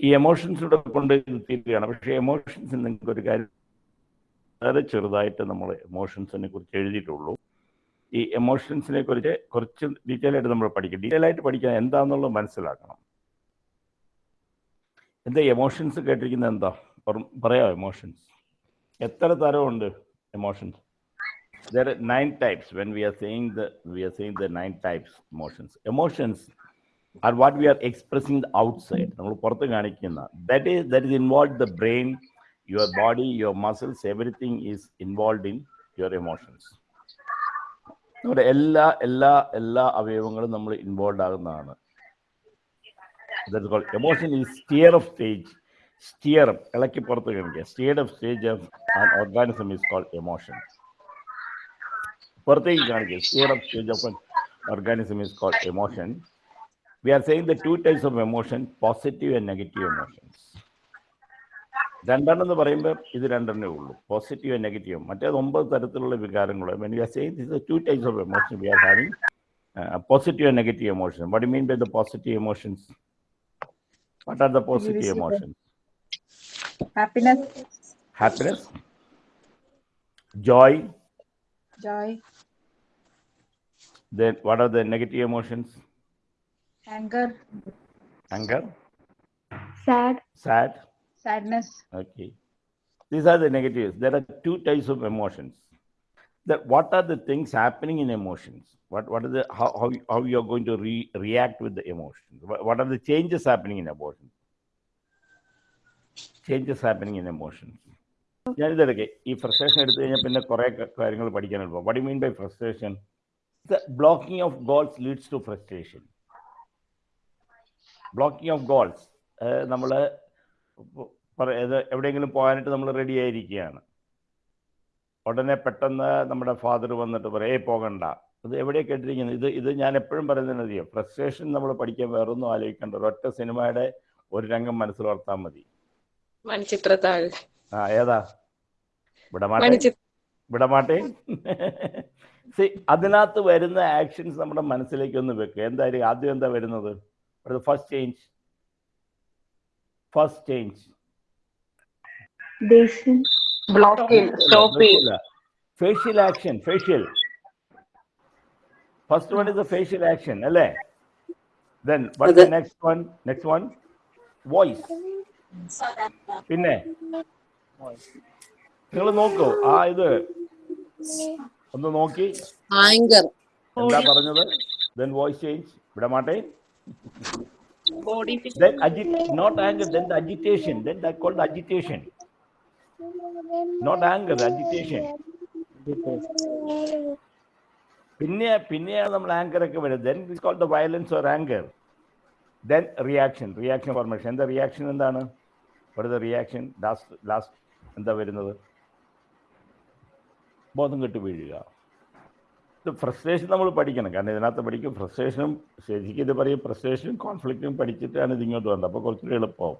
ഈ എമോഷൻസിലൂടെ കൊണ്ട് തീരുകയാണ് പക്ഷേ എമോഷൻസ് നിങ്ങൾക്ക് ഒരു കാര്യം വളരെ ചെറുതായിട്ട് നമ്മൾ എമോഷൻസിനെ കുറിച്ച് എഴുതിയിട്ടുള്ളൂ. ഈ എമോഷൻസിനെ കുറിച്ച് കുറച്ച് ഡീറ്റെയിൽ ആയിട്ട് നമ്മൾ പഠിക്കും ഡീറ്റെയിൽ ആയിട്ട് പഠിക്കാൻ എന്താണെന്നുള്ളത് മനസ്സിലാക്കണം. എന്താ എമോഷൻസ് കേട്ടിരിക്കുന്നത് എന്താ? പറ- പറയാമോ എമോഷൻസ് എത്ര തരമുണ്ട് emotions there nine types when we are saying the we are saying the nine types emotions emotions are what we are expressing the outside നമ്മൾ പുറത്ത് കാണിക്കുന്ന that is that is involved the brain your body your muscles everything is involved in your emotions നമ്മുടെ എല്ലാ എല്ലാ എല്ലാ അവയവങ്ങളും നമ്മൾ involve ആകുന്നതാണ് that is called emotion is steer of stage steer ഇളക്കി പുറത്ത് കാണിക്കുക steer of stage of an organism is called emotion പുറത്തേക്ക് കാണിക്കുക steer of stage of an organism is called emotion we are saying the two types of emotion positive and negative emotions. രണ്ടെണ്ണം എന്ന് പറയുമ്പോൾ ഇത് രണ്ടെണ്ണേ ഉള്ളൂ. പോസിറ്റീവ് ആൻഡ് നെഗറ്റീവ് മറ്റേത് ഒമ്പത് തരത്തിലുള്ള വികാരങ്ങൾ when you are saying this two types of emotion we are having positive and negative emotion what mean by the positive emotions what are the positive emotions happiness, happiness. Joy. Joy, then what are the negative emotions? anger, anger sad, sad sadness, Okay. These are the negatives. There are two types of emotions. That what are the things happening in emotions? What what are the how how, you- how you are going to re, react with the emotions? What, what are the changes happening in emotions? Changes happening in emotions. ഞാനിതെടുക്കെ ഈ frustration എടുത്തു കഴിഞ്ഞാൽ പിന്നെ കുറേ കാര്യങ്ങൾ പഠിക്കാനുള്ളൂ what mean by frustration the blocking of goals leads to frustration blocking of goals നമ്മൾ എവിടെയെങ്കിലും പോകാനായിട്ട് നമ്മൾ റെഡി ആയിരിക്കുകയാണ്. ഉടനെ പെട്ടെന്ന് നമ്മുടെ ഫാദർ വന്നിട്ട് പറയും ഏ പോകണ്ട. ഇത് എവിടെയാണ് കേട്ടിരിക്കുന്നത് ഇത് ഇത് ഞാൻ എപ്പോഴും പറയുന്നതിന് അറിയാം ഫ്രസ്ട്രേഷൻ നമ്മൾ പഠിക്കാൻ വേറൊന്നും ആലോചിക്കേണ്ട. ഒരൊറ്റ സിനിമയുടെ ഒരു രംഗം മനസ്സിൽ ഓർത്താൽ മതി. ആ ഏതാ? വിടമാട്ടെ. വിടമാട്ടെ. സി അതിനകത്ത് വരുന്ന ആക്ഷൻസ് നമ്മുടെ മനസ്സിലേക്ക് ഒന്ന് വെക്കുക എന്തായാലും ആദ്യം എന്താ വരുന്നത്? ഫസ്റ്റ് ചേഞ്ച് ഫസ്റ്റ് ചേഞ്ച് ദേഷ്യം ബ്ലോക്ക് ചെയ്യും സ്റ്റോപ്പ് ചെയ്യും facial action facial first one is a facial action അല്ലേ ദെൻ വട്ട് അതെ. Next one next one voice പിന്നെ നിങ്ങൾ നോക്കൂ ആ ഇത് ഒന്ന് നോക്കി ആങ്കർ എന്താ പറഞ്ഞത് then voice change വിടമാട്ടെ body then agit not anger then the agitation. Then that called agitation. Not anger agitation. പിന്നെ പിന്നെയാണ് നമ്മൾ ആങ്കർ ഒക്കെ വരുന്നത്. Then is called the violence or anger then reaction reaction formation എന്താ reaction എന്താണ്? ഒരു reaction last last എന്താ വരുന്നത്? ബോധം കെട്ട് വീഴുക. ഇത് ഫ്രസ്ട്രേഷൻ നമ്മൾ പഠിക്കണം കാരണം ഇതിനകത്ത് പഠിക്കും ഫ്രസ്ട്രേഷനും ശരിക്കും ഇത് പറയും ഫ്രസ്ട്രേഷനും കോൺഫ്ലിക്റ്റും പഠിച്ചിട്ടാണ് ഇതിങ്ങോട്ട് വന്നത് അപ്പോൾ കുറച്ചുകൂടി എളുപ്പമാവും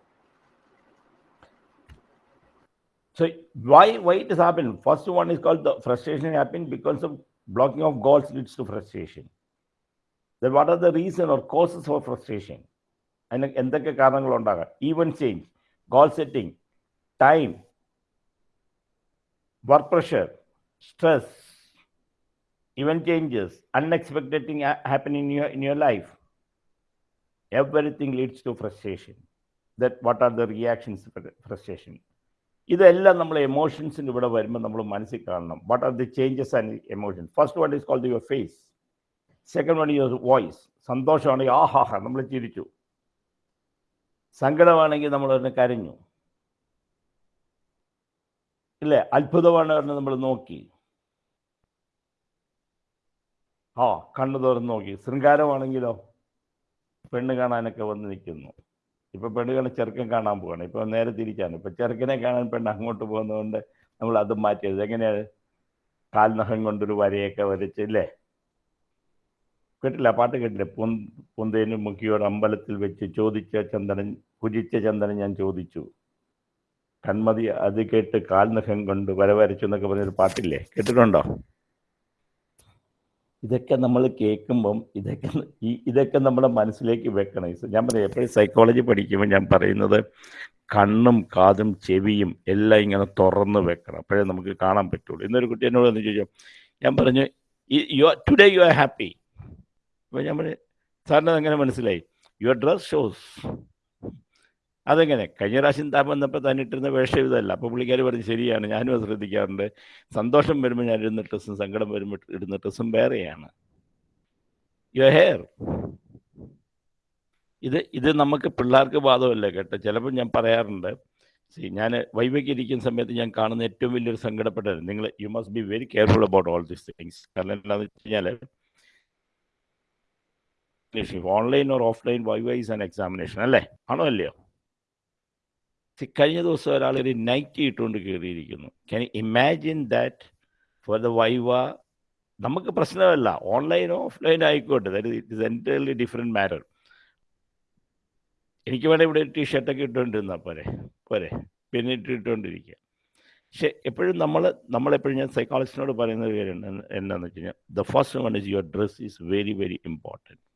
So why why it has happened? First one is called the frustration happened because of blocking of goals leads to frustration. Then what are the reason or causes for frustration? അതിന് എന്തൊക്കെ കാരണങ്ങളുണ്ടാകാം even change goal setting time work pressure stress event changes, unexpected things happen in your in your life. Everything leads to frustration. That what are the reactions frustration? ഇതെല്ലാം നമ്മൾ എമോഷൻസിന്റെ ഇവിടെ വരുമ്പോൾ നമ്മൾ മനസ്സിൽ കാണണം. What are the changes and emotion first one is called your face second one your voice സന്തോഷമാണെങ്കിൽ ആ ഹാ ഹാ നമ്മൾ ചിരിച്ചു. സങ്കടമാണെങ്കിൽ നമ്മൾ അതിനെ കരഞ്ഞു. ഇല്ലേ? അത്ഭുതമാണ് പറഞ്ഞ് നമ്മൾ നോക്കി. ആ കണ്ണു തുറന്ന് നോക്കി. ശൃംഗാരമാണെങ്കിലോ? പെണ്ണ് കാണാനൊക്കെ വന്ന് നിൽക്കുന്നു. ഇപ്പൊ പെണ്ണ് കാണാൻ ചെറുക്കൻ കാണാൻ പോവാണ്. ഇപ്പൊ നേരെ തിരിച്ചാണ്. ഇപ്പൊ ചെറുക്കനെ കാണാൻ പെണ്ണ് അങ്ങോട്ട് പോകുന്നതുകൊണ്ട് നമ്മൾ അത് മാറ്റിയത് എങ്ങനെയാണ് കാൽനഖം കൊണ്ടൊരു വരയൊക്കെ വരച്ച് ഇല്ലേ? കേട്ടില്ല? പാട്ട് കേട്ടില്ല? പൊൻ പൊന്തേനു മുക്കിയോട് അമ്പലത്തിൽ വെച്ച് ചോദിച്ച ചന്ദനൻ കുജിച്ച ചന്ദനൻ ഞാൻ ചോദിച്ചു. കൺമതി അത് കേട്ട് കാൽനഖം കൊണ്ട് വര വരച്ചു എന്നൊക്കെ പറഞ്ഞൊരു പാട്ടില്ലേ? കേട്ടിട്ടുണ്ടോ? ഇതൊക്കെ നമ്മൾ കേൾക്കുമ്പം ഇതൊക്കെ ഈ ഇതൊക്കെ നമ്മുടെ മനസ്സിലേക്ക് വെക്കണം ഞാൻ പറയാം എപ്പോഴും സൈക്കോളജി പഠിക്കുമ്പോൾ ഞാൻ പറയുന്നത് കണ്ണും കാതും ചെവിയും എല്ലാം ഇങ്ങനെ തുറന്ന് വെക്കണം. അപ്പോഴേ നമുക്ക് കാണാൻ പറ്റുള്ളൂ. ഇന്നൊരു കുട്ടി എന്നോട് എന്ന് ചോദിച്ചു ഞാൻ പറഞ്ഞു you are today you are happy അപ്പോൾ ഞാൻ പറഞ്ഞു സാറിന് എങ്ങനെ മനസ്സിലായി? യുവർ ഡ്രസ് ഷോസ് അതെങ്ങനെ? കഴിഞ്ഞ പ്രാവശ്യം താൻ വന്നപ്പോൾ താൻ ഇട്ടിരുന്ന വേഷം ഇതല്ല. അപ്പോൾ പുള്ളിക്കാർ പറഞ്ഞു ശരിയാണ് ഞാനും അത് ശ്രദ്ധിക്കാറുണ്ട്. സന്തോഷം വരുമ്പോൾ ഞാൻ ഇടുന്ന ഡ്രസ്സും സങ്കടം വരുമ്പോൾ ഇടുന്ന ഡ്രസ്സും വേറെയാണ്. യുവർ ഹെയർ ഇത് ഇത് നമുക്ക് പിള്ളേർക്ക് ബാധമല്ല കേട്ടോ. ചിലപ്പോൾ ഞാൻ പറയാറുണ്ട് സി ഞാൻ വൈവയ്ക്ക് ഇരിക്കുന്ന സമയത്ത് ഞാൻ കാണുന്ന ഏറ്റവും വലിയൊരു സങ്കടപ്പെട്ടത് നിങ്ങൾ you must be very careful about all these things കാരണം എന്താണെന്ന് വെച്ച് കഴിഞ്ഞാൽ online or offline viva is an examination അല്ലേ? ആണോ അല്ലയോ? കഴിഞ്ഞ ദിവസം ഒരാൾ ഒരു നൈറ്റ് ഇട്ടുകൊണ്ട് കയറിയിരിക്കുന്നു can imagine that for the viva നമുക്ക് പ്രശ്നമല്ല. ഓൺലൈനോ ഓഫ്ലൈനോ ആയിക്കോട്ടെ. That it entirely different matter എനിക്ക് വേണേൽ ഇവിടെ ടീ ഷർട്ടൊക്കെ ഇട്ടുകൊണ്ടിരുന്നാൽ പോരെ. പോരെ. പിന്നെ ഇട്ടിട്ടുകൊണ്ടിരിക്കുക പക്ഷെ എപ്പോഴും നമ്മൾ നമ്മളെപ്പോഴും ഞാൻ സൈക്കോളജിസ്റ്റിനോട് പറയുന്ന ഒരു കാര്യം എന്താ- എന്താണെന്ന് വെച്ച് കഴിഞ്ഞാൽ the first one is your dress is very very important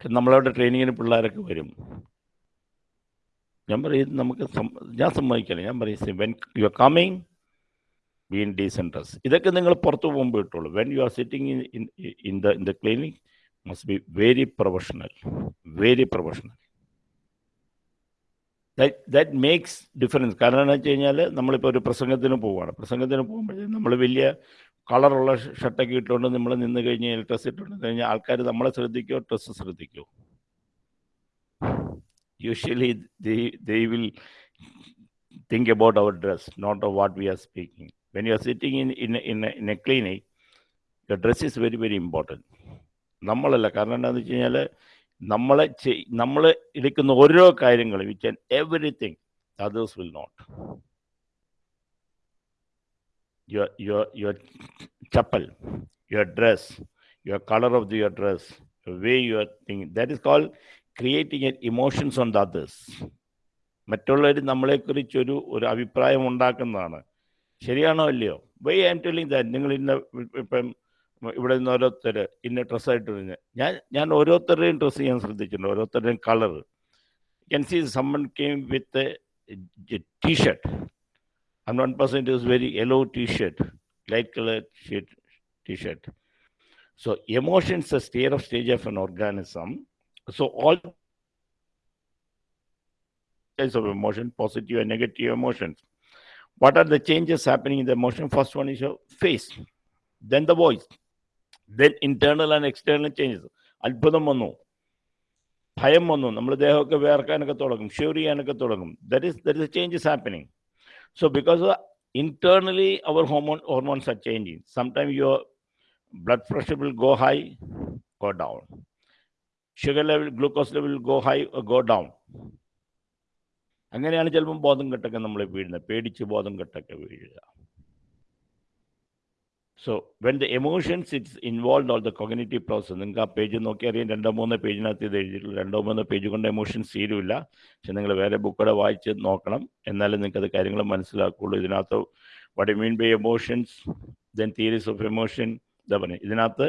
നമ്മളവിടെ ട്രെയിനിങ്ങിന് പിള്ളേരൊക്കെ വരും. ഞാൻ പറയും നമുക്ക് ഞാൻ സമ്മതിക്കില്ല. ഞാൻ പറയും when you are coming be in decent dress ഇതൊക്കെ നിങ്ങൾ പുറത്ത് പോകുമ്പോൾ ഇട്ടുള്ളൂ when you are sitting in in the in the clinic must be very professional very professional that makes difference കാരണം എന്ന് വെച്ച് കഴിഞ്ഞാൽ നമ്മളിപ്പോൾ ഒരു പ്രസംഗത്തിന് പോവുകയാണ് പ്രസംഗത്തിന് പോകുമ്പോഴേ നമ്മൾ വലിയ കളറുള്ള ഷർട്ടൊക്കെ ഇട്ടുകൊണ്ട് നമ്മൾ നിന്ന് കഴിഞ്ഞാൽ ഡ്രസ്സ് ഇട്ടുകൊണ്ട് കഴിഞ്ഞാൽ ആൾക്കാർ നമ്മളെ ശ്രദ്ധിക്കോ dress ശ്രദ്ധിക്കുമോ usually they will think about our dress not of what we are speaking when you are sitting in in in in a clinic the dress is very very important നമ്മളല്ല കാരണം എന്താണെന്ന് വെച്ച് കഴിഞ്ഞാൽ നമ്മളെ നമ്മൾ എടുക്കുന്ന ഓരോ കാര്യങ്ങളും which and everything others will not your your your chapel, your dress, your color of the, your dress, the way you are thinking. That is called creating emotions on the others. മറ്റുള്ളവർ നമ്മളെക്കുറിച്ചൊരു ഒരു അഭിപ്രായം ഉണ്ടാക്കുന്നതാണ്. ശരിയാണോ അല്ലയോ why am telling that നിങ്ങൾ ഇന്ന ഇപ്പം ഇവിടെ നിന്ന് ഓരോരുത്തർ ഇന്ന ഡ്രസ്സായിട്ട് വരുന്നത് ഞാൻ ഞാൻ ഓരോരുത്തരുടെയും ഡ്രസ്സ് ഞാൻ ശ്രദ്ധിച്ചിട്ടുണ്ട്. ഓരോരുത്തരുടെയും colour can see someone came with T shirt and one person is very yellow t-shirt, light colored shirt, t-shirt. So emotions is a state of stage of an organism. So all types of emotion, positive and negative emotions. What are the changes happening in the emotion? First one is your face, then the voice, then internal and external changes. അത്ഭുതം വന്നു ഭയം വന്നു നമ്മൾ ദേഹമൊക്കെ വേർക്കാനൊക്കെ തുടങ്ങും shiver ചെയ്യാനൊക്കെ തുടങ്ങും that is that is changes happening So because of internally our hormone hormones are changing. Sometimes your blood pressure will go high, go down. Sugar level, glucose level will go high or go down. അങ്ങനെയാണ് ചിലപ്പം ബോധം കെട്ടൊക്കെ നമ്മൾ വീഴുന്നത് പേടിച്ച് ബോധം കെട്ടൊക്കെ വീഴുക so when the emotions it's involve all the cognitive process നിങ്ങൾക്ക് ആ പേജ് നോക്കി അറിയാം രണ്ടോ മൂന്നോ പേജിനകത്ത് ഇത് എഴുതിയിട്ടുള്ളൂ രണ്ടോ മൂന്നോ പേജ് കൊണ്ട് എമോഷൻസ് തീരുമില്ല പക്ഷെ നിങ്ങൾ വേറെ ബുക്കൂടെ വായിച്ച് നോക്കണം. എന്നാലും നിങ്ങൾക്ക് അത് കാര്യങ്ങൾ മനസ്സിലാക്കുള്ളൂ ഇതിനകത്ത് what mean by emotions then theories of emotion ഇതാ പറഞ്ഞു. ഇതിനകത്ത്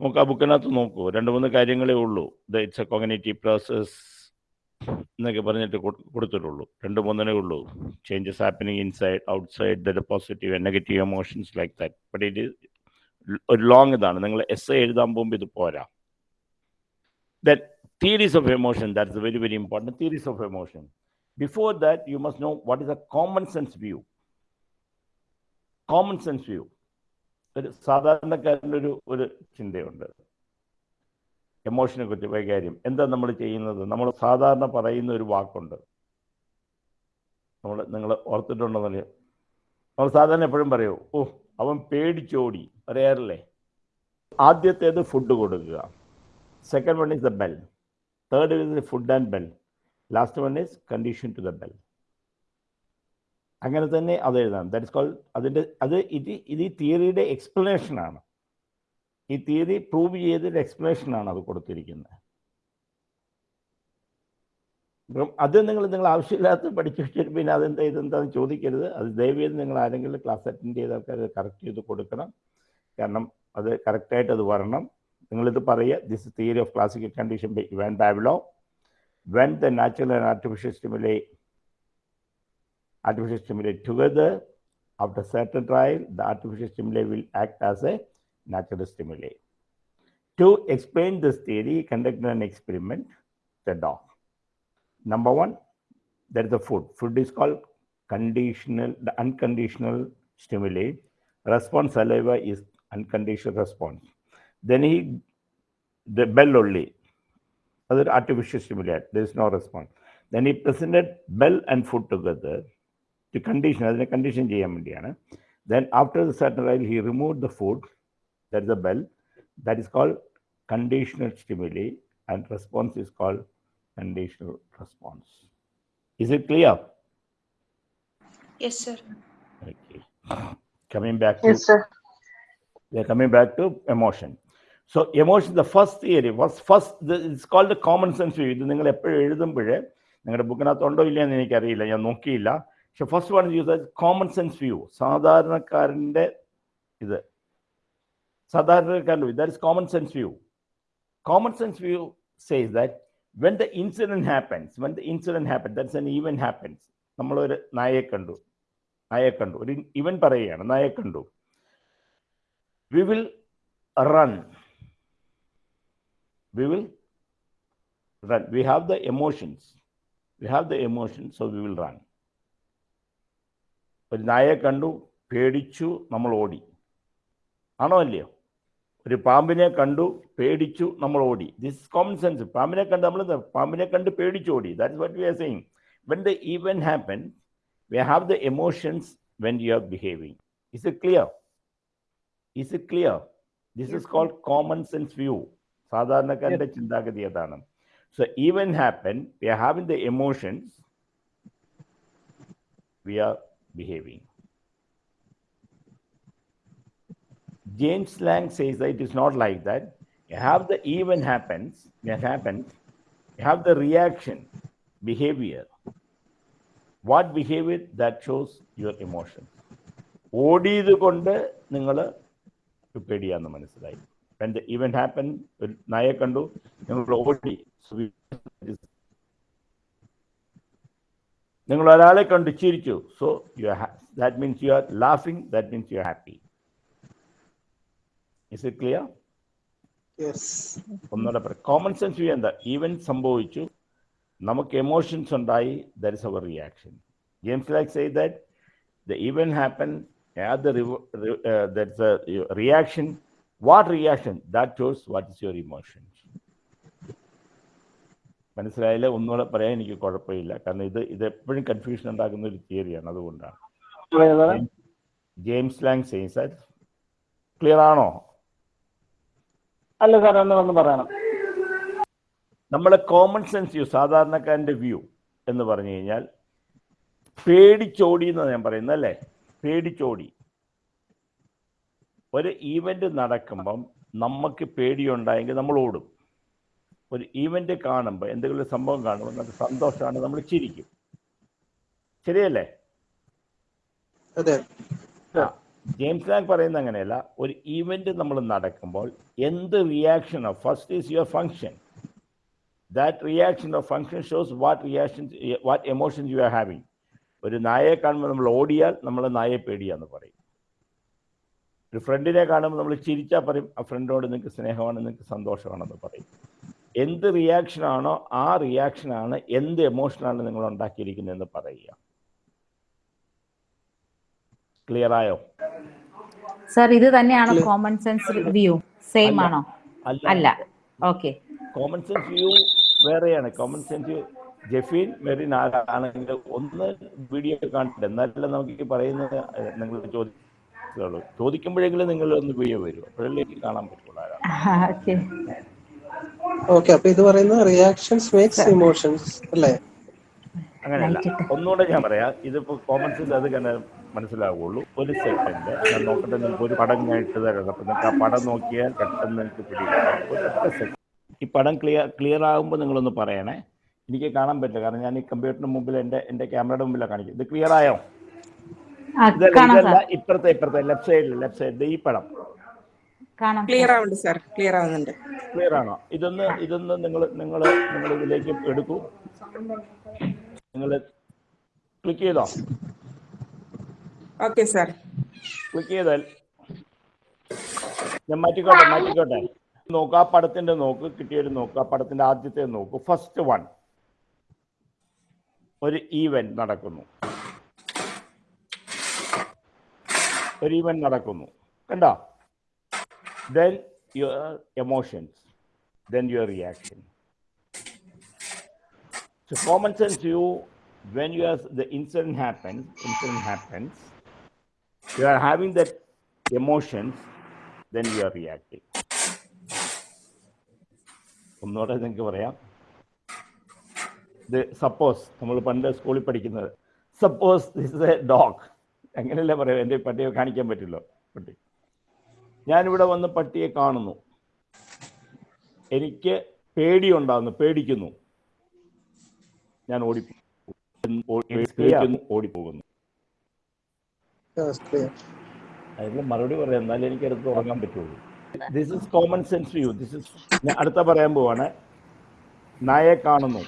നമുക്ക് ആ ബുക്കിനകത്ത് നോക്കൂ. രണ്ട് മൂന്ന് കാര്യങ്ങളേ ഉള്ളൂ. The it's a cognitive process എന്നൊക്കെ പറഞ്ഞിട്ട് കൊടുത്തിട്ടുള്ളൂ. രണ്ട് മൂന്നേ ഉള്ളൂ. Changes happening inside outside the positive and negative emotions like that but it ഒരു ലോങ് ഇതാണ്. നിങ്ങൾ എസ് എ എഴുതാൻ പോകുമ്പോൾ ഇത് പോരാ. That theories of emotion that's very very important theories of emotion before that you must know what is a common sense view common sense view ഒരു സാധാരണക്കാരന്റെ ഒരു ഒരു ചിന്തയുണ്ട്. എമോഷനെ കുറിച്ച് വൈകാര്യം എന്താ നമ്മൾ ചെയ്യുന്നത്? നമ്മൾ സാധാരണ പറയുന്ന ഒരു വാക്കുണ്ട്. നമ്മൾ നിങ്ങൾ ഓർത്തിട്ടുണ്ടെന്നല്ലേ നമ്മൾ സാധാരണ എപ്പോഴും പറയൂ ഓ അവൻ പേടിച്ചോടി. പറയാറില്ലേ ആദ്യത്തേത് ഫുഡ് കൊടുക്കുക. Second one is the bell third is food and bell last one is condition to the bell അങ്ങനെ തന്നെ അത് എഴുതാം ദാറ്റ് ഇസ് കോൾ അതിന്റെ അത് ഇത് ഇത് ഈ തിയറിയുടെ എക്സ്പ്ലനേഷനാണ് ഈ തീയതി പ്രൂവ് ചെയ്തതിന്റെ എക്സ്പ്ലനേഷനാണ് അത് കൊടുത്തിരിക്കുന്നത്. അപ്പം അത് നിങ്ങൾ നിങ്ങൾ ആവശ്യമില്ലാത്ത പഠിച്ചു വെച്ചിട്ട് പിന്നെ അതെന്താ ഇതെന്താന്ന് ചോദിക്കരുത്. അത് ദയവേത് നിങ്ങൾ ആരെങ്കിലും ക്ലാസ് അറ്റൻഡ് ചെയ്ത ആൾക്കാർ കറക്റ്റ് ചെയ്ത് കൊടുക്കണം. കാരണം അത് കറക്റ്റായിട്ട് അത് വരണം. നിങ്ങളിത് പറയുക this theory of classical condition by Ivan Pavlov when the natural and artificial stimuli artificial stimuli together after certain trial the artificial stimuli will act as a natural stimuli. To explain this theory, he conducted an experiment, the dog. Number one, there is the food. Food is called conditional, the unconditional stimuli. Response saliva is unconditional response. Then he, the bell only, other artificial stimuli, there is no response. Then he presented bell and food together to condition, as a condition, then after the certain while, he removed the food that is a bell, that is called conditional stimuli, and response is called conditional response. Is it clear? Yes, sir. Okay. Coming back to Yes, sir. we are coming back to emotion. So emotion, the first theory was first, the- it's called the common sense view. ഇത് നിങ്ങൾ എപ്പോഴും എഴുതുമ്പോഴേ നിങ്ങളുടെ ബുക്കിനകത്ത് ഉണ്ടോ ഇല്ല എന്ന് എനിക്കറിയില്ല ഞാൻ നോക്കിയില്ല പക്ഷെ first one use common sense view സാധാരണക്കാരൻ്റെ ഇത് സാധാരണക്കാരന്റെ that is common sense view common sense view says that when the incident happens when the incident happen that's an event happens നമ്മളൊരു നായയെ കണ്ടു നായയെ കണ്ടു ഒരു ഇവൻ പറയുകയാണ് നായയെ കണ്ടു we will run. We will run. We have the emotions. We have the emotions, so we will run. ഒരു നായയെ കണ്ടു പേടിച്ചു നമ്മൾ ഓടി ആണോ അല്ലയോ ഒരു പാമ്പിനെ കണ്ടു പേടിച്ചു നമ്മൾ ഓടി. ദിസ് കോമൺ സെൻസ് പാമ്പിനെ കണ്ട് നമ്മൾ എന്താ? പാമ്പിനെ കണ്ട് പേടിച്ചു ഓടി. That's what we are saying when the event happen we have the emotions when you are behaving is it clear is it clear this is called common sense view സാധാരണക്കാരുടെ ചിന്താഗതി അതാണ്. So event happen we are having the emotions we are behaving James Lang says that it is not like that. You have the even happens, that happens, you have the reaction, behavior. What behavior that shows your emotions. ഓടിയത് കൊണ്ട് നിങ്ങൾ പേടിയാന്ന് മനസ്സിലായി when the event happened ഒരു നായെ കണ്ടു നിങ്ങൾ ഓടി So we- നിങ്ങൾ ഒരാളെ കണ്ടു ചിരിച്ചു so you that means you are laughing that means you are happy is it clear yes ഒന്നുകൂടെ പറയാം കോമൺ സെൻസ് വ്യൂ എന്താ? ഈവൻ സംഭവിച്ചു. നമുക്ക് എമോഷൻസ് ഉണ്ടായി. There is our reaction James like say that the event happen that's A reaction what reaction that shows what is your emotions മനസ്സിലായില്ല? ഒന്നുകൂടെ പറയാൻ എനിക്ക് കുഴപ്പമില്ല. കാരണം ഇത് ഇത് എപ്പോഴും കൺഫ്യൂഷൻ ഉണ്ടാക്കുന്ന ഒരു തിയറിയാണ് അതുകൊണ്ടാണ്. ജെയിംസ് ലാങ് സെയ്സ് ക്ലിയർ ആണോ? അല്ല സാർ ഒന്ന് വന്ന് പറയണം. നമ്മളെ കോമൺ സെൻസ് വ്യൂ സാധാരണക്കാരന്റെ വ്യൂ എന്ന് പറഞ്ഞു കഴിഞ്ഞാൽ പേടിച്ചോടി എന്നാണ് ഞാൻ പറയുന്നത് അല്ലേ? പേടിച്ചോടി. ഒരു ഈവന്റ് നടക്കുമ്പം നമുക്ക് പേടിയുണ്ടായെങ്കിൽ നമ്മൾ ഓടും. ഒരു ഈവന്റ് കാണുമ്പോൾ എന്തെങ്കിലും ഒരു സംഭവം കാണുമ്പോൾ നമുക്ക് സന്തോഷമാണ് നമ്മൾ ചിരിക്കും. ശരിയല്ലേ? അതെ. ജെയിംസ് ലാങ് പറയുന്ന അങ്ങനെയല്ല. ഒരു ഈവന്റ് നമ്മൾ നടക്കുമ്പോൾ എന്ത് reaction of first is your function that reaction of function shows what reaction what emotions you are having ഒരു നായയെ കാണുമ്പോൾ നമ്മൾ ഓടിയാൽ നമ്മൾ നായയെ പേടിയാന്ന് പറയും. ഒരു ഫ്രണ്ടിനെ കാണുമ്പോൾ നമ്മൾ ചിരിച്ചാൽ പറയും ആ ഫ്രണ്ടിനോട് നിങ്ങൾക്ക് സ്നേഹമാണ് നിങ്ങൾക്ക് സന്തോഷമാണെന്ന് പറയും. എന്ത് റിയാക്ഷനാണോ ആ റിയാക്ഷനാണ് എന്ത് എമോഷനാണ് നിങ്ങൾ ഉണ്ടാക്കിയിരിക്കുന്നതെന്ന് പറയുക. ക്ലിയർ ആയോ സർ ഇത് തന്നെയാണ് കോമൺ സെൻസ് വ്യൂ സെയിം ആണോ? അല്ല. ഓക്കെ കോമൺ സെൻസ് വ്യൂ വേറെയാണ്. കോമൺ സെൻസ് ജഫീൻ മെറിൻ ആരാണെങ്കിൽ ഒന്ന് വീഡിയോ കണ്ടിട്ട് എന്നാലും നമുക്ക് പറയുന്നത് നിങ്ങൾ ചോദിക്കുള്ളൂ ചോദിക്കുമ്പോഴെങ്കിലും നിങ്ങൾ ഒന്ന് വീഡിയോ വരും. അപ്പോഴല്ലേ കാണാൻ പറ്റുള്ളൂ ഓക്കെ അപ്പൊ ഇത് പറയുന്നത് റിയാക്ഷൻസ് മേക്സ് ഇമോഷൻസ് അല്ലേ? അങ്ങനെയല്ല. ഒന്നുകൂടെ ഞാൻ പറയാം. ഇതിപ്പോ കോമൺ സെൻസ് അത് തന്നെ മനസ്സിലാവുള്ളൂ ഒരു സെക്കൻഡ് ഞാൻ നോക്കട്ടെ നിങ്ങൾക്ക് ഒരു പടം ഞാൻ ഇട്ട് തരാം. അപ്പൊ നിങ്ങൾക്ക് ആ പടം നോക്കിയാൽ പെട്ടെന്ന് നിങ്ങൾക്ക് പിടിക്കും സെക്കൻഡ് ഈ പടം ക്ലിയർ ക്ലിയർ ആകുമ്പോൾ നിങ്ങളൊന്ന് പറയണേ. എനിക്ക് കാണാൻ പറ്റില്ല. കാരണം ഞാൻ ഈ കമ്പ്യൂട്ടറിന് മുമ്പിൽ എന്റെ എന്റെ ക്യാമറയുടെ മുമ്പിലാണ് കാണിക്കുന്നത്. ഇത് ക്ലിയർ ആയോ? ഇതല്ല ഇപ്പുറത്തെ ഇപ്പുറത്തെ ലെഫ്റ്റ് സൈഡിൽ ലെഫ്റ്റ് സൈഡിൽ ഈ പടം. കാണാം. ക്ലിയർ ആവുന്നുണ്ട് സാർ. ക്ലിയർ ആവുന്നുണ്ട്. ക്ലിയർ ആണോ? ഇതൊന്ന് ഇതൊന്ന് നിങ്ങൾ നിങ്ങൾ നിങ്ങൾ ഇതിലേക്ക് എടുക്കൂ. നിങ്ങൾ ക്ലിക്ക് ചെയ്തോ? ഓക്കെ സാർ ക്ലിക്ക് ചെയ്താൽ ഞാൻ മാറ്റിക്കോട്ടെ മാറ്റിക്കോട്ടെ. നോക്ക് ആ പടത്തിന്റെ നോക്ക് കിട്ടിയൊരു നോക്ക് ആ പടത്തിന്റെ ആദ്യത്തെ നോക്ക് ഫസ്റ്റ് വൺ ഒരു ഈവന്റ് നടക്കുന്നു. ഒരു ഈവന്റ് നടക്കുന്നു. കണ്ടോ? Then your emotions then your reaction So common sense you when you have the incident happens, incident happens, you are having that emotions, then you are reacting. ഒന്നുകൂടെ നിങ്ങൾക്ക് പറയാം. ഇത് suppose നമ്മൾ പണ്ട് സ്കൂളിൽ പഠിക്കുന്നത് സപ്പോസ് ദിസ് എ ഡോഗ് അങ്ങനെയല്ലേ പറയാം എന്റെ പട്ടിയെ കാണിക്കാൻ പറ്റില്ലോ പട്ടി. ഞാനിവിടെ വന്ന് പട്ടിയെ കാണുന്നു. എനിക്ക് പേടിയുണ്ടാകുന്നു പേടിക്കുന്നു. ഞാൻ ഓടി ഓടിപ്പോകുന്നു. അതിന് മറുപടി പറയാം. എന്നാലേ എനിക്ക് അടുത്ത് ഉറങ്ങാൻ പറ്റുള്ളൂ. This is common sense view this is ഞാൻ അടുത്ത പറയാൻ പോവാണ്. നായെ കാണുന്നു.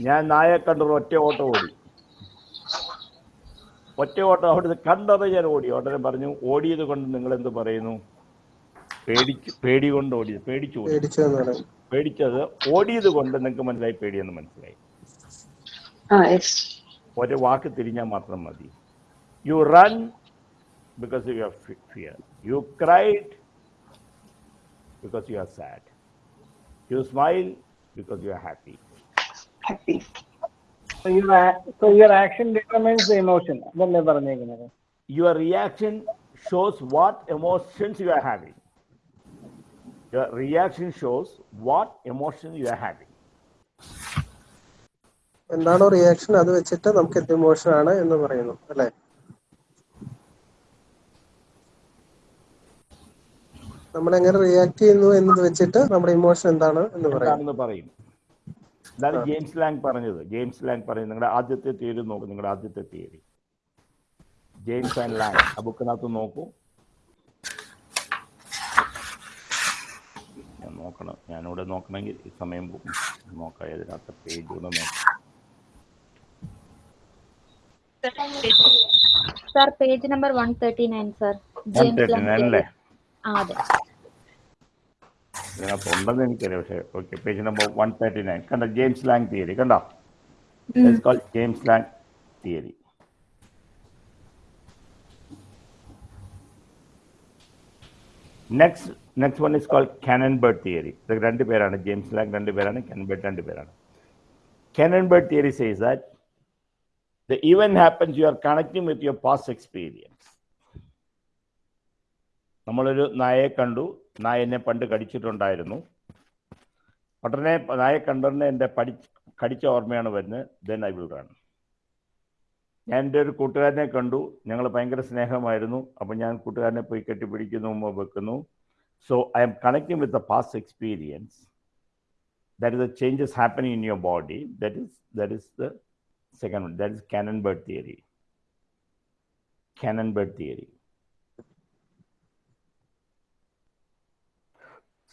ഞാൻ നായെ കണ്ടൊരു ഒറ്റ ഓട്ടം ഓടി. ഒറ്റ ഓട്ടം അവിടുന്ന് കണ്ടത് ഞാൻ ഓടി. ഉടനെ പറഞ്ഞു ഓടിയത് കൊണ്ട് നിങ്ങൾ എന്ത് പറയുന്നു? പേടിച്ച് പേടി കൊണ്ട് ഓടിയത് പേടിച്ചു ഓടി. പേടിച്ചത് ഓടിയത് കൊണ്ട് നിങ്ങൾക്ക് മനസ്സിലായി പേടിയെന്ന് മനസ്സിലായി. ഒരു വാക്ക് തിരിഞ്ഞാൽ മാത്രം മതി. You run because you are fear you cried because you are sad you smile because you are happy Happy. So your, a- so your action determines the emotion. അതല്ലേ പറഞ്ഞേക്കുന്നത്? Your reaction shows what emotions you are reaction shows what emotion you are having. എന്താണോ reaction അത് വെച്ചിട്ട് നമുക്ക് എന്ത് emotion ആണ് എന്ന് പറയുന്നു അല്ലെ? നമ്മൾ എങ്ങനെ റിയാക്ട് ചെയ്യുന്നു എന്നത് വെച്ചിട്ട് നമ്മുടെ ഇമോഷൻ എന്താണ് എന്ന് പറയും. ഇതാണ് ജെയിംസ് ലാങ് പറഞ്ഞത്. ജെയിംസ് ലാങ് പറയുന്നത് നിങ്ങളുടെ ആദ്യത്തെ തിയറി നോക്കൂ നിങ്ങളുടെ ആദ്യത്തെ തിയറി. ജെയിംസ് ആൻഡ് ലാങ് ആ ബുക്കിനകത്ത് നോക്കൂ. നോക്കണം. ഞാനിവിടെ നോക്കണമെങ്കിൽ ഈ സമയം പോകും. നോക്കാം. ഇതിനകത്ത് പേജ് കൂടെ നോക്കാം sir page number one thirty nine sir ഇതിനകത്ത് ഉണ്ടെന്ന് എനിക്കറിയാം. പക്ഷേ okay page number one thirty nine കണ്ടോ? ജെയിംസ് ലാങ് തിയറി കണ്ടോ? James Lange theory next next one is called Cannon Bard theory ഇത് രണ്ട് പേരാണ്. ജെയിംസ് ലാങ് രണ്ട് പേരാണ് കാനൻബർഡ് രണ്ട് പേരാണ്. Cannon Bard theory says that the event happens you are connecting with your past experience. നമ്മളൊരു നായയെ കണ്ടു. നായ എന്നെ പണ്ട് കടിച്ചിട്ടുണ്ടായിരുന്നു. ഉടനെ നായെ കണ്ടുടനെ എന്റെ പഠി കടിച്ച ഓർമ്മയാണ് വരുന്നത്. ദെൻ ഐ വിൽ റൺ ഞാൻ എൻ്റെ ഒരു കൂട്ടുകാരനെ കണ്ടു ഞങ്ങൾ ഭയങ്കര സ്നേഹമായിരുന്നു അപ്പോൾ ഞാൻ കൂട്ടുകാരനെ പോയി കെട്ടിപ്പിടിക്കുന്നു ഉമ്മ വെക്കുന്നു so I am connecting with the past experience that is the changes happening in your body that is that is the second one that is Cannon-Bird theory. Cannon-Bird theory.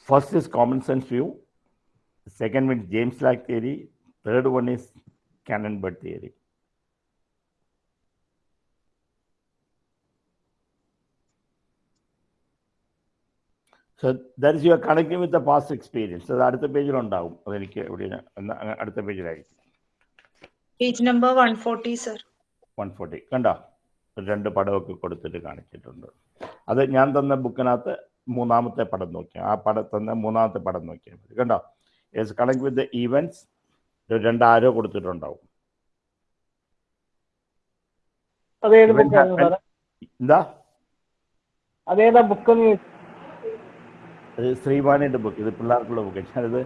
First is common sense view. The second one is James Black theory. Third one is Cannon-Bird theory. So that is your are with the past experience അത് So അടുത്ത പേജിലുണ്ടാവും. അതെനിക്ക് എവിടെയാണ് എന്നാ അടുത്ത പേജിലായിരിക്കും. Page number 140, sir. One forty കണ്ടോ? രണ്ട് പടമൊക്കെ കൊടുത്തിട്ട് കാണിച്ചിട്ടുണ്ട്. അത് ഞാൻ തന്ന ബുക്കിനകത്ത് മൂന്നാമത്തെ പടം നോക്കിയാൽ ആ പടം തന്ന മൂന്നാമത്തെ പടം നോക്കിയാൽ മതി. കണ്ടോ? It's connect with the events രണ്ട് ആരോ കൊടുത്തിട്ടുണ്ടാവും. അതേതാ ബുക്ക് അത് ശ്രീമാനിന്റെ ബുക്ക് ഇത് പിള്ളേർക്കുള്ള ബുക്ക് ഞാനത്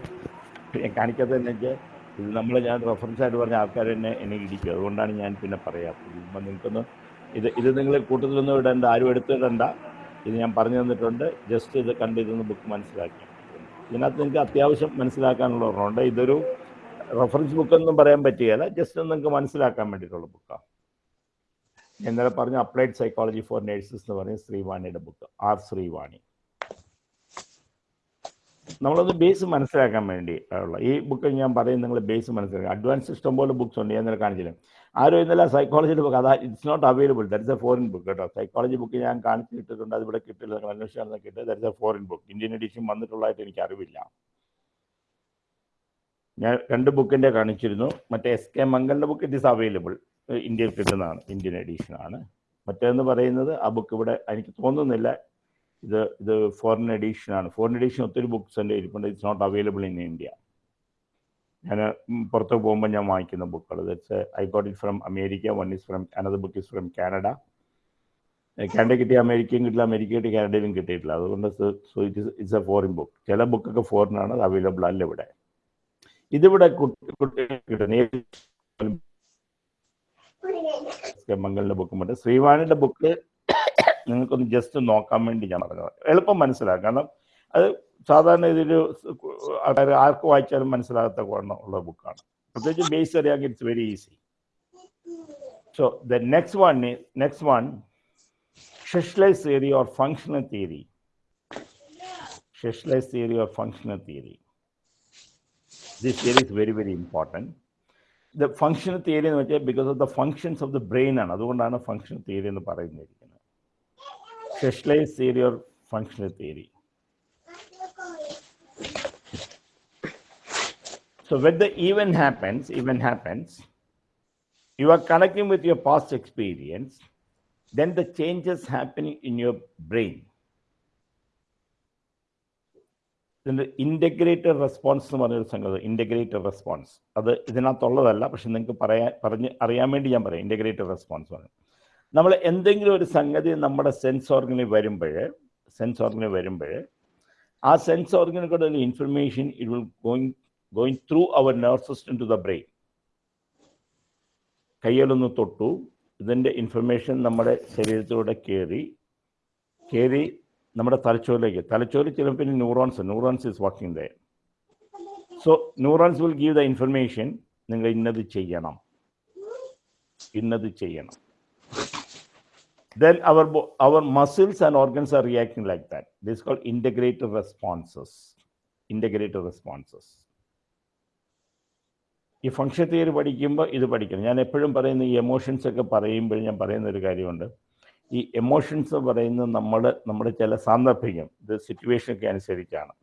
ഞാൻ കാണിക്കാത്തത് എന്ന് വെച്ചാൽ ഇത് നമ്മൾ ഞാൻ റെഫറൻസ് ആയിട്ട് പറഞ്ഞ ആൾക്കാർ തന്നെ എന്നെ ഇടിക്കും. അതുകൊണ്ടാണ് ഞാൻ പിന്നെ പറയാം. ഇപ്പം നിങ്ങൾക്കൊന്ന് ഇത് ഇത് നിങ്ങൾ കൂട്ടത്തിലൊന്നും ഇടേണ്ട ആരും എടുത്തിടണ്ട ഇത് ഞാൻ പറഞ്ഞു തന്നിട്ടുണ്ട്. ജസ്റ്റ് ഇത് കണ്ട് ഇതൊന്ന് ബുക്ക് മനസ്സിലാക്കി. ഇതിനകത്ത് നിങ്ങൾക്ക് അത്യാവശ്യം മനസ്സിലാക്കാനുള്ള ഒരെണ്ണമുണ്ട് ഇതൊരു റെഫറൻസ് ബുക്കൊന്നും പറയാൻ പറ്റുകയില്ല. ജസ്റ്റ് നിങ്ങൾക്ക് മനസ്സിലാക്കാൻ വേണ്ടിയിട്ടുള്ള ബുക്കാണ് ഞാൻ ഇന്നലെ പറഞ്ഞ അപ്ലൈഡ് സൈക്കോളജി ഫോർ നേഴ്സസ് എന്ന് പറഞ്ഞ ശ്രീവാണിയുടെ ബുക്ക് ആർ ശ്രീവാണി. നമ്മളൊന്ന് ബേസ് മനസ്സിലാക്കാൻ വേണ്ടി ഉള്ള. ഈ ബുക്ക് ഞാൻ പറയും നിങ്ങൾ ബേസ് മനസ്സിലാക്കുക. അഡ്വാൻസ് ഇഷ്ടംപോലെ ബുക്ക്സ് ഉണ്ട്. ഞാൻ ഇന്നലെ കാണിച്ചില്ല? ആരും ഇന്നലെ സൈക്കോളജിയുടെ ബുക്ക് അതാ it's not available that is a foreign book കേട്ടോ. സൈക്കോളജി ബുക്ക് ഞാൻ കാണിച്ച് കിട്ടിയിട്ടുണ്ട് അത് ഇവിടെ കിട്ടില്ല. നിങ്ങൾ അന്വേഷിച്ചാൽ കിട്ടുക. That is a foreign book Indian edition വന്നിട്ടുള്ളതായിട്ട് എനിക്ക് അറിവില്ല. ഞാൻ രണ്ട് ബുക്കിന്റെ കാണിച്ചിരുന്നു. മറ്റേ എസ് കെ മംഗലിന്റെ ബുക്ക് ഇറ്റ് ഈസ് അവൈലബിൾ ഇന്ത്യയിൽ കിട്ടുന്നതാണ്. ഇന്ത്യൻ എഡിഷനാണ് മറ്റേന്ന് പറയുന്നത് ആ ബുക്ക് ഇവിടെ എനിക്ക് തോന്നുന്നില്ല. ഇത് ഇത് ഫോറിൻ എഡീഷൻ ആണ്. ഫോറിൻ എഡീഷൻ ഒത്തിരി ബുക്ക്സ് എന്റെ ഇരിപ്പുണ്ട് it's not available in India ഞാൻ പുറത്ത് പോകുമ്പോൾ ഞാൻ വാങ്ങിക്കുന്ന ബുക്കുകൾ that's I got it from America one is from another book is from Canada Canada കിട്ടിയ അമേരിക്കയും കിട്ടില്ല. അമേരിക്ക കിട്ടിയ കാനഡയിലും കിട്ടിയിട്ടില്ല. അതുകൊണ്ട് so it is it's a foreign book ചില ബുക്കൊക്കെ ഫോറിനാണ് അത് അവൈലബിൾ അല്ല ഇവിടെ. ഇതിവിടെ കുട്ടി. കുട്ടി കിട്ടുന്ന മംഗലിന്റെ ബുക്കുമുണ്ട് ശ്രീവാണിയുടെ ബുക്ക് നിങ്ങൾക്കൊന്ന് ജസ്റ്റ് നോക്കാൻ വേണ്ടി ഞാൻ പറഞ്ഞത്. എളുപ്പം മനസ്സിലാക്കാം. കാരണം അത് സാധാരണ ഇതിൽ ആൾക്കാർ ആർക്ക് വായിച്ചാലും മനസ്സിലാകാത്ത ഉള്ള ബുക്കാണ്. പ്രത്യേകിച്ച് ബേസ് അറിയാമെങ്കിൽ it's very easy so the next one next one specialized theory or functional theory specialized theory or functional theory this theory is very very important the functional theory എന്ന് വെച്ചാൽ because of the functions of the brain ആണ്. അതുകൊണ്ടാണ് functional theory എന്ന് പറയുന്നിരിക്കുന്നത് Specialise theory or functional theory So when the event happens, event happens, you are connecting with your past experience, then the changes happening in your brain. ഇതിൻ്റെ integrated response എന്ന് പറഞ്ഞൊരു സംഗതി integrated response അത് ഇതിനകത്തുള്ളതല്ല പക്ഷെ നിങ്ങൾക്ക് പറയാൻ പറഞ്ഞ് അറിയാൻ വേണ്ടി ഞാൻ പറയാം ഇൻ്റഗ്രേറ്റഡ് റെസ്പോൺസ് പറഞ്ഞു നമ്മൾ എന്തെങ്കിലും ഒരു സംഗതി നമ്മുടെ സെൻസ് ഓർഗനിൽ വരുമ്പോൾ സെൻസ് ഓർഗനിൽ വരുമ്പോൾ ആ സെൻസ് ഓർഗനിൽ കൂടെ ഒരു information it will going going through our nerve system to the brain കയ്യിലൊന്ന് തൊട്ടു ഇതിന്റെ ഇൻഫർമേഷൻ നമ്മുടെ ശരീരത്തിലൂടെ കയറി കയറി നമ്മുടെ തലച്ചോറിലേക്ക്. തലച്ചോറിൽ ചിലപ്പോൾ പിന്നെ neurons neurons is working there so neurons will give the information നിങ്ങൾ ഇന്നത് ചെയ്യണം. ഇന്നത് ചെയ്യണം. Then our our muscles and organs are reacting like that. This is called integrated responses. Integrated responses. ഈ ഫങ്ഷൻ തിയറി പഠിക്കുമ്പോൾ ഇത് പഠിക്കണം. ഞാൻ എപ്പോഴും പറയുന്ന ഈ എമോഷൻസ് ഒക്കെ പറയുമ്പോൾ ഞാൻ പറയുന്ന ഒരു കാര്യമുണ്ട്. ഈ എമോഷൻസ് പറയുന്നത് നമ്മൾ നമ്മുടെ ചില സാന്ദർഭികം ഇത് സിറ്റുവേഷൻ ഒക്കെ അനുസരിച്ചാണ്.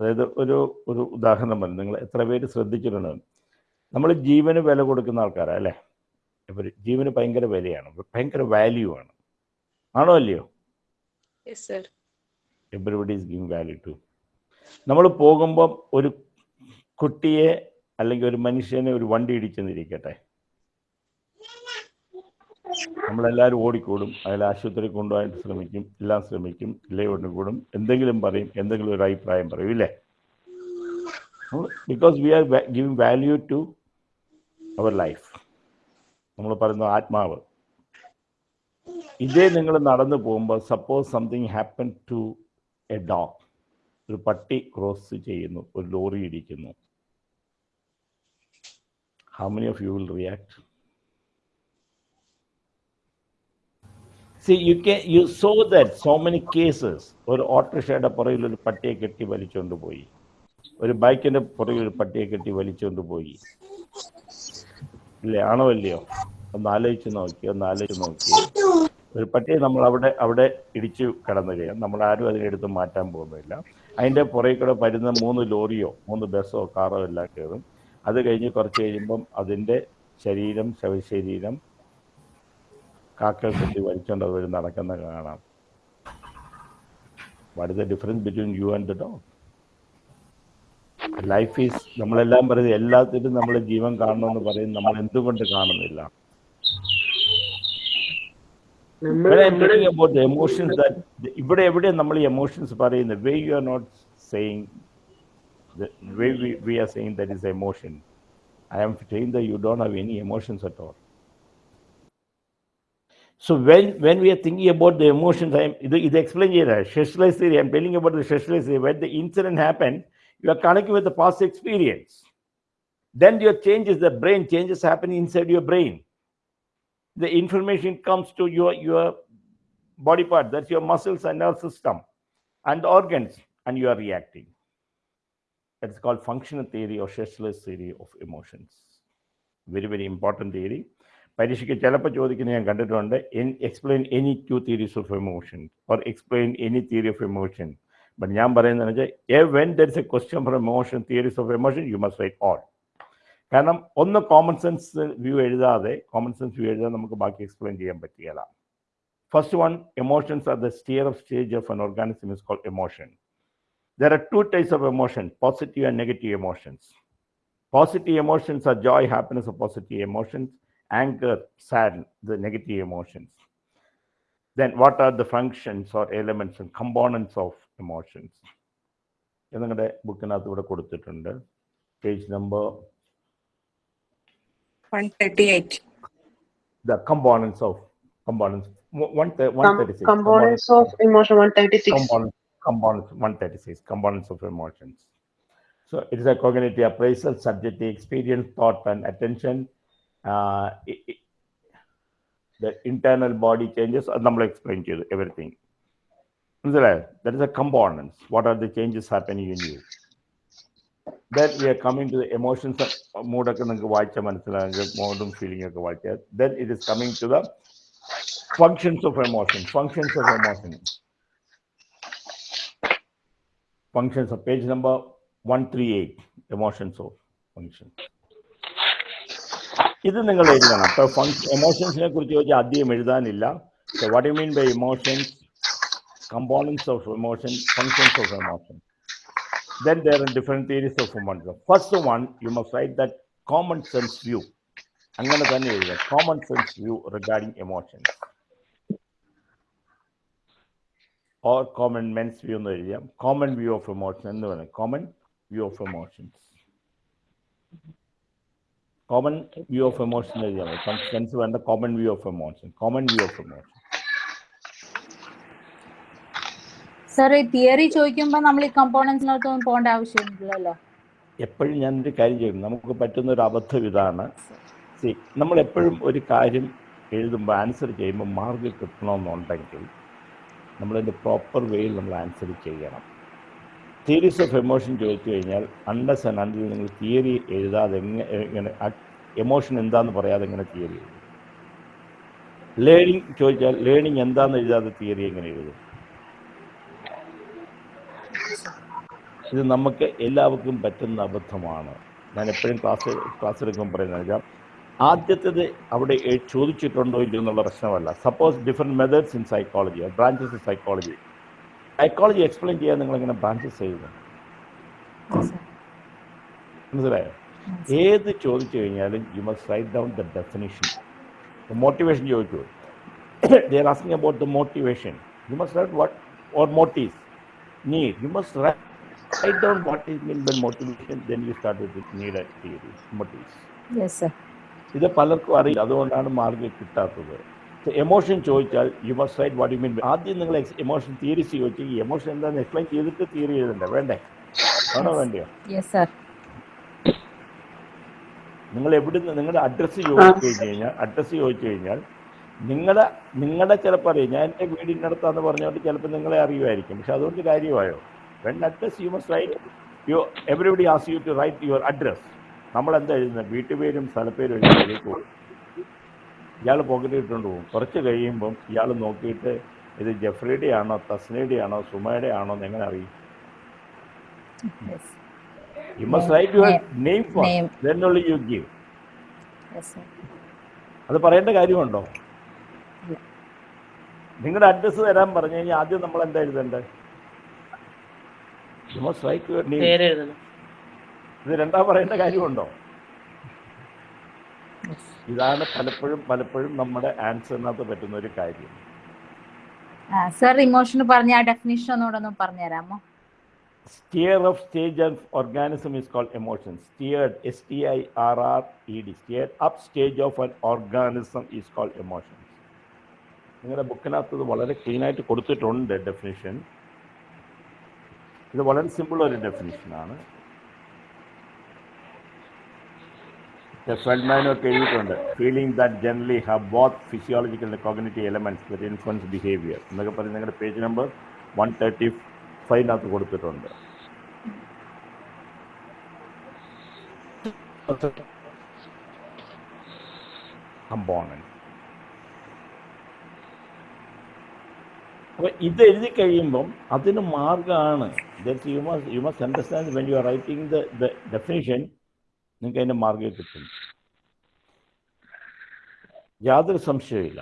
അതായത് ഒരു ഒരു ഉദാഹരണം പറഞ്ഞു. നിങ്ങൾ എത്ര പേര് ശ്രദ്ധിച്ചിട്ടുണ്ട് നമ്മൾ ജീവന് വില കൊടുക്കുന്ന ആൾക്കാരാണ് അല്ലേ? ഇവർ ജീവന് ഭയങ്കര വിലയാണ്. ഭയങ്കര വാല്യൂ ആണ്. ആണോ അല്ലയോ. Everybody is giving value to നമ്മൾ പോകുമ്പം ഒരു കുട്ടിയെ അല്ലെങ്കിൽ ഒരു മനുഷ്യനെ ഒരു വണ്ടി ഇടിച്ചെന്നിരിക്കട്ടെ. നമ്മളെല്ലാവരും ഓടിക്കൂടും. അതിൽ ആശുപത്രി കൊണ്ടുപോകാൻ ശ്രമിക്കും എല്ലാം ശ്രമിക്കും ഇല്ലേ ഓടിക്കൂടും എന്തെങ്കിലും പറയും എന്തെങ്കിലും ഒരു അഭിപ്രായം പറയും ഇല്ലേ? Because we are giving value to our life നമ്മൾ പറയുന്ന ആത്മാവ്. ഇതേ നിങ്ങൾ നടന്നു പോകുമ്പോൾ suppose something happen to a dog ഒരു പട്ടി ക്രോസ് ചെയ്യുന്നു ഒരു lorry ഇടിക്കുന്നു. How many of you will react see you K you so that so many cases ഒരു ഓട്ടോറിക്ഷയുടെ പുറകിൽ ഒരു പട്ടിയെ കെട്ടി വലിച്ചുകൊണ്ട് പോയി. ഒരു ബൈക്കിന്റെ പുറകിൽ ഒരു പട്ടിയെ കെട്ടി വലിച്ചുകൊണ്ട് പോയി. ഇല്ലേ? ആണോ അല്ലയോ ഒന്ന് ആലോചിച്ച് നോക്കി ഒന്ന് ആലോചിച്ച് നോക്കി. ഒരു പട്ടിയെ നമ്മൾ അവിടെ അവിടെ ഇടിച്ചു കിടന്നു കഴിയാം നമ്മൾ ആരും അതിനെടുത്ത് മാറ്റാൻ പോകുന്നില്ല. അതിന്റെ പുറകിൽ കൂടെ വരുന്ന മൂന്ന് ലോറിയോ മൂന്ന് ബസ്സോ കാറോ എല്ലാം കയറും. അത് കഴിഞ്ഞ് കുറച്ച് കഴിയുമ്പം അതിന്റെ ശരീരം ശവശരീരം കാക്കൾ കെട്ടി വലിച്ചുകൊണ്ട് അത് നടക്കുന്ന കാണാം. What is the difference between you and the dog life is നമ്മളെല്ലാം പറയുന്നത് എല്ലാത്തിലും നമ്മൾ ജീവൻ കാണണമെന്ന് പറയും നമ്മൾ എന്തുകൊണ്ട് കാണുന്നില്ല നമ്മൾ When I'm talking about the emotions that ഇവിടെ എവിടെ നമ്മൾ ഈ എമോഷൻസ് പറയുന്നത് way you are not saying way we are saying that is emotion I am saying the you don't have any emotions at all So when, when we are thinking about the emotions, I am ഇത് ഇത് explain ചെയ്ത specialized theory. I'm telling you about the specialized theory. When the incident happened, you are connecting with the past experience. Then your changes, the brain changes happen inside your brain. The information comes to your your body part. That's your muscles and nerve system and organs, and you are reacting. It's called functional theory or specialized theory of emotions. Very very important theory. പരീക്ഷയ്ക്ക് ചിലപ്പോൾ ചോദിക്കുന്നത് ഞാൻ കണ്ടിട്ടുണ്ട് explain any two theories of emotion or explain any theory of emotion but ഞാൻ പറയുന്നത് വെച്ചാൽ when there is a question for emotion theories of emotion you must write all കാരണം ഒന്ന് common sense view എഴുതാതെ common sense view എഴുതാതെ നമുക്ക് ബാക്കി explain ചെയ്യാൻ പറ്റുകയില്ല first one emotions are the stir of stage of an organism is called emotion. There are two types of emotion, positive and negative emotions. Positive emotions are joy, happiness, or positive emotions. Anger, sad, the negative emotions. Then what are the functions or elements and components of emotions? ഇത് നിങ്ങളുടെ ബുക്കിനകത്ത് ഇവിടെ കൊടുത്തിട്ടുണ്ട് page number one thirty eight the components of components one, one, thir- Com- 136 components of emotion one thirty-six. components components 136 components of emotions so it is a cognitive appraisal subjective experience thought and attention uh, i- i- the internal body changes അത് നമ്മൾ explain ചെയ്തു everything മനസ്സിലായോ that is a components what are the changes happening in you then we are coming to the emotions മൂഡൊക്കെ നിങ്ങൾക്ക് വായിച്ചാൽ മനസ്സിലാകും മൂഡും feeling ഒക്കെ വായിച്ചാൽ then it is coming to the functions of emotion functions of emotion functions of page number 138 emotions of function ഇത് നിങ്ങൾ എഴുതണം അപ്പൊ എമോഷൻസിനെ കുറിച്ച് ചോദിച്ചാൽ അധികം എഴുതാനില്ല what you mean by emotions components of emotion, functions of emotion. Then there are different theories of emotion. First one, you must write that common sense view. I'm going to tell you a common sense view regarding emotions. Or common men's view in the area, common view of emotion, no, common view of emotions. Common view of emotion, common view of emotion, common view of emotion. Sir ഈ theory ചോദിക്കുമ്പോൾ നമ്മൾ ഈ കമ്പോണൻസിനകത്തൊന്നും പോകേണ്ട ആവശ്യമില്ലല്ലോ എപ്പോഴും ഞാൻ ഒരു കാര്യം ചെയ്യും നമുക്ക് പറ്റുന്ന ഒരു അബദ്ധം ഇതാണ്. സി നമ്മൾ എപ്പോഴും ഒരു കാര്യം എഴുതുമ്പോൾ ആൻസർ ചെയ്യുമ്പോൾ മാർക്ക് കിട്ടണമെന്നുണ്ടെങ്കിൽ നമ്മളതിന്റെ പ്രോപ്പർ വേയിൽ നമ്മൾ ആൻസർ ചെയ്യണം. തിയറീസ് ഓഫ് എമോഷൻ ചോദിച്ചു കഴിഞ്ഞാൽ അണ്ടസ് ആൻഡ് അണ്ടിൽ നിങ്ങൾ തിയറി എഴുതാതെ എങ്ങനെ എങ്ങനെ എമോഷൻ എന്താണെന്ന് പറയാതെ എങ്ങനെ തിയറി എഴുതും? ലേണിംഗ് ചോദിച്ചാൽ ലേണിംഗ് എന്താണെന്ന് എഴുതാതെ തിയറി എങ്ങനെ എഴുതും? ഇത് നമുക്ക് എല്ലാവർക്കും പറ്റുന്ന അബദ്ധമാണ്. ഞാൻ എപ്പോഴും ക്ലാസ് ക്ലാസ് എടുക്കുമ്പോൾ പറയുന്നത് വെച്ചാൽ ആദ്യത്തേത് അവിടെ ചോദിച്ചിട്ടുണ്ടോ ഇല്ലയോ എന്നുള്ള പ്രശ്നമല്ല. Suppose different methods in psychology branches in psychology psychology explain ചെയ്യാൻ നിങ്ങൾ എങ്ങനെ ബ്രാഞ്ചസ് ചെയ്യുന്നു മനസ്സിലായോ? ഏത് ചോദിച്ചു കഴിഞ്ഞാലും you must write down the definition motivation ചോദിച്ചു they are asking about the motivation you must write what or motives need. You must write, write down what is meant by motivation, then you start with the need theories, motives. Yes, sir. ഇത് പലർക്കും അറിയില്ല അതുകൊണ്ടാണ് mark കിട്ടാത്തത്. Emotion ചോദിച്ചാൽ you must write what you mean ആദ്യം നിങ്ങൾ emotion theories ചോദിച്ചു ഈ എമോഷൻ എന്താണെന്ന് എക്സ്പ്ലെയിൻ ചെയ്തിട്ട് തിയറി എഴുതണ്ടേ? വേണ്ടേ? ആണോ വേണ്ടയോ? നിങ്ങൾ എവിടുന്ന് നിങ്ങളുടെ അഡ്രസ്സ് ചോദിച്ചു കഴിഞ്ഞ് കഴിഞ്ഞാൽ അഡ്രസ്സ് ചോദിച്ചു കഴിഞ്ഞാൽ നിങ്ങളുടെ നിങ്ങളുടെ ചിലപ്പോൾ അറിയാം. ഞാൻ എന്റെ വീടിന്റെ അടുത്താന്ന് പറഞ്ഞുകൊണ്ട് ചിലപ്പോൾ നിങ്ങളെ അറിയുമായിരിക്കും. പക്ഷെ അതുകൊണ്ട് കാര്യമായോ? When address you must write you everybody ask you to write your address നമ്മൾ എന്താ എഴുതുന്നത് വീട്ടുപേരും സ്ഥലപ്പേരും എഴുതി പോകും. ഇയാൾ പോക്കറ്റ് ഇട്ടുകൊണ്ട് പോകും. കുറച്ച് കഴിയുമ്പം ഇയാൾ നോക്കിയിട്ട് ഇത് ജെഫ്രിയുടെ ആണോ തസ്നയുടെ ആണോ സുമയുടെ ആണോ എന്ന് എങ്ങനെ അറിയും? You must write your name for then only you give അത് പറയേണ്ട കാര്യമുണ്ടോ? നിങ്ങളുടെ അഡ്രസ്സ് തരാൻ പറഞ്ഞു കഴിഞ്ഞാൽ ആദ്യം നമ്മൾ എന്താ എഴുതണ്ടേ Must write your name. ഇത് രണ്ടാം പറയേണ്ട കാര്യമുണ്ടോ? ഇതാണ് പലപ്പോഴും പലപ്പോഴും നമ്മുടെ ആൻസറിനകത്ത് പറ്റുന്ന ഒരു കാര്യം. സർ ഇമോഷൻ പറഞ്ഞ ആ ഡെഫിനിഷൻ ഒന്നുകൂടെ ഒന്ന് പറഞ്ഞുതരാമോ? Stir of stage of organism is called emotion stirred S T I R R E D stirred up stage of an organism is called emotion നിങ്ങളുടെ ബുക്കിനകത്ത് ഇത് വളരെ ക്ലീൻ ആയിട്ട് കൊടുത്തിട്ടുണ്ട് ഡെഫിനിഷൻ ഇത് വളരെ സിമ്പിൾ ഒരു ഡെഫിനിഷനാണ് ഫെൽമാനോ എഴുതിയിട്ടുണ്ട് feeling that generally have both physiological cognitive elements that influence behaviour എന്നൊക്കെ പറഞ്ഞ് നിങ്ങളുടെ പേജ് നമ്പർ വൺ തേർട്ടി ഫൈവിനകത്ത് കൊടുത്തിട്ടുണ്ട്. കമ്പോണന്റ് അപ്പോൾ ഇത് എഴുതി കഴിയുമ്പം അതിന് മാർഗമാണ് you must you must understand when you are writing the definition നിങ്ങൾക്ക് അതിന്റെ മാർഗം കിട്ടും. യാതൊരു സംശയമില്ല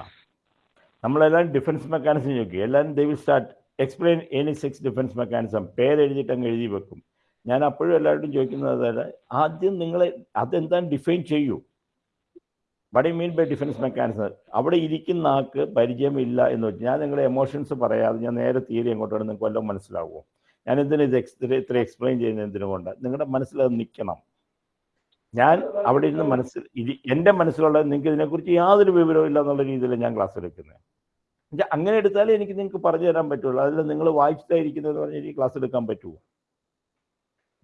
നമ്മളെല്ലാവരും ഡിഫൻസ് മെക്കാനിസം നോക്കി. എല്ലാവരും they will start explain any six defence mechanism പേരെഴുതിയിട്ട് അങ്ങ് എഴുതി വെക്കും. ഞാൻ അപ്പോഴും എല്ലാവരോടും ചോദിക്കുന്നത് അതായത് ആദ്യം നിങ്ങളെ അതെന്താണ് ഡിഫൈൻ ചെയ്യൂ? What you mean by defence mechanism അവിടെ ഇരിക്കുന്ന ആൾക്ക് പരിചയമില്ല എന്ന് വെച്ചാൽ ഞാൻ നിങ്ങളുടെ എമോഷൻസ് പറയാതെ ഞാൻ നേരെ തീരെ എങ്ങോട്ടാണ് നിങ്ങൾക്ക് വല്ലതും മനസ്സിലാവുമോ? ഞാൻ എന്തിനാ ഇത് എക്സ് ഇത്ര എക്സ്പ്ലെയിൻ ചെയ്യുന്നത് എന്തിനുകൊണ്ട് നിങ്ങളുടെ മനസ്സിൽ അത് നിൽക്കണം. ഞാൻ അവിടെ ഇരുന്ന് മനസ്സിൽ ഇത് എന്റെ മനസ്സിലുള്ളത് നിങ്ങൾക്ക് ഇതിനെക്കുറിച്ച് യാതൊരു വിവരവും ഇല്ല എന്നുള്ള രീതിയിൽ ഞാൻ ക്ലാസ് എടുക്കുന്നത്. അങ്ങനെ എടുത്താലേ എനിക്ക് നിങ്ങൾക്ക് പറഞ്ഞു തരാൻ പറ്റുള്ളൂ. അതിൽ നിങ്ങൾ വായിച്ചിട്ടായിരിക്കുന്നതെന്ന് പറഞ്ഞാൽ എനിക്ക് ക്ലാസ് എടുക്കാൻ പറ്റുമോ?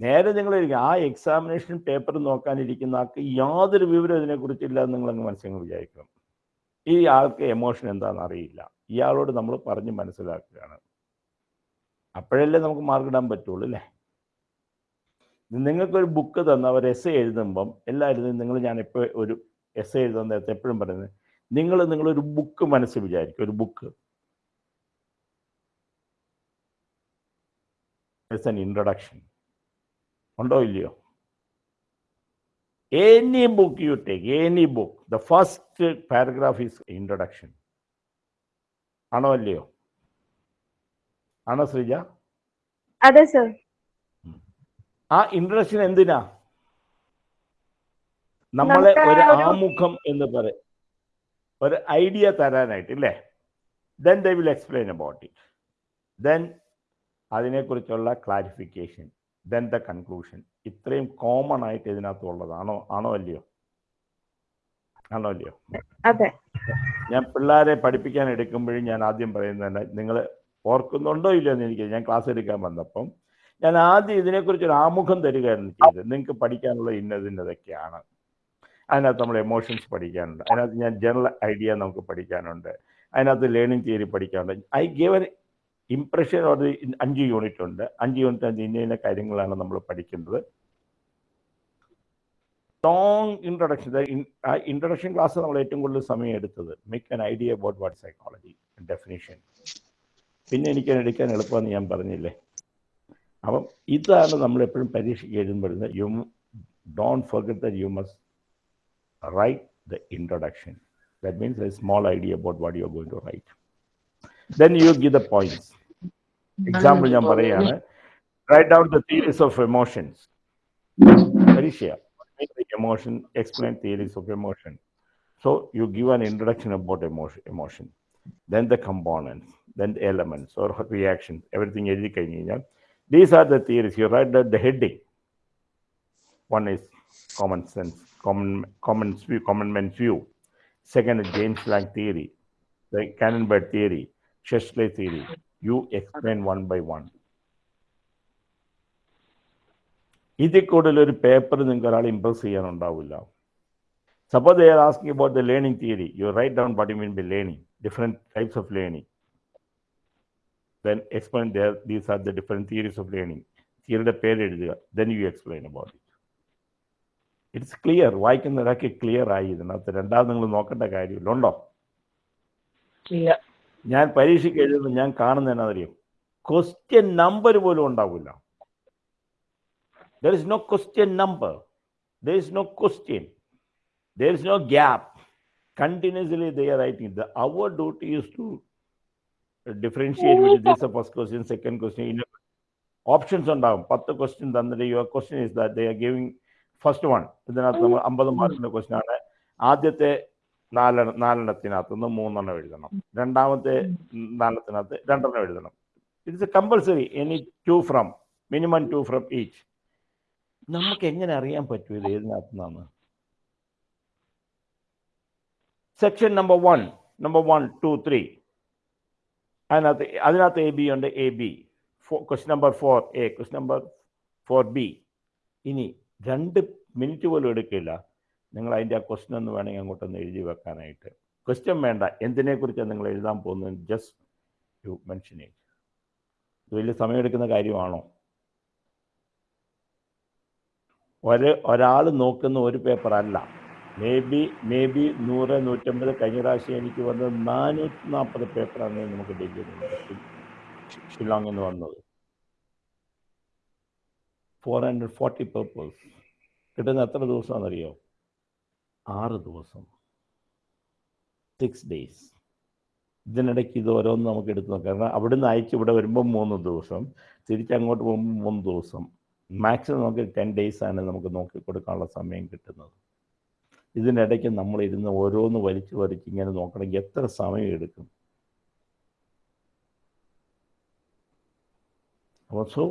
നേരെ നിങ്ങൾ ആ എക്സാമിനേഷൻ പേപ്പർ നോക്കാനിരിക്കുന്ന ആൾക്ക് യാതൊരു വിവരം ഇതിനെക്കുറിച്ചില്ല എന്ന് നിങ്ങളങ്ങ് മനസ്സിൽ വിചാരിക്കണം. ഈ ആൾക്ക് എമോഷൻ എന്താണെന്ന് അറിയില്ല. ഇയാളോട് നമ്മൾ പറഞ്ഞ് മനസ്സിലാക്കുകയാണ്. അപ്പോഴല്ലേ നമുക്ക് മാർക്ക് ഇടാൻ പറ്റുള്ളൂ അല്ലേ? നിങ്ങൾക്കൊരു ബുക്ക് തന്ന ഒരു എസ് എഴുതുമ്പം എല്ലാവരും നിങ്ങൾ ഞാൻ എപ്പോൾ ഒരു എസ് എഴുതുന്ന നേരത്തെ എപ്പോഴും പറയുന്നത് നിങ്ങൾ നിങ്ങളൊരു ബുക്ക് മനസ്സിൽ വിചാരിക്കും ഒരു ബുക്ക് ഇറ്റ്സ് ആൻ ഇൻട്രൊഡക്ഷൻ ഉണ്ടോ ഇല്ലയോ? Any book you take any book the first paragraph is introduction ആണോ അല്ലയോ? ആണോ ശ്രീജ? അതെ സർ ആ ഇൻട്രൊഡക്ഷൻ എന്തിനാ? നമ്മളെ ഒരു ആമുഖം എന്ന് പറയും ഒരു ഐഡിയ തരാനായിട്ട് ഇല്ലേ? Then they will explain about it then അതിനെക്കുറിച്ചുള്ള ക്ലാരിഫിക്കേഷൻ ദെൻ ദ കൺക്ലൂഷൻ ഇത്രയും കോമൺ ആയിട്ട് ഇതിനകത്ത് ഉള്ളത് ആണോ അല്ലയോ? ആണോ അല്ലയോ? അതെ. ഞാൻ പിള്ളേരെ പഠിപ്പിക്കാൻ എടുക്കുമ്പോഴും ഞാൻ ആദ്യം പറയുന്നത് നിങ്ങൾ ഓർക്കുന്നുണ്ടോ ഇല്ലയോ എന്ന് എനിക്ക് ഞാൻ ക്ലാസ് എടുക്കാൻ വന്നപ്പം ഞാൻ ആദ്യം ഇതിനെക്കുറിച്ച് ഒരു ആമുഖം തരികയായിരുന്നു ചെയ്തത്. നിങ്ങൾക്ക് പഠിക്കാനുള്ള ഇന്നതിന്റെതൊക്കെയാണ്. അതിനകത്ത് നമ്മൾ എമോഷൻസ് പഠിക്കാനുണ്ട്. അതിനകത്ത് ഞാൻ ജനറൽ ഐഡിയ നമുക്ക് പഠിക്കാനുണ്ട്. അതിനകത്ത് ലേണിംഗ് തിയറി പഠിക്കാനുണ്ട്. ഐ ഗിവ് എൻ ഇംപ്രഷൻ ഒരു അഞ്ച് യൂണിറ്റ് ഉണ്ട്. അഞ്ച് യൂണിറ്റ് അഞ്ച് ഇന്ന ഇന്ന കാര്യങ്ങളാണ് നമ്മൾ പഠിക്കുന്നത്. ലോങ് ഇൻട്രൊഡക്ഷൻ ആ ഇൻട്രൊഡക്ഷൻ ക്ലാസ് നമ്മൾ ഏറ്റവും കൂടുതൽ സമയം എടുത്തത് make an idea about what psychology definition പിന്നെ എനിക്ക് എടുക്കാൻ എളുപ്പമെന്ന് ഞാൻ പറഞ്ഞില്ലേ? അപ്പം ഇതാണ് നമ്മൾ എപ്പോഴും പരീക്ഷയ്ക്ക് എഴുതുമ്പോഴുന്നത് you don't forget that you must write the introduction that means a small idea about what you are going to write then you give the points example ഞാൻ പറയുകയാണ് write down the theories of emotions പരീക്ഷ emotion explain theories of emotion so you give an introduction about emotion emotion then the components then the elements or reactions everything എഴുതി കഴിഞ്ഞ് കഴിഞ്ഞാൽ these are the theories you write the, the heading one is common sense common common view common man's view second is james lange theory the Canonbird theory Chesley theory you explain one by one. ഇതിൽ കൂടുതൽ ഒരു paper നിങ്ങൾക്ക് ഒരാൾ impress ചെയ്യാനുണ്ടാവില്ല. Suppose they are asking about the learning theory you write down what you mean by learning different types of learning then explain there these are the different theories of learning തിയറിയുടെ പേര് എഴുതുക. Then you explain about it it's clear വായിക്കുന്ന ഒരാൾക്ക് clear ആയി. ഇതിനകത്ത് രണ്ടാമത് നിങ്ങൾ നോക്കേണ്ട കാര്യമില്ല. ഉണ്ടോ? ഇല്ല. ഞാൻ പരീക്ഷയ്ക്ക് എഴുതുന്നു ഞാൻ കാണുന്ന എന്നാ അറിയും ക്വസ്റ്റ്യൻ നമ്പർ പോലും ഉണ്ടാവില്ല. There is no question number there is no question there is no gap continuously they are writing the our duty use to differentiate this first question second question options ഉണ്ടാവും. പത്ത് question തന്നിട്ട് your question is they are giving first one ഇതിനകത്ത് നമ്മൾ mm-hmm. അമ്പത് മാർക്കിന്റെ question ആണ്. ആദ്യത്തെ നാലെണ്ണ നാലെണ്ണത്തിനകത്ത് നിന്ന് മൂന്നെണ്ണം എഴുതണം. രണ്ടാമത്തെ നാലെണ്ണത്തിനകത്ത് രണ്ടെണ്ണം എഴുതണം. It's a compulsory any two from minimum two from each നമുക്ക് എങ്ങനെ അറിയാൻ പറ്റും ഇത് ഏതിനകത്ത് നിന്നാണ് section number one number one two three അതിനകത്ത് അതിനകത്ത് എ ബി ഉണ്ട്. A B question number four A question number four B ഇനി രണ്ട് മിനിറ്റ് പോലും എടുക്കില്ല. നിങ്ങൾ അതിന്റെ ആ ക്വസ്റ്റൻ ഒന്ന് വേണമെങ്കിൽ അങ്ങോട്ടൊന്ന് എഴുതി വെക്കാനായിട്ട്. ക്വസ്റ്റ്യൻ വേണ്ട. എന്തിനെക്കുറിച്ചാണ് നിങ്ങൾ എഴുതാൻ പോകുന്നത്? ജസ്റ്റ് യു മെൻഷൻ ഇറ്റ് ഇത് വലിയ സമയമെടുക്കുന്ന കാര്യമാണോ? ഒരു ഒരാൾ നോക്കുന്ന ഒരു പേപ്പർ അല്ല. മേ ബി മേ ബി നൂറ് നൂറ്റമ്പത് കഴിഞ്ഞ പ്രാവശ്യം എനിക്ക് വന്നത് നാനൂറ്റി നാൽപ്പത് പേപ്പറാണ് നമുക്ക് ഡൽഹിയിൽ ഷില്ലോങ്ങിൽ നിന്ന് വന്നത്. ഫോർ ഹൺഡ്രഡ് ഫോർട്ടി പേപ്പേഴ്സ് കിട്ടുന്ന എത്ര ദിവസമാണെന്നറിയോ? ആറ് ദിവസം. സിക്സ് ഡേയ്സ് ഇതിനിടയ്ക്ക് ഇത് ഓരോന്ന് നമുക്ക് എടുത്ത് നോക്കാം. കാരണം അവിടുന്ന് അയച്ച് ഇവിടെ വരുമ്പോൾ മൂന്ന് ദിവസം തിരിച്ചങ്ങോട്ട് പോകുമ്പോൾ മൂന്ന് ദിവസം. മാക്സിമം നമുക്ക് ടെൻ ഡേയ്സ് ആണ് നമുക്ക് നോക്കി കൊടുക്കാനുള്ള സമയം കിട്ടുന്നത്. ഇതിനിടയ്ക്ക് നമ്മൾ ഇരുന്ന് ഓരോന്ന് വലിച്ചു വലിച്ച് ഇങ്ങനെ നോക്കണമെങ്കിൽ എത്ര സമയം എടുക്കും? അപ്പോൾ സോ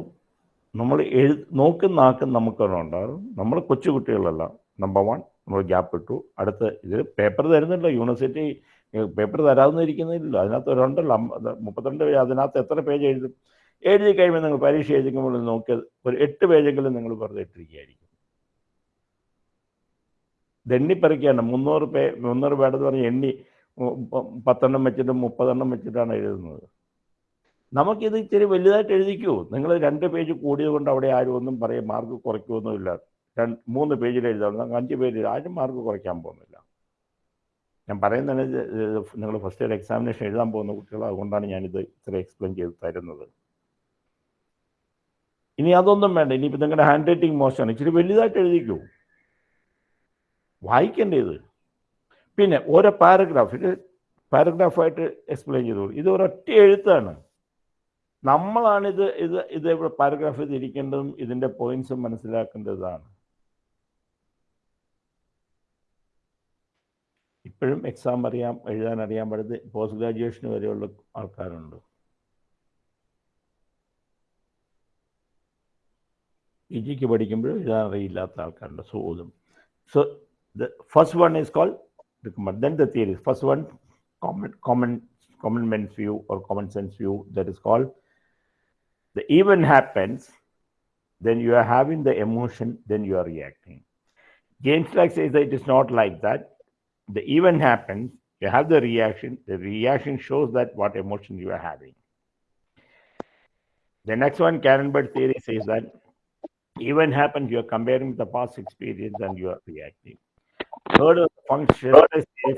നമ്മൾ എഴു നോക്കുന്ന ആക്കും നമുക്കൊരുണ്ടാകും നമ്മൾ കൊച്ചുകുട്ടികളല്ല. നമ്പർ വൺ നമ്മൾ ഗ്യാപ്പ് ഇട്ടു. അടുത്ത് ഇതിൽ പേപ്പർ തരുന്നില്ല യൂണിവേഴ്സിറ്റി പേപ്പർ തരാമെന്നിരിക്കുന്നില്ല അതിനകത്ത് ഒരുണ്ടല്ലോ. മുപ്പത്തിരണ്ട് പേജ് അതിനകത്ത് എത്ര പേജ് എഴുതും? എഴുതി കഴിയുമ്പോൾ നിങ്ങൾ പരീക്ഷ എഴുതിക്കുമ്പോൾ നോക്കിയത് ഒരു എട്ട് പേജെങ്കിലും നിങ്ങൾ വെറുതെ ഇട്ടിരിക്കുകയായിരിക്കും. ദണ്ണിപ്പറിക്കാണ് മുന്നൂറ് പേ മുന്നൂറ് പേടെന്ന് പറഞ്ഞ് എണ്ണി പത്തെണ്ണം വെച്ചിട്ടും മുപ്പതെണ്ണം വെച്ചിട്ടാണ് എഴുതുന്നത്. നമുക്കിത് ഇച്ചിരി വലുതായിട്ട് എഴുതിക്കൂ. നിങ്ങൾ രണ്ട് പേജ് കൂടിയത് കൊണ്ട് അവിടെ ആരും ഒന്നും പറയും മാർക്ക് കുറയ്ക്കുമൊന്നുമില്ല രണ്ട് മൂന്ന് പേജിൽ എഴുതാവുന്ന അഞ്ച് പേജിൽ ആരും മാർക്ക് കുറയ്ക്കാൻ പോകുന്നില്ല. ഞാൻ പറയുന്നതിന് നിങ്ങൾ ഫസ്റ്റ് ഇയർ എക്സാമിനേഷൻ എഴുതാൻ പോകുന്ന കുട്ടികൾ അതുകൊണ്ടാണ് ഞാനിത് ഇത്ര എക്സ്പ്ലെയിൻ ചെയ്ത് തരുന്നത്. ഇനി അതൊന്നും വേണ്ട. ഇനിയിപ്പോൾ നിങ്ങളുടെ ഹാൻഡ് റൈറ്റിംഗ് മോശമാണ് ഇച്ചിരി വലുതായിട്ട് എഴുതിക്കൂ. വായിക്കേണ്ടത് പിന്നെ ഓരോ പാരഗ്രാഫ് ഇത് പാരഗ്രാഫായിട്ട് എക്സ്പ്ലെയിൻ ചെയ്തോളൂ. ഇത് ഒരൊറ്റ എഴുത്താണ്. നമ്മളാണിത് ഇത് ഇത് ഇവിടെ പാരഗ്രാഫ് തിരിക്കേണ്ടതും ഇതിന്റെ പോയിന്റ്സും മനസ്സിലാക്കേണ്ടതാണ് ഇപ്പോഴും എക്സാം അറിയാം എഴുതാൻ അറിയാൻ പാടത് പോസ്റ്റ് ഗ്രാജുവേഷന് വരെയുള്ള ആൾക്കാരുണ്ട് പി ജിക്ക് പഠിക്കുമ്പോഴും എഴുതാൻ അറിയില്ലാത്ത ആൾക്കാരുണ്ട് സോ ഇതും so the first one is called recommend. Then the theory. First one, common common common man's view or common sense view that is called the event happens, then you are having the emotion, then you are reacting. James Clark says that it is not like that. The event happens, you have the reaction, the reaction shows that what emotion you are having. The next one, Karen Bird theory says that event happens, you are comparing with the past experience and you are reacting. Third function,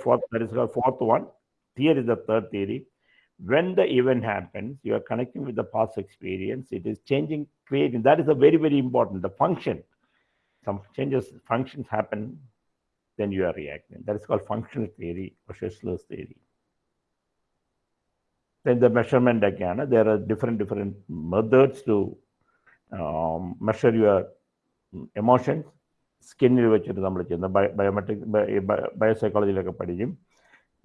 fourth, that is the fourth one. Here is the third theory. When the event happens, you are connecting with the past experience. It is changing, creating. That is a very, very important. The function, some changes, functions happen, then you are reacting. That is called functional theory or Schessler's theory. Then the measurement again, there are different, different methods to um, measure your emotions. വെച്ചിട്ട് നമ്മൾ ചെയ്യുന്ന biometric ബയോസൈക്കോളജിയിലൊക്കെ പഠിക്കും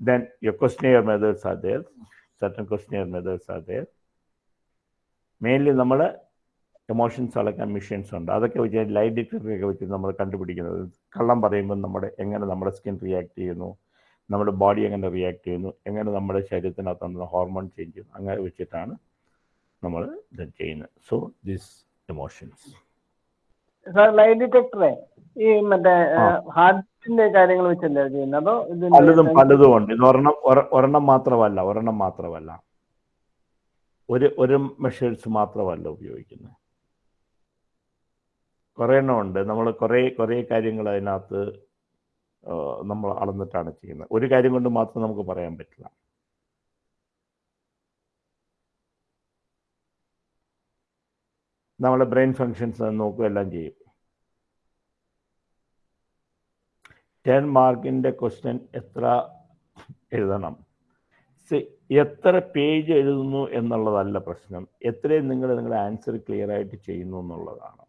then your questionnaire methods are there certain questionnaire methods are there mainly നമ്മൾ emotions അളക്കാൻ machines ഉണ്ട്. അതൊക്കെ വെച്ച് ലൈറ്റ് ഡിറ്റക്ടറൊക്കെ വെച്ച് നമ്മൾ കണ്ടുപിടിക്കുന്നത്. കള്ളം പറയുമ്പോൾ നമ്മുടെ എങ്ങനെ നമ്മുടെ സ്കിൻ റിയാക്ട് ചെയ്യുന്നു നമ്മുടെ ബോഡി എങ്ങനെ റിയാക്ട് ചെയ്യുന്നു എങ്ങനെ നമ്മുടെ ശരീരത്തിനകത്തുള്ള ഹോർമോൺ ചേഞ്ച് ചെയ്യുന്നു അങ്ങനെ വെച്ചിട്ടാണ് നമ്മൾ ഇത് ചെയ്യുന്നത്. So this emotions sir lie ഡിറ്റക്ടറെ ഈ മറ്റേ ആ. ഹാർട്ടിന്റെ കാര്യങ്ങൾ വെച്ചല്ലേ ചെയ്യുന്നത്? അതോ പലതും പലതും ഉണ്ട്. ഇത് ഒരെണ്ണം ഒരെണ്ണം മാത്രമല്ല ഒരെണ്ണം മാത്രമല്ല. ഒരു ഒരു മെഷേഴ്സ് മാത്രമല്ല ഉപയോഗിക്കുന്നത്. കുറേ എണ്ണം ഉണ്ട്. നമ്മൾ കുറേ കുറേ കാര്യങ്ങൾ അതിനകത്ത് നമ്മൾ അളന്നിട്ടാണ് ചെയ്യുന്നത്. ഒരു കാര്യം കൊണ്ട് മാത്രം നമുക്ക് പറയാൻ പറ്റില്ല. നമ്മളെ ബ്രെയിൻ ഫങ്ഷൻസ് നോക്കുക എല്ലാം ചെയ്യും. ടെൻ മാർക്കിന്റെ ക്വസ്റ്റ്യൻ എത്ര എഴുതണം? എത്ര പേജ് എഴുതുന്നു എന്നുള്ളതല്ല പ്രശ്നം. എത്രയും നിങ്ങൾ നിങ്ങളുടെ ആൻസർ ക്ലിയർ ആയിട്ട് ചെയ്യുന്നു എന്നുള്ളതാണ്.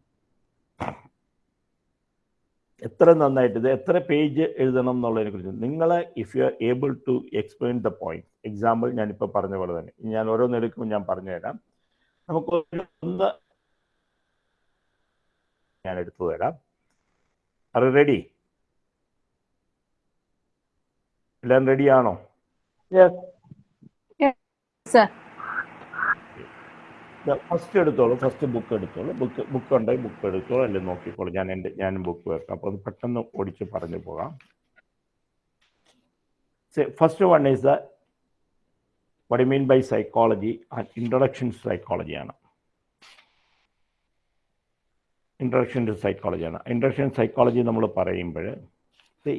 എത്ര നന്നായിട്ട് ഇത് എത്ര പേജ് എഴുതണം എന്നുള്ളതിനെ കുറിച്ച്. നിങ്ങൾ if you are able to explain the point example ഞാനിപ്പോൾ പറഞ്ഞ പോലെ തന്നെ. ഞാൻ ഓരോന്നെടുക്കുമ്പോൾ ഞാൻ പറഞ്ഞുതരാം. നമുക്ക് ഒന്ന് ഞാൻ എടുത്തു തരാം. അറി റെഡി എല്ലാം റെഡിയാണോ യെസ് സർ ഫസ്റ്റ് എടുത്തോളൂ ഫസ്റ്റ് ബുക്ക് എടുത്തോളൂ ബുക്ക് ബുക്ക് ഉണ്ടെങ്കിൽ ബുക്ക് എടുത്തോളൂ അല്ലെങ്കിൽ നോക്കിക്കോളൂ. ഞാൻ എന്റെ ഞാനും ബുക്ക് വെക്കാം. അപ്പോൾ അത് പെട്ടെന്ന് ഓടിച്ച് പറഞ്ഞു പോകാം. First one is the what mean by psychology and introduction psychology ആണ്. ഇൻട്രൊഡക്ഷൻ ടു സൈക്കോളജിയാണ് ഇൻട്രൊഡക്ഷൻ സൈക്കോളജി നമ്മൾ പറയുമ്പോൾ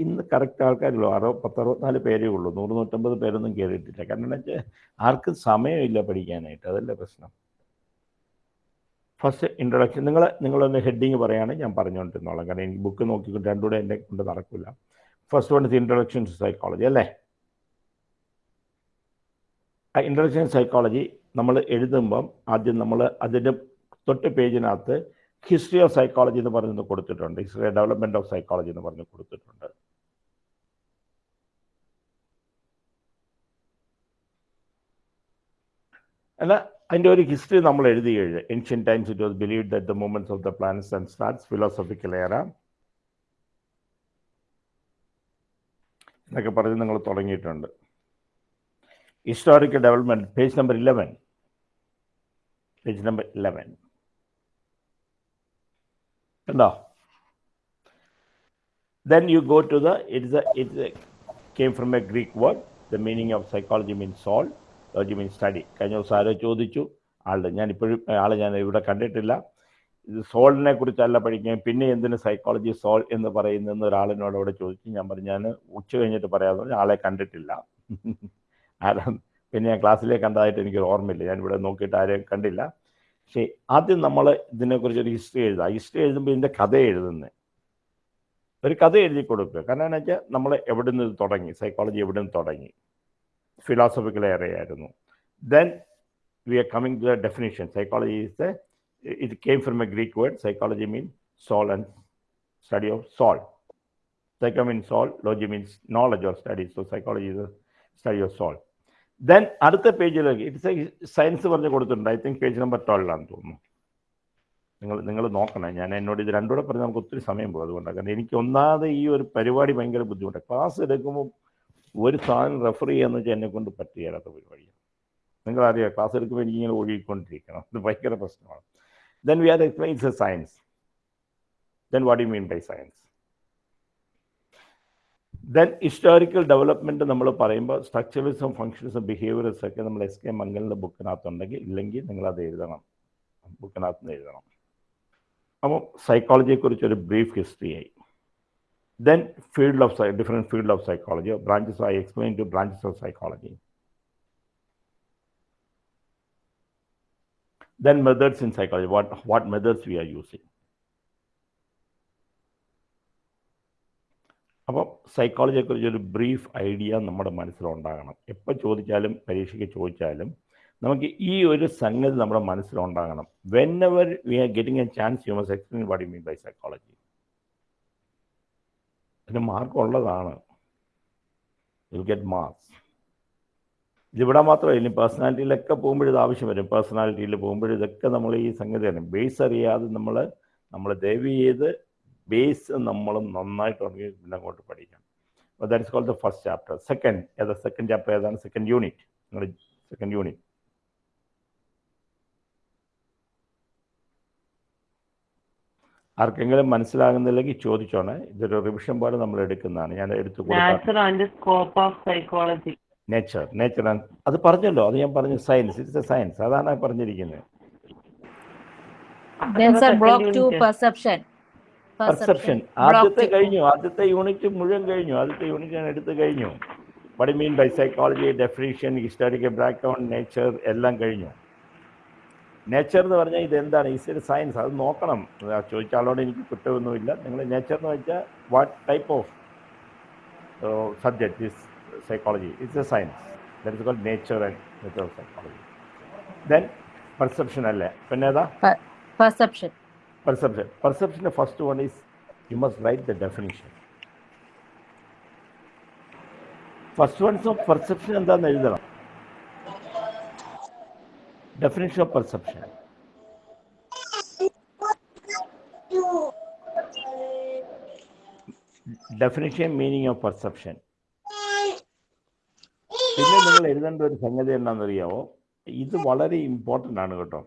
ഇന്ന് കറക്റ്റ് ആൾക്കാരുള്ളൂ അറു പത്തറുപത്തിനാല് പേരേ ഉള്ളൂ. നൂറ് നൂറ്റമ്പത് പേരൊന്നും കയറിയിട്ടില്ല കാരണം എന്താ വെച്ചാൽ ആർക്കും സമയമില്ല പഠിക്കാനായിട്ട്. അതല്ലേ പ്രശ്നം. ഫസ്റ്റ് ഇൻട്രൊഡക്ഷൻ നിങ്ങൾ നിങ്ങളൊന്ന് ഹെഡിങ് പറയുകയാണെങ്കിൽ ഞാൻ പറഞ്ഞുകൊണ്ടിരുന്നോളാം. കാരണം എനിക്ക് ബുക്ക് നോക്കിക്കൊണ്ട് രണ്ടുകൂടെ എന്റെ കൊണ്ട് നടക്കില്ല first one is introduction to psychology അല്ലേ? ആ ഇൻട്രൊഡക്ഷൻ സൈക്കോളജി നമ്മൾ എഴുതുമ്പം ആദ്യം നമ്മൾ അതിന്റെ തൊട്ട് പേജിനകത്ത് ഹിസ്റ്ററി ഓഫ് സൈക്കോളജി എന്ന് പറഞ്ഞു കൊടുത്തിട്ടുണ്ട്. ഹിസ്റ്ററി ഡെവലപ്മെന്റ് ഓഫ് സൈക്കോളജി എന്ന് പറഞ്ഞ് കൊടുത്തിട്ടുണ്ട്. അല്ല അതിന്റെ ഒരു ഹിസ്റ്ററി നമ്മൾ എഴുതി കഴിഞ്ഞു. Ancient times it was believe that the moments of the planets and stars philosophical era എന്നൊക്കെ പറഞ്ഞ് നിങ്ങൾ തുടങ്ങിയിട്ടുണ്ട്. Historical development page number eleven page number eleven കണ്ടോ? Then you go to the it's a it came from a greek word. The meaning of psychology means soul logy study കഴിഞ്ഞ ദിവസം ആരോ ചോദിച്ചു. ആളുടെ ഞാൻ ഇപ്പോഴും ആളെ ഞാൻ ഇവിടെ കണ്ടിട്ടില്ല. ഇത് സോളിനെ കുറിച്ചല്ല പഠിക്കാൻ പിന്നെ എന്തിന് സൈക്കോളജി സോൾ എന്ന് പറയുന്നതെന്ന് ഒരാളിനോട് അവിടെ ചോദിച്ചു. ഞാൻ പറഞ്ഞു ഞാൻ ഉച്ച കഴിഞ്ഞിട്ട് പറയാമെന്ന് പറഞ്ഞു. ആളെ കണ്ടിട്ടില്ല. ആരാ? പിന്നെ ഞാൻ ക്ലാസ്സിലേക്ക് കണ്ടതായിട്ട് എനിക്ക് ഓർമ്മയില്ല. ഞാൻ ഇവിടെ നോക്കിയിട്ട് ആരെയും കണ്ടില്ല. പക്ഷേ ആദ്യം നമ്മൾ ഇതിനെക്കുറിച്ച് ഒരു ഹിസ്റ്ററി എഴുതുക ഹിസ്റ്ററി എഴുതുമ്പോൾ ഇതിന്റെ കഥ എഴുതുന്നത് ഒരു കഥ എഴുതി കൊടുക്കുക. കാരണം എന്ന് വെച്ചാൽ നമ്മൾ എവിടെ നിന്ന് തുടങ്ങി? സൈക്കോളജി എവിടെ നിന്ന് തുടങ്ങി? Philosophical ഏറെയായിരുന്നു then we are coming to the definition psychology is the it came from a Greek word psychology mean soul and study of soul psycho mean soul logy means knowledge of study so psychology is study of soul then അടുത്ത പേജിലേക്ക് it's a science പറഞ്ഞ് കൊടുത്തിട്ടുണ്ട്. I think page number ട്വൽവാണെന്ന് തോന്നുന്നു. നിങ്ങൾ നിങ്ങൾ നോക്കണം. ഞാൻ എന്നോട് ഇത് രണ്ടുകൂടെ പറഞ്ഞ് നമുക്ക് ഒത്തിരി സമയം പോകും അതുകൊണ്ടാണ്. കാരണം എനിക്ക് ഒന്നാമത് ഈ ഒരു പരിപാടി ഭയങ്കര ബുദ്ധിമുട്ടാണ്. ക്ലാസ് എടുക്കുമ്പോൾ ഒരു സാധനം റെഫർ ചെയ്യാന്ന് വെച്ചാൽ എന്നെ കൊണ്ട് പറ്റുകയില്ലാത്ത പരിപാടിയാണ് നിങ്ങളറിയാം ക്ലാസ് എടുക്കുമ്പോൾ എനിക്കിങ്ങനെ ഒഴുകിക്കൊണ്ടിരിക്കണം ഇത് ഭയങ്കര പ്രശ്നമാണ്. Then we are explains a science then what you mean by science then historical development നമ്മൾ പറയുമ്പോൾ സ്ട്രക്ചറിസും ഫങ്ഷൻസും ബിഹേവിയേഴ്സും ഒക്കെ നമ്മൾ എസ് കെ മംഗലിന്റെ ബുക്കിനകത്തുണ്ടെങ്കിൽ ഇല്ലെങ്കിൽ നിങ്ങളത് എഴുതണം. ബുക്കിനകത്ത് നിന്ന് എഴുതണം അപ്പോൾ സൈക്കോളജിയെക്കുറിച്ചൊരു ബ്രീഫ് ഹിസ്റ്ററി ആയി. Then field of different field of psychology branches I explained to branches of psychology. Then methods in psychology, what, what methods we are using. അപ്പം സൈക്കോളജിയെക്കുറിച്ച് ഒരു ബ്രീഫ് ഐഡിയ നമ്മുടെ മനസ്സിലുണ്ടാകണം എപ്പോൾ ചോദിച്ചാലും പരീക്ഷയ്ക്ക് ചോദിച്ചാലും നമുക്ക് ഈ ഒരു സംഗതി നമ്മുടെ മനസ്സിലുണ്ടാകണം whenever we are getting a chance you must explain what you mean by psychology അതിന് മാർക്ക് ഉള്ളതാണ്. യു ഗെറ്റ് മാർക്സ് ഇതിവിടെ മാത്രമല്ല ഇനി പേഴ്സണാലിറ്റിയിലൊക്കെ പോകുമ്പോഴിത് ആവശ്യം വരും. പേഴ്സണാലിറ്റിയിൽ പോകുമ്പോഴും ഇതൊക്കെ നമ്മൾ ഈ സംഗതി സംഗതിയാണ് ബേസ് അറിയാതെ നമ്മൾ നമ്മൾ ദയവ് ചെയ്ത് ബേസ് നമ്മൾ നന്നായിട്ട് ഉണ്ടെങ്കിൽ പിന്നെ അങ്ങോട്ട് പഠിക്കണം. അപ്പോൾ that is called the first chapter second ഏതാ സെക്കൻഡ് ചാപ്റ്റർ ഏതാണ്? സെക്കൻഡ് യൂണിറ്റ് നിങ്ങളുടെ സെക്കൻഡ് യൂണിറ്റ് ആർക്കെങ്കിലും മനസ്സിലാകുന്നില്ലെങ്കിൽ ചോദിച്ചോണേ. ഇതൊരു റിവിഷൻ പോലെ നമ്മൾ എടുക്കുന്നതാണ്. ഞാൻ എടുത്തു കൊടുക്കാം. നേച്ചർ നേച്ചർ അത് പറഞ്ഞല്ലോ. അത് ഞാൻ പറഞ്ഞു സയൻസ് ഇറ്റ്സ് എ സയൻസ് അതാണ് പറഞ്ഞിരിക്കുന്നത്. പെർസെപ്ഷൻ ആദ്യത്തെ കഴിഞ്ഞു. ആദ്യത്തെ യൂണിറ്റ് മുഴുവൻ കഴിഞ്ഞു. ആദ്യത്തെ യൂണിറ്റ് ഞാൻ എടുത്തു കഴിഞ്ഞു. What mean by psychology definition historical background nature എല്ലാം കഴിഞ്ഞു. നേച്ചർ എന്ന് പറഞ്ഞാൽ ഇതെന്താണ്? ഈസ് ഒരു സയൻസ് അത് നോക്കണം. ചോദിച്ച ആളോട് എനിക്ക് കുറ്റമൊന്നുമില്ല. നിങ്ങൾ നേച്ചർ എന്ന് വെച്ചാൽ what type of subject is psychology it's a science that is called nature and nature of psychology then perception അല്ലേ? പിന്നെ ഏതാ? Perception perception പെർസെപ്ഷന്റെ first one is you must write the the first ones of perception എന്താണെന്ന് എഴുതണം. definition of perception. definition meaning of perception പിന്നെ നിങ്ങൾ എഴുതേണ്ട ഒരു സംഗതി എന്താണെന്നറിയാവോ ഇത് വളരെ ഇമ്പോർട്ടൻ്റ് ആണ് കേട്ടോ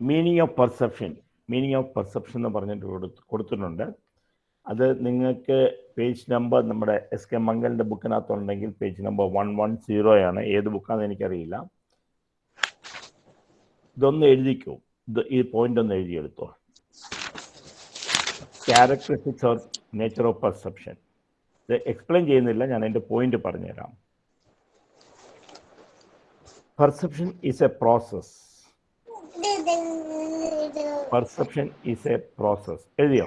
meaning of perception meaning of perception എന്ന് പറഞ്ഞിട്ട് കൊടുത്തിട്ടുണ്ട് അത് നിങ്ങൾക്ക് പേജ് നമ്പർ നമ്മുടെ എസ് കെ മംഗലിന്റെ ബുക്കിനകത്തുണ്ടെങ്കിൽ page number one one zero ആണ്. ഏത് ബുക്കാണെന്ന് എനിക്കറിയില്ല. ഇതൊന്ന് എഴുതിക്കോ? ഇത് ഈ പോയിന്റ് ഒന്ന് എഴുതിയെടുത്തോ. Characteristics or nature of perception ഇത് എക്സ്പ്ലെയിൻ ചെയ്യുന്നില്ല. ഞാൻ എന്റെ പോയിന്റ് പറഞ്ഞുതരാം. Perception is a process perception is a process എഴുതിയോ?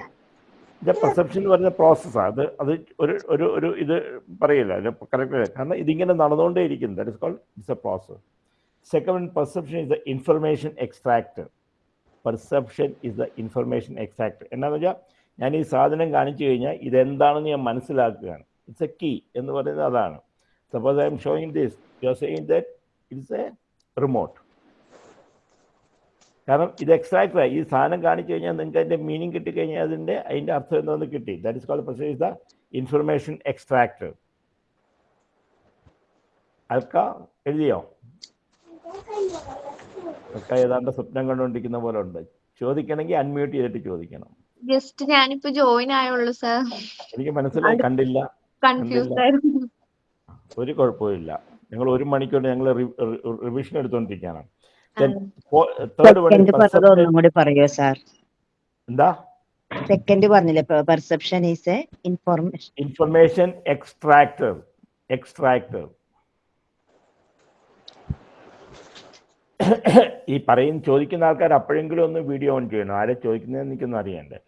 ഇത് പെർസെപ്ഷൻ എന്ന് പറയുന്ന പ്രോസസ്സാണ് അത് അത് ഒരു ഒരു ഒരു ഇത് പറയില്ല. കറക്റ്റ് കാരണം ഇതിങ്ങനെ നടന്നുകൊണ്ടേ ഇരിക്കുന്നു. That is called it's a process second perception is the information extract perception is the information extract എന്നാന്ന് വെച്ചാൽ ഞാൻ ഈ സാധനം കാണിച്ചു കഴിഞ്ഞാൽ ഇതെന്താണെന്ന് ഞാൻ മനസ്സിലാക്കുകയാണ്. ഇറ്റ്സ് എ കീ എന്ന് പറയുന്നത് അതാണ്. Suppose I'm showing this you are saying that it's a remote കാരണം ഇത് എക്സ്ട്രാക്ട് ഈ സാധനം കാണിച്ചു കഴിഞ്ഞാൽ നിങ്ങൾക്ക് അതിന്റെ മീനിങ് കിട്ടിക്കഴിഞ്ഞാൽ അതിന്റെ അതിന്റെ അർത്ഥം എന്താണെന്ന് കിട്ടി. That is called perception is the information extract Alka എഴുതിയോ? അൽക്ക ഏതാണ്ട് സ്വപ്നം കണ്ടുകൊണ്ടിരിക്കുന്ന പോലെ ഉണ്ട്. ചോദിക്കണമെങ്കിൽ അൺമ്യൂട്ട് ചെയ്തിട്ട് ചോദിക്കണം. ജസ്റ്റ് ഞാനിപ്പോ ജോയിൻ ആയുള്ളൂ സർ എനിക്ക് മനസ്സിലായി കണ്ടില്ല ഒരു കുഴപ്പമില്ല ഞങ്ങൾ ഒരു മണിക്കൂർ ഞങ്ങൾ റിവിഷൻ എടുത്തുകൊണ്ടിരിക്കുകയാണ് തേർഡ് വൺ സെക്കൻഡ് പറഞ്ഞത് ഒന്നും കൂടി പറയോ സാർ എന്താ? സെക്കൻഡ് പറഞ്ഞില്ലേ perception is a information information extractor extractor ഈ പറയും ചോദിക്കുന്ന ആൾക്കാർ അപ്പോഴെങ്കിലും ഒന്ന് വീഡിയോ ഓൺ ചെയ്യണം. ആരെ ചോദിക്കുന്നതെന്ന് എനിക്കൊന്നും അറിയണ്ടേ.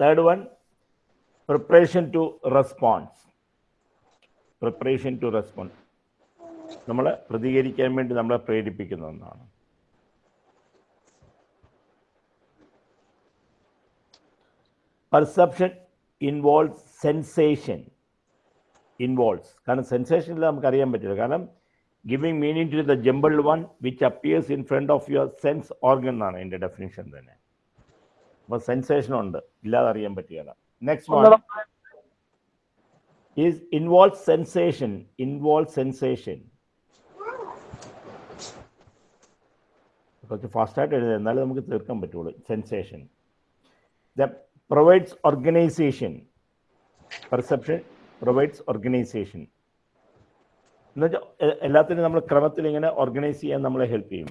Third one preparation to response preparation to response നമ്മൾ പ്രതികരിക്കാൻ വേണ്ടി നമ്മളെ പ്രേരിപ്പിക്കുന്ന ഒന്നാണ്. പെർസെപ്ഷൻ ഇൻവോൾവ് സെൻസേഷൻ ഇൻവോൾവ്സ് കാരണം സെൻസേഷൻ ഇല്ല നമുക്ക് അറിയാൻ പറ്റില്ല. കാരണം giving meaning to the jumble one which appears in front of your sense organ എന്നാണ് എന്റെ ഡെഫിനിഷൻ തന്നെ. അപ്പോൾ സെൻസേഷൻ ഉണ്ട്. ഇല്ലാതെ അറിയാൻ പറ്റുകയില്ല next one is involve sensation involve sensation കുറച്ച് ഫാസ്റ്റായിട്ട് എഴുതുക എന്നാലേ നമുക്ക് തീർക്കാൻ പറ്റുള്ളൂ. Sensation the provides organisation perception provides organisation എന്നുവെച്ചാൽ എല്ലാത്തിനും നമ്മൾ ക്രമത്തിൽ ഇങ്ങനെ ഓർഗനൈസ് ചെയ്യാൻ നമ്മളെ ഹെൽപ്പ് ചെയ്യും.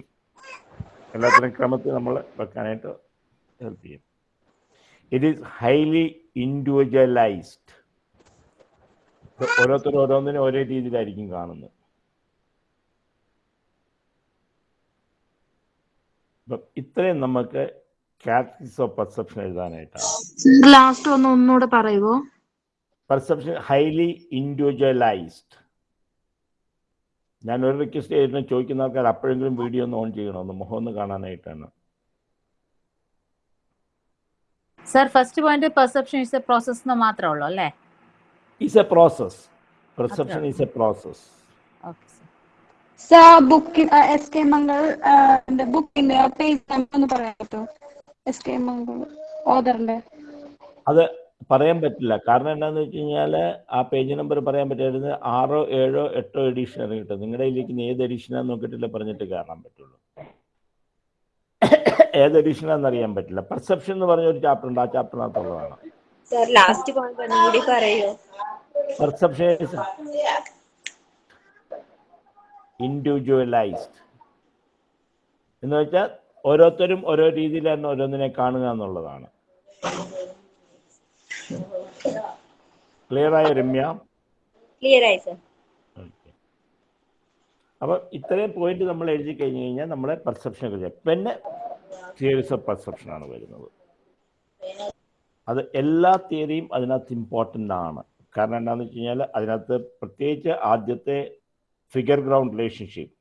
എല്ലാത്തിനും ക്രമത്തിൽ നമ്മൾ വെക്കാനായിട്ട് ഹെൽപ്പ് ചെയ്യും. ഇറ്റ് ഈസ് ഹൈലി ഇൻഡിവിജ്വലൈസ്ഡ് ഓരോരുത്തരും ഓരോന്നിനും ഓരോ രീതിയിലായിരിക്കും കാണുന്നത്. അപ്പം ഇത്രയും നമുക്ക് കാറ്റഗറീസ് ഓഫ് പെർസെപ്ഷൻ എഴുതാനായിട്ടാണ്. ലാസ്റ്റ് ഒന്ന് ഒന്നുകൂടെ പറയുമോ പെർസെപ്ഷൻ ഹൈലി ഇൻഡിവിജ്വലൈസ്ഡ് ഞാൻ ഒരു റിക്വസ്റ്റ് ചെയ്തിട്ട് ചോദിക്കുന്ന ആൾക്കാർ അപ്പോഴെങ്കിലും വീഡിയോ ഒന്ന് ഓൺ ചെയ്യണമെന്ന് മുഖം ഒന്ന് കാണാനായിട്ടാണ്. Sir first point perception is a process എന്ന് മാത്രമേ ഉള്ളൂ അല്ലേ? Is a process perception is a process okay sir book S K Mangal ബുക്കിന്റെ പേജ് നമ്പർ ഒന്ന് പറയാൻ പറ്റുമോ എസ് കെ മംഗൾ ഓദറിന്റെ അത് പറയാൻ പറ്റില്ല. കാരണം എന്താണെന്ന് വെച്ച് കഴിഞ്ഞാൽ ആ പേജ് നമ്പർ പറയാൻ പറ്റായിരുന്നു ആറോ ഏഴോ എട്ടോ എഡീഷൻ ഇറങ്ങിയിട്ട് നിങ്ങളുടെ ഇതിലേക്ക് ഏത് എഡീഷനാന്ന് നോക്കിയിട്ടില്ല പറഞ്ഞിട്ട് കാണാൻ പറ്റുള്ളൂ. ഏത് എഡിഷനാന്ന് അറിയാൻ പറ്റില്ല. പെർസെപ്ഷൻ എന്ന് പറഞ്ഞ ഒരു ചാപ്റ്റർ ഉണ്ട്. ആ ചാപ്റ്ററിനകത്തുള്ളതാണ് പെർസെപ്ഷൻ ഇൻഡിവിജ്വലൈസ്ഡ് എന്ന് വെച്ചാൽ ഓരോരുത്തരും ഓരോ രീതിയിൽ തന്നെ ഓരോന്നിനെ കാണുക എന്നുള്ളതാണ്. ക്ലിയർ ആയ രമ്യ? ക്ലിയർ ആയി സർ അപ്പം ഇത്രയും പോയിന്റ് നമ്മൾ എഴുതി കഴിഞ്ഞു കഴിഞ്ഞാൽ നമ്മളെ പെർസെപ്ഷൻ കുറിച്ച് പിന്നെ തിയറീസ് ഓഫ് പെർസെപ്ഷൻ ആണ് വരുന്നത്. അത് എല്ലാ തിയറിയും അതിനകത്ത് ഇമ്പോർട്ടന്റ് ആണ്. കാരണം എന്താണെന്ന് വെച്ച് കഴിഞ്ഞാൽ അതിനകത്ത് പ്രത്യേകിച്ച് ആദ്യത്തെ figure ground relationship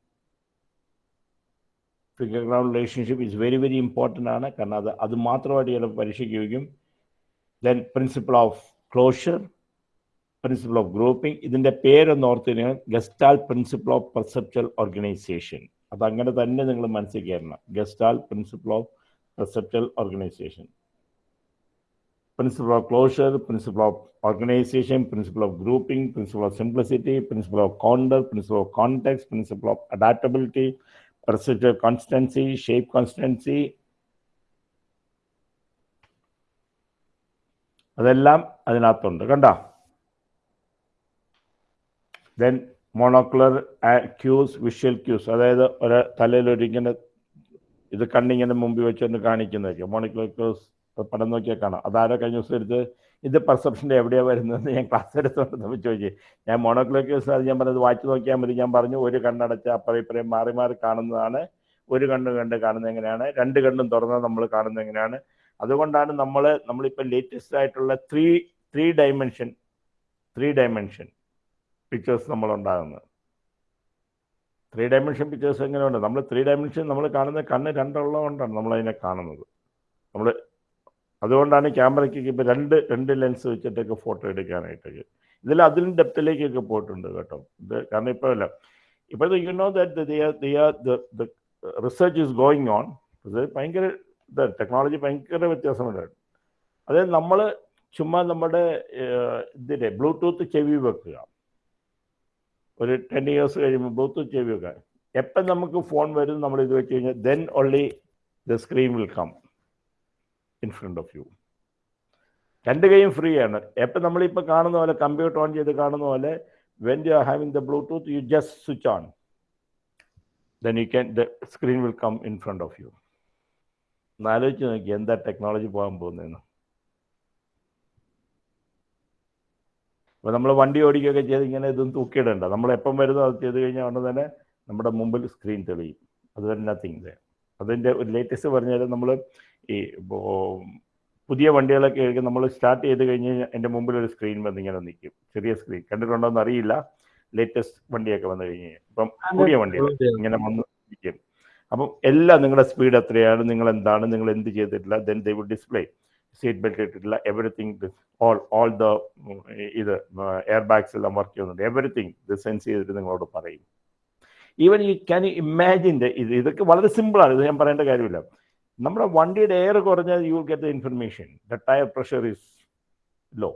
figure ground relationship is very very important ആണ്. കാരണം അത് അത് മാത്രമായിട്ട് ചിലപ്പോൾ പരീക്ഷയ്ക്ക് ചോദിക്കും then principle of closure principle of grouping ഇതിന്റെ പേരൊന്ന് ഓർത്ത് കഴിഞ്ഞാൽ gestalt principle of perceptual organisation അത് അങ്ങനെ തന്നെ നിങ്ങൾ മനസ്സിൽ കയറണം. Gestalt principle of perceptual organisation principle of closure, principle of organization, principle of grouping, principle of simplicity, principle of conduct, principle of context, principle of adaptability, procedure constancy, shape constancy. അതെല്ലാം അതിനകത്തുണ്ട് കണ്ട then monocular cues visual cues അതായത് ഒരു തലയിൽ ഒരു ഇത് കണ്ണിങ്ങനെ മുമ്പിൽ വെച്ചൊന്ന് കാണിക്കുന്നതൊക്കെ മോണോക്കുലർ ക്യൂസ് പടം നോക്കിയാൽ കാണാം. അതാരോ കഴിഞ്ഞ ദിവസം എടുത്ത് ഇത് പെർസെപ്ഷന്റെ എവിടെയാണ് വരുന്നതെന്ന് ഞാൻ ക്ലാസ് എടുത്തോണ്ട് നമ്മൾ ചോദിച്ചു. ഞാൻ മോണോക്ലോക്ക് ക്യൂസ് അത് ഞാൻ പറഞ്ഞത് വായിച്ചു നോക്കിയാൽ മതി. ഞാൻ പറഞ്ഞു ഒരു കണ്ണടച്ച അപ്പുറം ഇപ്പുറം മാറി മാറി കാണുന്നതാണ്. ഒരു കണ്ണ് കണ്ട് കാണുന്നത് എങ്ങനെയാണ്? രണ്ട് കണ്ണും തുറന്നാൽ നമ്മൾ കാണുന്നത് എങ്ങനെയാണ്? അതുകൊണ്ടാണ് നമ്മൾ നമ്മളിപ്പോൾ ലേറ്റസ്റ്റ് ആയിട്ടുള്ള three three dimension three dimension pictures നമ്മൾ ഉണ്ടാകുന്നത് ത്രീ ഡയമെൻഷൻ പിക്ചേഴ്സ് എങ്ങനെയുണ്ട്? നമ്മൾ ത്രീ ഡയമെൻഷൻ നമ്മൾ കാണുന്ന കണ്ണ് രണ്ടെണ്ണം കൊണ്ടാണ് നമ്മളതിനെ കാണുന്നത്. നമ്മൾ അതുകൊണ്ടാണ് ക്യാമറയ്ക്ക് ഇപ്പോൾ രണ്ട് രണ്ട് ലെൻസ് വെച്ചിട്ടൊക്കെ ഫോട്ടോ എടുക്കാനായിട്ടൊക്കെ ഇതിൽ അതിലും ഡെപ്തിലേക്കൊക്കെ പോയിട്ടുണ്ട് കേട്ടോ. ഇത് കാരണം ഇപ്പോൾ അല്ല ഇപ്പോൾ you know that research is going on ഇത് ഭയങ്കര ഇതാണ് ടെക്നോളജി ഭയങ്കര വ്യത്യാസമുണ്ടായിരുന്നു അതായത് നമ്മൾ ചുമ്മാ നമ്മുടെ ഇതിന്റെ ബ്ലൂടൂത്ത് ചെവി വെക്കുക. ഒരു ടെൻ ഇയേഴ്സ് കഴിയുമ്പോൾ ബ്ലൂടൂത്ത് ചെവി വെക്കുക. എപ്പം നമുക്ക് ഫോൺ വരും നമ്മൾ ഇത് വെച്ച് കഴിഞ്ഞാൽ then only the screen will come in front of you രണ്ട് കൈയും ഫ്രീ ആണ്. എപ്പം നമ്മളിപ്പോൾ കാണുന്ന പോലെ കമ്പ്യൂട്ടർ ഓൺ ചെയ്ത് കാണുന്ന പോലെ when you are having the Bluetooth you just switch on then you can the screen will come in front of you എന്നാലോചിച്ച് നോക്കി എന്താ ടെക്നോളജി പോകാൻ പോകുന്നതെന്ന്. അപ്പോൾ നമ്മൾ വണ്ടി ഓടിക്കുകയൊക്കെ ചെയ്ത് ഇങ്ങനെ ഇതും തൂക്കിയിടണ്ട. നമ്മൾ എപ്പം വരുന്നോ അത് ചെയ്ത് കഴിഞ്ഞാൽ ഉടനെ തന്നെ നമ്മുടെ മുമ്പിൽ സ്ക്രീൻ തെളിയും. അത് നത്തിങ് അതിന്റെ ഒരു ലേറ്റസ്റ്റ് പറഞ്ഞാൽ നമ്മൾ ഈ പുതിയ വണ്ടികളൊക്കെ ആയിരിക്കും നമ്മൾ സ്റ്റാർട്ട് ചെയ്ത് കഴിഞ്ഞ് കഴിഞ്ഞാൽ എന്റെ മുമ്പിൽ ഒരു സ്ക്രീൻ വന്നിങ്ങനെ നിൽക്കും. ചെറിയ സ്ക്രീൻ. കണ്ടിട്ടുണ്ടോ എന്ന് അറിയില്ല. ലേറ്റസ്റ്റ് വണ്ടിയൊക്കെ വന്നു കഴിഞ്ഞ് കഴിഞ്ഞാൽ ഇപ്പം പുതിയ വണ്ടികൾ ഇങ്ങനെ വന്ന് നിൽക്കും. അപ്പം എല്ലാം നിങ്ങളുടെ സ്പീഡ് എത്രയാണ് നിങ്ങൾ എന്താണ് നിങ്ങൾ എന്ത് ചെയ്തിട്ടില്ല then they will display seat belt ഇട്ടിട്ടില്ല എവറിത്തിങ് ഓൾ ഓൾ ദ ഇത് എയർ ബാഗ്സ് എല്ലാം വർക്ക് ചെയ്യുന്നുണ്ട്. എവറിത്തിങ് ഇത് സെൻസ് ചെയ്തിട്ട് നിങ്ങളോട് പറയും. Even you can you imagine ഇത് ഇതൊക്കെ വളരെ സിമ്പിളാണ് ഇത് ഞാൻ പറയേണ്ട കാര്യമില്ല. നമ്മുടെ വണ്ടിയുടെ എയർ കുറഞ്ഞാൽ you get the information the tyre pressure is low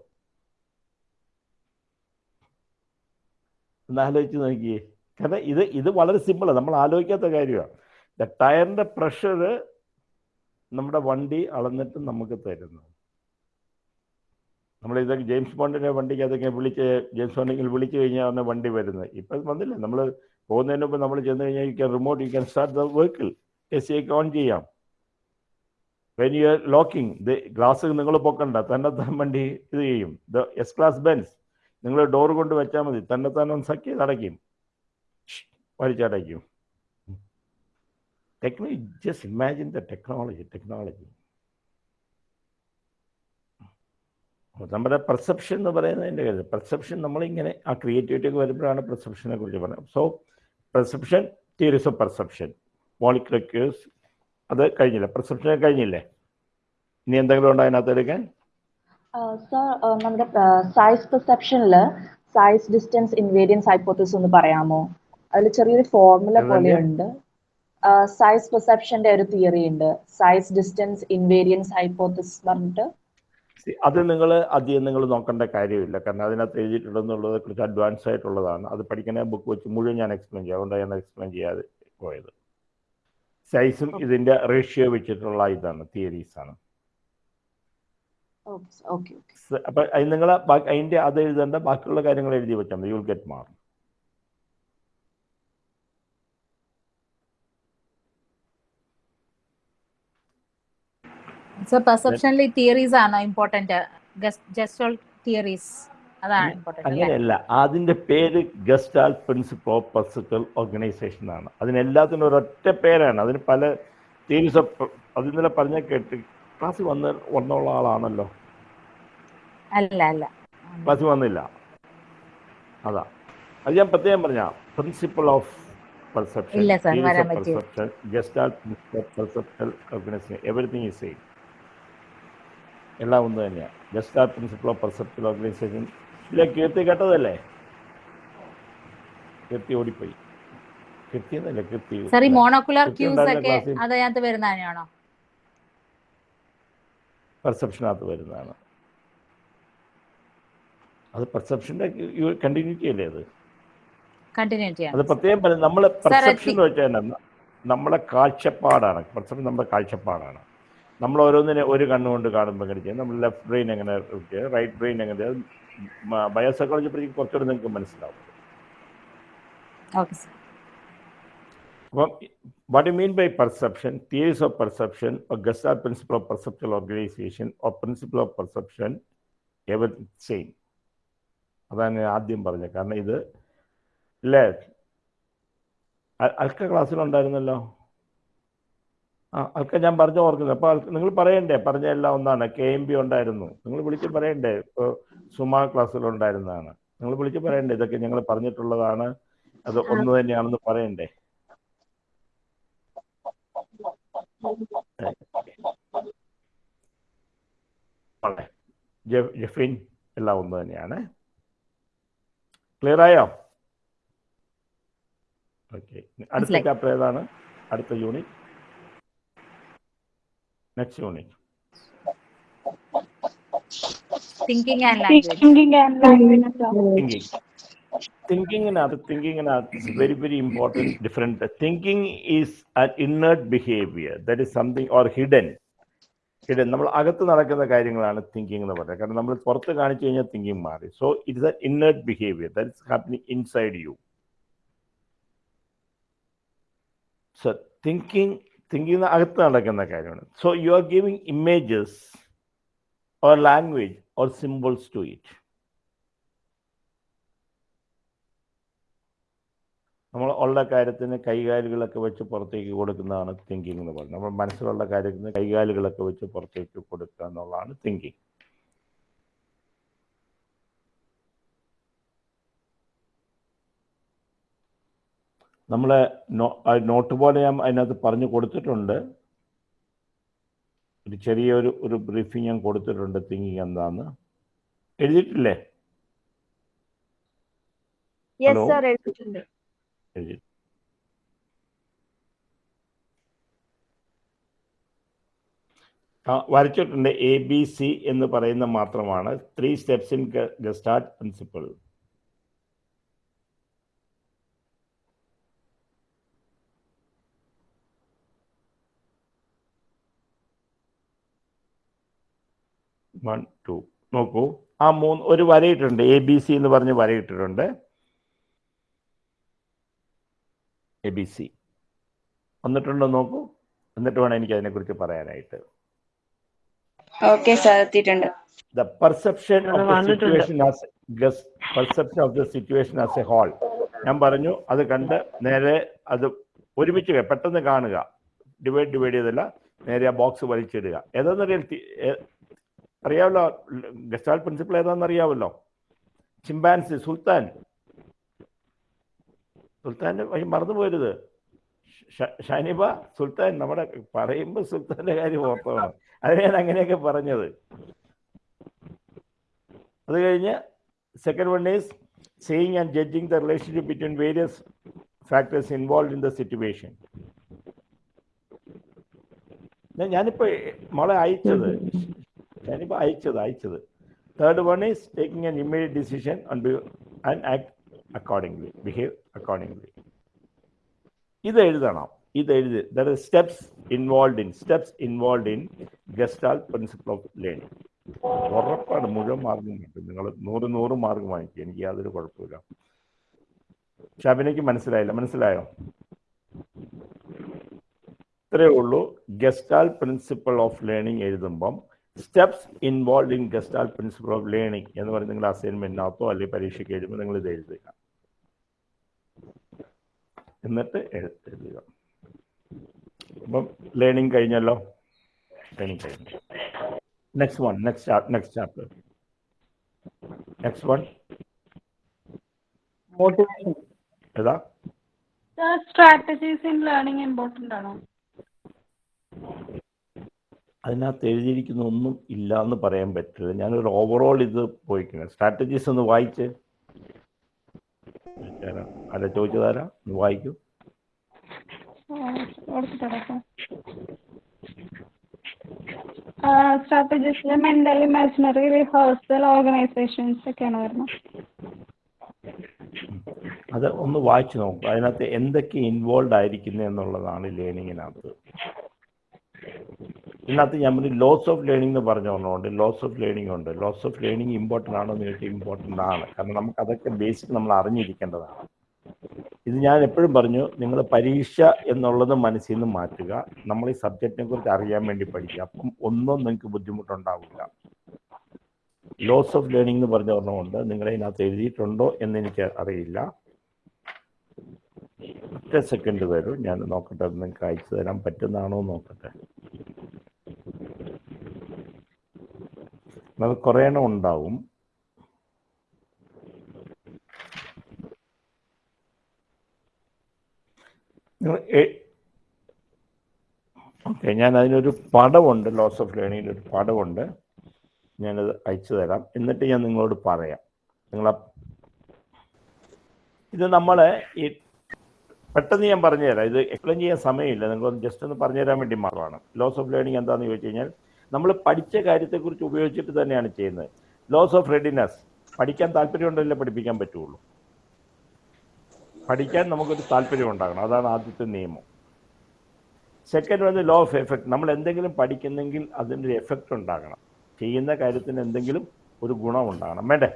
എന്നാലോചിച്ച് നോക്കിയേ. കാരണം ഇത് ഇത് വളരെ സിമ്പിളാണ് നമ്മൾ ആലോചിക്കാത്ത കാര്യമാണ്. ദ ടയറിന്റെ പ്രഷർ നമ്മുടെ വണ്ടി അളന്നിട്ട് നമുക്ക് തരുന്നു. നമ്മൾ ഇതൊക്കെ ജെയിംസ് ബോണ്ടിന്റെ വണ്ടിക്ക് അതൊക്കെ വിളിച്ച് ജെയിംസ് ബോണ്ടിങ്ങിൽ വിളിച്ചു കഴിഞ്ഞാൽ ആണ് വണ്ടി വരുന്നത്. ഇപ്പം വന്നില്ല. നമ്മൾ പോകുന്നതിന് മുമ്പ് നമ്മൾ ചെന്ന് കഴിഞ്ഞാൽ you can remote you can start the vehicle A C ഒക്കെ ഓൺ ചെയ്യാം. When you are locking the glass നിങ്ങൾ പൊക്കണ്ട തന്നെത്താൻ വണ്ടി ഇത് ചെയ്യും. ദ എസ് ക്ലാസ് ബെൻസ് നിങ്ങൾ ഡോർ കൊണ്ട് വെച്ചാൽ മതി തന്നെത്താൻ ഒന്ന് സഖ്യ അടയ്ക്കും. വലിച്ചടയ്ക്കും technology just imagine the technology technology നമ്മുടെ പെർസെപ്ഷൻ എന്ന് പറയുന്നതിന്റെ കാര്യം പെർസെപ്ഷൻ നമ്മളിങ്ങനെ ആ ക്രിയേറ്റിവിറ്റി ഒക്കെ വരുമ്പോഴാണ് പെർസെപ്ഷനെ കുറിച്ച് പറയുന്നത്. So perception theories of perception monocular cues അത് കഴിഞ്ഞില്ല? പ്രിസ്ക്രിപ്ഷൻ കഴിഞ്ഞില്ലേ? ഇനി എന്തെങ്കിലും ഉണ്ടോ അതിനകത്ത് എടുക്കാൻ? സർ നമ്മുടെ സൈസ് പെർസെപ്ഷനിൽ സൈസ് ഡിസ്റ്റൻസ് ഇൻവേരിയൻസ് ഹൈപ്പോത്തിസ് ഒന്ന് പറയാമോ? അതിൽ ചെറിയൊരു ഫോർമുല പോലെയുണ്ട്. സൈസ് പെർസെപ്ഷന്റെ ഒരു തിയറി ഉണ്ട്. സൈസ് ഡിസ്റ്റൻസ് ഇൻവേരിയൻസ് ഹൈപ്പോത്തിസ് പറഞ്ഞിട്ട്. അത് നിങ്ങൾ അധികം നിങ്ങൾ നോക്കേണ്ട കാര്യമില്ല. കാരണം അതിനകത്ത് എഴുതിയിട്ടുണ്ടെന്നുള്ളത് കുറച്ച് അഡ്വാൻസ് ആയിട്ടുള്ളതാണ്. അത് പഠിക്കുന്ന ബുക്ക് വെച്ച് മുഴുവൻ ഞാൻ എക്സ്പ്ലെയിൻ ചെയ്യാം. അതുകൊണ്ടാണ് ഞാൻ എക്സ്പ്ലെയിൻ ചെയ്യാതെ പോയത്. സൈസും ഇതിന്റെ റേഷ്യോ വെച്ചിട്ടുള്ള ഇതാണ് തിയറീസ് ആണ്. ഓക്കെ അപ്പൊ നിങ്ങൾ അതിന്റെ അത് എഴുതേണ്ട ബാക്കിയുള്ള കാര്യങ്ങൾ എഴുതി വെച്ചാൽ മതി. You will get mark sir പെർസെപ്ഷനിൽ theories ആണ് ഇമ്പോർട്ടന്റ് ജസ്റ്റ് തിയറീസ് അതാണ് ഇമ്പോർട്ടന്റ് അങ്ങനെയല്ല. അതിന്റെ പേര് gestalt principle of perceptual organisation ആണ്. അതിനെല്ലാത്തിനും ഒരൊറ്റ പേരാണ്. അതിന് പല തീംസ് ഓഫ് അത് ഇന്നലെ പറഞ്ഞ കേട്ട് ക്ലാസ്സിൽ വന്ന വന്നുള്ള ആളാണല്ലോ. അല്ല അല്ല. ക്ലാസ്സിൽ വന്നില്ല. അതാ. അത് ഞാൻ പ്രത്യേകം പറഞ്ഞ principle of perception organisation everything is same. എല്ലാം ഒന്ന് തന്നെയാണ് gestalt principle of perceptual organisation ഇല്ല കീർത്തി കേട്ടതല്ലേ? കീർത്തി ഓടിപ്പോയി. കീർത്തി എന്നല്ല കീർത്തി സർ ഈ മോണോക്കുലർ ക്യൂസ് ഒക്കെ അതിനകത്ത് വരുന്നതാണോ പെർസെപ്ഷനകത്ത് വരുന്നതാണ്. അത് പെർസെപ്ഷന്റെ കണ്ടിന്യൂറ്റി അല്ലേ അത്? അത് പ്രത്യേകം നമ്മൾ പെർസെപ്ഷൻ എന്ന് വെച്ചാൽ നമ്മളെ കാഴ്ചപ്പാടാണ്. പെർസെപ്ഷൻ നമ്മുടെ കാഴ്ചപ്പാടാണ്. നമ്മൾ ഓരോന്നിനെ ഒരു കണ്ണുകൊണ്ട് കാണുമ്പോൾ എങ്ങനെ ചെയ്യും. നമ്മൾ ലെഫ്റ്റ് ബ്രെയിൻ എങ്ങനെ റൈറ്റ് ബ്രെയിൻ എങ്ങനെ ബയോസൈക്കോളജി പഠിക്കും കുറച്ചുകൂടെ നിങ്ങൾക്ക് മനസ്സിലാവും. അപ്പം what you mean by perception theories of perception gestalt principle of perceptual organization or principle of perception ever same അതാണ് ഞാൻ ആദ്യം പറഞ്ഞത്. കാരണം ഇത് ഇല്ലേ അ- അൽക്ക ക്ലാസ്സിലുണ്ടായിരുന്നല്ലോ ആ അതൊക്കെ ഞാൻ പറഞ്ഞ ഓർക്കുന്നത് അപ്പോൾ നിങ്ങൾ പറയണ്ടേ? പറഞ്ഞ എല്ലാം ഒന്നാണ്. കെ എം ബി ഉണ്ടായിരുന്നു. നിങ്ങൾ വിളിച്ച് പറയണ്ടേ? ഇപ്പോൾ സുമ ക്ലാസ്സിലുണ്ടായിരുന്നതാണ് നിങ്ങൾ വിളിച്ച് പറയണ്ടേ? ഇതൊക്കെ ഞങ്ങൾ പറഞ്ഞിട്ടുള്ളതാണ്. അത് ഒന്ന് തന്നെയാണെന്ന് പറയണ്ടേ? ജഫീൻ എല്ലാം ഒന്ന് തന്നെയാണ്. ക്ലിയർ ആയോ ഓക്കെ. അടുത്ത. ചാപ്റ്റർ ഏതാണ്? അടുത്ത unit. Next unit thinking and language Thinking and language. Thinking തിങ്കിങ്ങിനകത്ത് തിങ്കിങ്ങിനകത്ത് very very important different thinking is an inert behaviour that is something or hidden hidden നമ്മൾ അകത്ത് നടക്കുന്ന കാര്യങ്ങളാണ് തിങ്കിങ് എന്ന് പറയുന്നത്. കാരണം നമ്മൾ പുറത്ത് കാണിച്ചു കഴിഞ്ഞാൽ തിങ്കിങ് മാറി. So it's a inert behaviour that is happening inside you so thinking thinking അകത്ത് നടക്കുന്ന കാര്യമാണ്. So you are giving images or language or symbols to it നമ്മൾ ഉള്ള കാര്യത്തിന് കൈകാലുകളൊക്കെ വെച്ച് പുറത്തേക്ക് കൊടുക്കുന്നതാണ് തിങ്കിങ് എന്ന് പറയുന്നത്. നമ്മൾ മനസ്സിലുള്ള കാര്യത്തിന് കൈകാലുകളൊക്കെ വെച്ച് പുറത്തേക്ക് കൊടുക്കുക എന്നുള്ളതാണ് തിങ്കിങ് നമ്മളെ നോട്ട് പോലെ ഞാൻ അതിനകത്ത് പറഞ്ഞു കൊടുത്തിട്ടുണ്ട്. ഒരു ചെറിയൊരു ഒരു ബ്രീഫിംഗ് ഞാൻ കൊടുത്തിട്ടുണ്ട് തിങ്കിങ് എന്താന്ന്. എഴുതിയിട്ടില്ലേ? എഴുതി. വരച്ചിട്ടുണ്ട് എ ബി സി എന്ന് പറയുന്ന മാത്രമാണ്. Three steps in gestalt principle one two നോക്കൂ. ആ മൂന്ന് ഒരു വരയിട്ടുണ്ട്. എ ബി സി എന്ന് പറഞ്ഞ് വരയിട്ടിട്ടുണ്ട്. എ ബി സി വന്നിട്ടുണ്ടോ നോക്കൂ. എന്നിട്ട് വേണം എനിക്ക് അതിനെക്കുറിച്ച് പറയാനായിട്ട്. ഓക്കെ സർ എത്തിയിട്ടുണ്ട്. The perception of അത് the വന്നിട്ടുണ്ട്. situation as guess perception of the situation as a whole. ഞാൻ പറഞ്ഞു അത് കണ്ട് നേരെ അത് ഒരുമിച്ച് പെട്ടെന്ന് കാണുക. ഡിവൈഡ് ഡിവൈഡ് ചെയ്തല്ല. നേരെ ആ ബോക്സ് വലിച്ചിടുക. ഏതാണെന്നറിയാം അറിയാമല്ലോ ഗസ്റ്റാൾ പ്രിൻസിപ്പിൾ ഏതാണെന്ന് അറിയാമല്ലോ ചിമ്പാൻസി സുൽത്താൻ. സുൽത്താന്റെ വഴി മറന്നു പോരുത്. ഷനിബ സുൽത്താൻ നമ്മുടെ പറയുമ്പോൾ സുൽത്താന്റെ കാര്യം ഓർത്തതാണ് അത് ഞാൻ അങ്ങനെയൊക്കെ പറഞ്ഞത്. അത് കഴിഞ്ഞ് second one is saying and judging the relationship between various factors involve in the situation ഞാനിപ്പോൾ മോളെ അയച്ചത്. ഞാനിപ്പോൾ അയച്ചത് അയച്ചത്. Third one is taking an immediate decision and act accordingly behave accordingly ഇത് എഴുതണം ഇത് എഴുതി. Three steps involve in steps involve in gestalt principle of learning ഉറപ്പാണ് മുഴുവൻ മാർഗം കിട്ടും. നിങ്ങൾ നൂറ് നൂറ് മാർഗം വാങ്ങിക്കും. എനിക്ക് യാതൊരു കുഴപ്പമില്ല ഷബിനയ്ക്ക് മനസ്സിലായില്ല. മനസ്സിലായോ? ഇത്രയേ ഉള്ളൂ. Gestalt principle of learning എഴുതുമ്പം steps involve in gestalt principle of learning എന്ന് പറഞ്ഞ് നിങ്ങൾ അസൈൻമെന്റിനകത്തോ അല്ലെങ്കിൽ പരീക്ഷയ്ക്ക് എഴുതുമ്പോൾ നിങ്ങൾ ഇത് എഴുതുക. എന്നിട്ട് എഴു- എഴുതുക. അപ്പം ലേണിംഗ് കഴിഞ്ഞല്ലോ? ലേണിംഗ് കഴിഞ്ഞു. Next one next next chapter next one motivation ഏതാ? സ്ട്രാറ്റജീസ് ഇൻ ലേണിംഗ് ഇമ്പോർട്ടന്റ് ആണോ? അതിനകത്ത് എഴുതിയിരിക്കുന്ന ഒന്നും ഇല്ല എന്ന് പറയാൻ പറ്റില്ല. ഞാനൊരു ഓവറോൾ ഇത് പോയിക്കുന്നത് സ്ട്രാറ്റജീസ് ഒന്ന് വായിച്ച്? അല്ല ചോദിച്ചതാരാ? ഒന്ന് വായിക്കൂ. സ്ട്രാറ്റജീസിൽ മെന്റൽ ഇമാജിനറി റിഹേഴ്സൽ ഓർഗനൈസേഷൻസ് ഒക്കെയാണ് വരുന്നത്. അത് ഒന്ന് വായിച്ചു നോക്കും. അതിനകത്ത് എന്തൊക്കെ ഇൻവോൾവ് ആയിരിക്കുന്നത് എന്നുള്ളതാണ് ലേണിങ്ങിനകത്ത് ഇതിനകത്ത് ഞാൻ പറഞ്ഞു ലോസ് ഓഫ് ലേണിംഗ് എന്ന് പറഞ്ഞ ഒന്നുണ്ട് ലോസ് ഓഫ് ലേണിംഗ് ഉണ്ട്. ലോസ് ഓഫ് ലേണിംഗ് ഇമ്പോർട്ടന്റ് ആണോ എന്ന് ചോദിച്ചാൽ ഇമ്പോർട്ടന്റ് ആണ്. കാരണം നമുക്ക് അതൊക്കെ ബേസിക് നമ്മൾ അറിഞ്ഞിരിക്കേണ്ടതാണ്. ഇത് ഞാൻ എപ്പോഴും പറഞ്ഞു നിങ്ങൾ പരീക്ഷ എന്നുള്ളത് മനസ്സിൽ നിന്ന് മാറ്റുക. നമ്മൾ ഈ സബ്ജക്റ്റിനെ കുറിച്ച് അറിയാൻ വേണ്ടി പഠിക്കുക. അപ്പം ഒന്നും നിങ്ങൾക്ക് ബുദ്ധിമുട്ടുണ്ടാവില്ല. ലോസ് ഓഫ് ലേണിംഗ് എന്ന് പറഞ്ഞ ഒരെണ്ണമുണ്ട് നിങ്ങൾ ഇതിനകത്ത് എഴുതിയിട്ടുണ്ടോ എന്ന് എനിക്ക് അറിയില്ല. ഒറ്റ സെക്കൻഡ് തരും ഞാൻ നോക്കട്ടെ നിങ്ങൾക്ക് അയച്ചു തരാൻ പറ്റുന്നതാണോ നോക്കട്ടെ. അത് കുറേ എണ്ണം ഉണ്ടാവും. ഓക്കെ ഞാൻ അതിനൊരു പടമുണ്ട് ലോസ് ഓഫ് ലേണിംഗിൽ ഒരു പടമുണ്ട് ഞാനത് അയച്ചു തരാം. എന്നിട്ട് ഞാൻ നിങ്ങളോട് പറയാം. നിങ്ങൾ ഇത് നമ്മൾ ഈ പെട്ടെന്ന് ഞാൻ പറഞ്ഞുതരാം. ഇത് എക്സ്പ്ലെയിൻ ചെയ്യാൻ സമയമില്ല. നിങ്ങൾ ജസ്റ്റ് ഒന്ന് പറഞ്ഞു തരാൻ വേണ്ടി മാത്രമാണ്. ലോസ് ഓഫ് ലേണിംഗ് എന്താണെന്ന് ചോദിച്ചു കഴിഞ്ഞാൽ നമ്മൾ പഠിച്ച കാര്യത്തെക്കുറിച്ച് ഉപയോഗിച്ചിട്ട് തന്നെയാണ് ചെയ്യുന്നത്. ലോസ് ഓഫ് റെഡിനെസ് പഠിക്കാൻ താല്പര്യമുണ്ടല്ലേ പഠിപ്പിക്കാൻ പറ്റുള്ളൂ. പഠിക്കാൻ നമുക്കൊരു താല്പര്യം ഉണ്ടാകണം. അതാണ് ആദ്യത്തെ നിയമം. സെക്കൻഡ് വന്ന് ലോ ഓഫ് എഫക്റ്റ് നമ്മൾ എന്തെങ്കിലും പഠിക്കുന്നെങ്കിൽ അതിന്റെ ഒരു എഫക്റ്റ് ഉണ്ടാകണം. ചെയ്യുന്ന കാര്യത്തിന് എന്തെങ്കിലും ഒരു ഗുണം ഉണ്ടാകണം. വേണ്ടേ?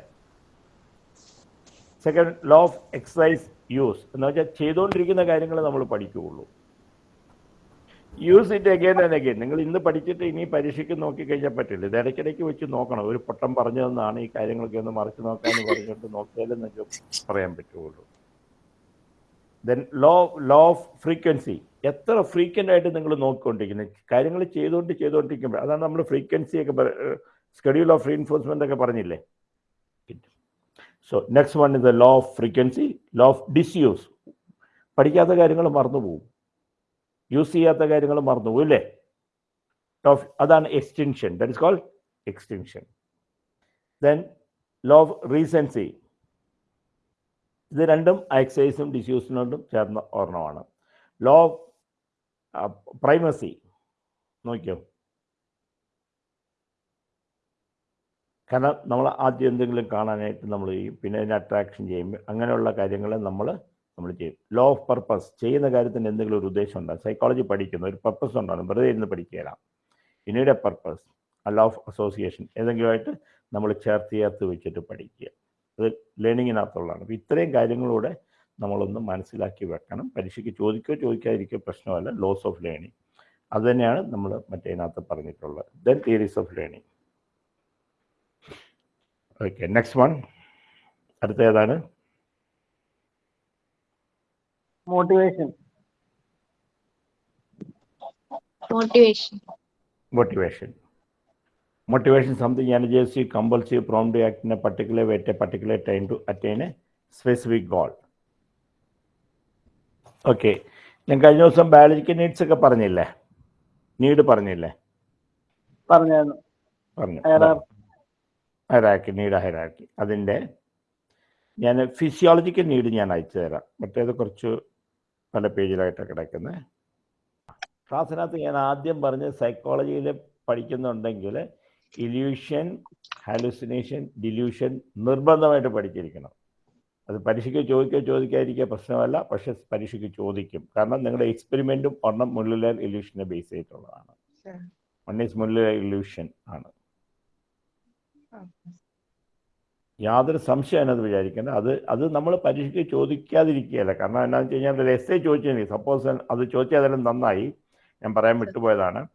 Second law of exercise use എന്ന് വെച്ചാൽ ചെയ്തുകൊണ്ടിരിക്കുന്ന കാര്യങ്ങൾ നമ്മൾ പഠിക്കുകയുള്ളൂ. Use it again and again നിങ്ങൾ ഇന്ന് പഠിച്ചിട്ട് ഇനി പരീക്ഷയ്ക്ക് നോക്കി കഴിഞ്ഞാൽ പറ്റില്ല. ഇത് ഇടയ്ക്കിടയ്ക്ക് വെച്ച് നോക്കണം. ഒരു പൊട്ടം പറഞ്ഞതെന്നാണ് ഈ കാര്യങ്ങളൊക്കെ ഒന്ന് മറിച്ച് നോക്കാമെന്ന് പറഞ്ഞിട്ട് നോക്കിയാലും നിങ്ങൾക്ക് പറയാൻ പറ്റുള്ളൂ. Then law law of frequency എത്ര ഫ്രീക്വന്റ് ആയിട്ട് നിങ്ങൾ നോക്കിക്കൊണ്ടിരിക്കുന്നത് കാര്യങ്ങൾ ചെയ്തുകൊണ്ട് ചെയ്തുകൊണ്ടിരിക്കുമ്പോൾ അതാണ് നമ്മൾ ഫ്രീക്വൻസി ഒക്കെ സ്കെഡ്യൂൾ ഓഫ് റീഇൻഫോഴ്സ്മെന്റ് ഒക്കെ പറഞ്ഞില്ലേ? So next one is the law of frequency law of disuse പഠിക്കാത്ത കാര്യങ്ങൾ മറന്നു പോകും യൂസ് ചെയ്യാത്ത കാര്യങ്ങൾ മറന്നുപോകും അല്ലേ? അതാണ് extension that is called extension then law of recency ഇത് രണ്ടും എക്സൈസും ഡിസ്യൂസിനോടും ചേർന്ന ഓർണമാണ് ലോ ഓഫ് പ്രൈമസി നോക്കിയോ? കാരണം നമ്മൾ ആദ്യം എന്തെങ്കിലും കാണാനായിട്ട് നമ്മൾ ചെയ്യും പിന്നെ അതിനെ അട്രാക്ഷൻ ചെയ്യും. അങ്ങനെയുള്ള കാര്യങ്ങൾ നമ്മൾ നമ്മൾ ചെയ്യും. ലോ ഓഫ് പർപ്പസ് ചെയ്യുന്ന കാര്യത്തിന് എന്തെങ്കിലും ഒരു ഉദ്ദേശം ഉണ്ടാകും സൈക്കോളജി പഠിക്കുന്ന ഒരു പർപ്പസ് ഉണ്ടാകും വെറുതെ ഇരുന്ന് പഠിക്കുകയില്ല ഇനിയുടെ പർപ്പസ് ആ ലോ ഓഫ് അസോസിയേഷൻ ഏതെങ്കിലുമായിട്ട് നമ്മൾ ചേർത്ത് ചേർത്ത് വെച്ചിട്ട് പഠിക്കുക. അത് ലേണിങ്ങിനകത്തുള്ളതാണ് അപ്പോൾ ഇത്രയും കാര്യങ്ങളൂടെ നമ്മളൊന്ന് മനസ്സിലാക്കി വെക്കണം. പരീക്ഷയ്ക്ക് ചോദിക്കോ ചോദിക്കാതിരിക്കോ പ്രശ്നമല്ല. ലോസ് ഓഫ് ലേണിംഗ് അത് തന്നെയാണ് നമ്മൾ മറ്റേതിനകത്ത് പറഞ്ഞിട്ടുള്ളത്. Then theories of learning okay next one അടുത്ത ഏതാണ്? Motivation motivation motivation. Motivation is something energizes you, compels you, prompt to act in a particular way at a particular time to attain a specific goal. Okay ഞാൻ കഴിഞ്ഞ ദിവസം biological needs ഒക്കെ പറഞ്ഞില്ലേ need പറഞ്ഞില്ലേ പറഞ്ഞു Hierarchy. ഹൈറാക്കി need ഹൈറാക്കി അതിന്റെ ഞാൻ physiological need ഞാൻ അയച്ചു തരാം മറ്റേത് കുറച്ച് പല പേജിലായിട്ട് കിടക്കുന്നത് ക്ലാസ്സിനകത്ത് ഞാൻ ആദ്യം പറഞ്ഞ് സൈക്കോളജിയിൽ പഠിക്കുന്നുണ്ടെങ്കിൽ ഇല്യൂഷൻ ഹാലുസിനേഷൻ ഡില്യൂഷൻ നിർബന്ധമായിട്ട് പഠിച്ചിരിക്കണം. അത് പരീക്ഷയ്ക്ക് ചോദിക്കോ ചോദിക്കാതിരിക്കുക പ്രശ്നമല്ല പക്ഷെ പരീക്ഷയ്ക്ക് ചോദിക്കും. കാരണം നിങ്ങളുടെ എക്സ്പെരിമെന്റും ഒരെണ്ണം മുള്ളിലെ ഇല്യൂഷനെ ബേസ് ചെയ്തിട്ടുള്ളതാണ്. One is Muller Lyer illusion ആണ്. യാതൊരു സംശയം അതിനകത്ത് വിചാരിക്കേണ്ട. അത് അത് നമ്മൾ പരീക്ഷയ്ക്ക് ചോദിക്കാതിരിക്കുകയല്ല. കാരണം എന്താണെന്ന് വെച്ച് കഴിഞ്ഞാൽ എസ് ഐ ചോദിച്ചു സപ്പോസ് അത് ചോദിച്ചാലും നന്നായി. ഞാൻ പറയാൻ വിട്ടുപോയതാണ്.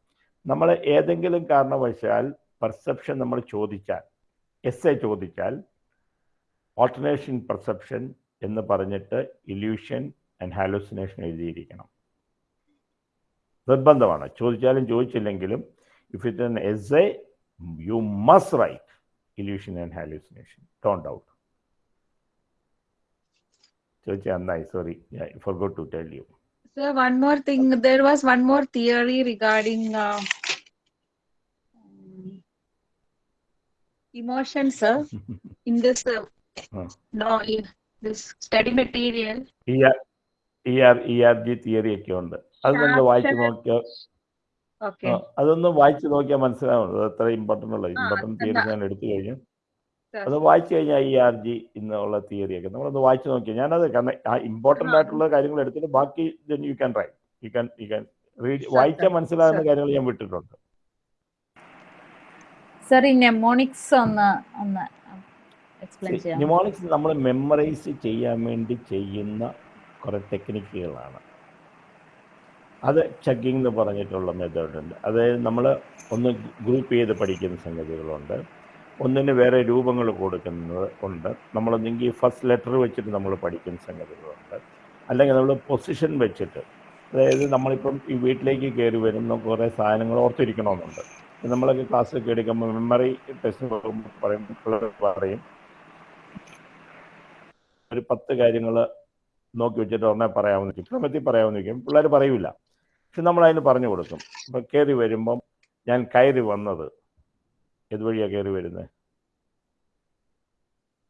നമ്മൾ ഏതെങ്കിലും കാരണവശാൽ പെർസെപ്ഷൻ നമ്മൾ ചോദിച്ചാൽ എസ് ഐ ചോദിച്ചാൽ ഓൾട്ടർനേഷൻ പെർസെപ്ഷൻ എന്ന് പറഞ്ഞിട്ട് ഇല്യൂഷൻ ആൻഡ് ഹാലോസിനേഷൻ എഴുതിയിരിക്കണം. നിർബന്ധമാണ്. ചോദിച്ചാലും ചോദിച്ചില്ലെങ്കിലും if it essay you must write illusion and hallucination Don doubt ചോദിച്ചാൽ നന്നായി sorry forgot to tell you Sir, one more thing. There was one more theory regarding uh, emotion, sir. In this, uh, Huh. no, in this study material. E R E R E R G theory ഒക്കെ ഉണ്ട് അത് നിങ്ങൾ വായിച്ചു നോക്കിയാൽ Okay. അതൊന്ന് വായിച്ചു നോക്കിയാൽ മനസ്സിലാവുന്നത്. അത് എത്ര ഇമ്പോർട്ടന്റ് ഉള്ളത് ഇമ്പോർട്ടന്റ് തിയറി ഞാൻ എടുത്തു കഴിഞ്ഞു. അത് വായിച്ചു കഴിഞ്ഞാൽ ഈ ആർ ജി എന്നുള്ള തിയറിയൊക്കെ നമ്മളൊന്ന് വായിച്ചു നോക്കിയാൽ ഞാനത് കാരണം ആ ഇമ്പോർട്ടന്റ് ആയിട്ടുള്ള കാര്യങ്ങൾ എടുത്തിട്ട് ബാക്കി you can write you can you can read വായിച്ചാൽ മനസ്സിലാകുന്ന കാര്യങ്ങൾ ഞാൻ വിട്ടിട്ടുണ്ട്. സർ ഈ നെമോണിക്സ് ഒന്ന് നമ്മൾ മെമ്മറൈസ് ചെയ്യാൻ വേണ്ടി ചെയ്യുന്ന കുറെ ടെക്നിക്കുകളാണ് അത് ചക്കിംഗ് എന്ന് പറഞ്ഞിട്ടുള്ള മെത്തേഡ് ഉണ്ട്. അതായത് നമ്മൾ ഒന്ന് ഗ്രൂപ്പ് ചെയ്ത് പഠിക്കുന്ന സംഗതികളുണ്ട്. ഒന്നിന് വേറെ രൂപങ്ങൾ കൊടുക്കുന്നത് ഉണ്ട്. നമ്മളൊന്നെങ്കിൽ ഫസ്റ്റ് ലെറ്റർ വെച്ചിട്ട് നമ്മൾ പഠിക്കുന്ന സംഗതികളുണ്ട്. അല്ലെങ്കിൽ നമ്മൾ പൊസിഷൻ വെച്ചിട്ട്. അതായത് നമ്മളിപ്പം ഈ വീട്ടിലേക്ക് കയറി വരുന്ന കുറേ സാധനങ്ങൾ ഓർത്തിരിക്കണമെന്നുണ്ട്. നമ്മളൊക്കെ ക്ലാസ്സൊക്കെ എടുക്കുമ്പോൾ മെമ്മറി ടെസ്റ്റ് പറയും പറയും. ഒരു പത്ത് കാര്യങ്ങൾ നോക്കി വെച്ചിട്ട് ഉടനെ പറയാമെന്ന് ക്രമത്തിൽ പറയാമെന്ന് വെക്കും പിള്ളേർ പറയൂല. പക്ഷെ നമ്മൾ അതിന് പറഞ്ഞു കൊടുക്കും. ഇപ്പം കയറി വരുമ്പം ഞാൻ കയറി വന്നത്. ഏതുവഴിയാണ് കയറി വരുന്നത്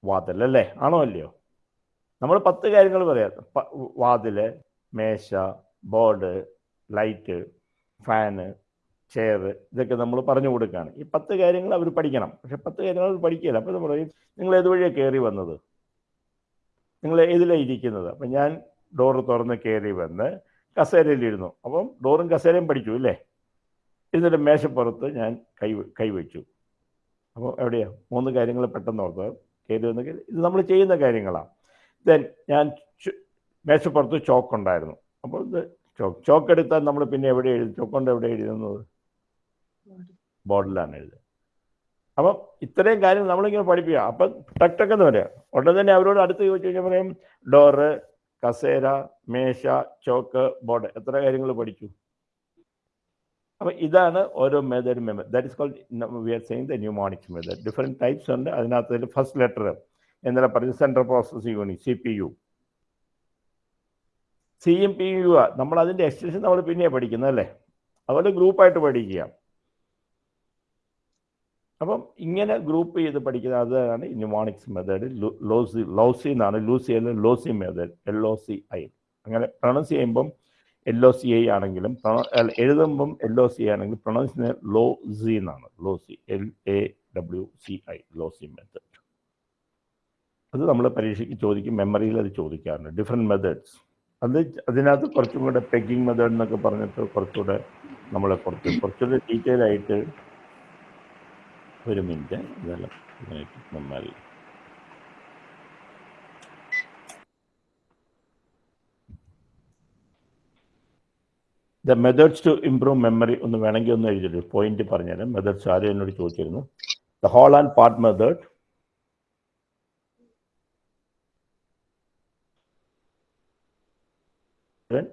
വാതിൽ അല്ലേ ആണോ അല്ലയോ? നമ്മൾ പത്ത് കാര്യങ്ങൾ പറയാം. വാതിൽ മേശ ബോർഡ് ലൈറ്റ് ഫാന് ചെയർ ഇതൊക്കെ നമ്മൾ പറഞ്ഞു കൊടുക്കുകയാണ് ഈ പത്ത് കാര്യങ്ങൾ അവർ പഠിക്കണം. പക്ഷെ പത്ത് കാര്യങ്ങൾ അവർ പഠിക്കില്ല അപ്പോൾ നമ്മൾ പറയും നിങ്ങൾ ഏതുവഴിയാണ് കയറി വന്നത്? നിങ്ങൾ ഏതിലാണ് ഇരിക്കുന്നത്? അപ്പം ഞാൻ ഡോറ് തുറന്ന് കയറി വന്ന് കസേരയിലിരുന്നു. അപ്പം ഡോറും കസേരയും പഠിച്ചു ഇല്ലേ? എന്നിട്ട് മേശപ്പുറത്ത് ഞാൻ കൈ കൈവച്ചു അപ്പോൾ എവിടെയാ? മൂന്ന് കാര്യങ്ങൾ പെട്ടെന്ന് ഓർത്ത് കയറി ഇത് നമ്മൾ ചെയ്യുന്ന കാര്യങ്ങളാണ് ദെൻ ഞാൻ മേശപ്പുറത്ത് ചോക്ക് ഉണ്ടായിരുന്നു. അപ്പോൾ ഇത് ചോക്ക് ചോക്ക് എടുത്താൽ നമ്മൾ പിന്നെ എവിടെ എഴുതി ചോക്ക് കൊണ്ട് എവിടെ എഴുതുന്നത്? ബോർഡിലാണ് എഴുതുന്നത് അപ്പം ഇത്രയും കാര്യങ്ങൾ നമ്മളിങ്ങനെ പഠിപ്പിക്കുക. അപ്പം ടക്ടക്കെന്ന് പറയാം. ഉടനെ തന്നെ അവരോട് അടുത്ത് ചോദിച്ചു കഴിഞ്ഞാൽ പറയും ഡോറ് കസേര മേശ ചോക്ക് ബോർഡ് എത്ര കാര്യങ്ങൾ പഠിച്ചു? അപ്പം ഇതാണ് ഓരോ method memory that is called we are saying the mnemonics method different types ഉണ്ട്. അതിനകത്ത് ഫസ്റ്റ് ലെറ്റർ എന്നാൽ പറഞ്ഞു central processing unit C P U C M P U ആ. നമ്മൾ അതിന്റെ എക്സ്റ്റൻഷൻ നമ്മൾ പിന്നെ പഠിക്കുന്നത് അല്ലേ? അതുപോലെ ഗ്രൂപ്പായിട്ട് പഠിക്കുക. അപ്പം ഇങ്ങനെ ഗ്രൂപ്പ് ചെയ്ത് പഠിക്കുന്ന അതാണ് ന്യൂമോണിക്സ് മെത്തേഡ്. ലോസി ലോസി എന്നാണ്. ലൂസി അല്ല loci method. L O C I അങ്ങനെ പ്രൊണൗൺസ് ചെയ്യുമ്പം എൽ ഒ സി ഐ ആണെങ്കിലും എഴുതുമ്പം എൽ ഒ സി ആണെങ്കിലും പ്രൊണൗൺസ് ലോ സി എന്നാണ്. Loci L A W C I loci method അത് നമ്മൾ പരീക്ഷയ്ക്ക് ചോദിക്കും മെമ്മറിയിൽ അത് ചോദിക്കാറുണ്ട്. ഡിഫറെന്റ് മെത്തേഡ്സ് അത് അതിനകത്ത് കുറച്ചും കൂടെ പെഗിങ് മെത്തേഡ് എന്നൊക്കെ പറഞ്ഞിട്ട് കുറച്ചുകൂടെ നമ്മളെ കുറച്ച് കുറച്ചുകൂടെ ഡീറ്റെയിൽ ആയിട്ട് ഒരു മിനിറ്റ്. ഇതെല്ലാം നമ്മൾ the methods to improve memory ഒന്ന് വേണമെങ്കിൽ ഒന്ന് എഴുതിയിട്ട് പോയിന്റ് പറഞ്ഞുതരാം. മെത്തേഡ്സ് ആരും എന്നോട് ചോദിച്ചിരുന്നു? The whole and part method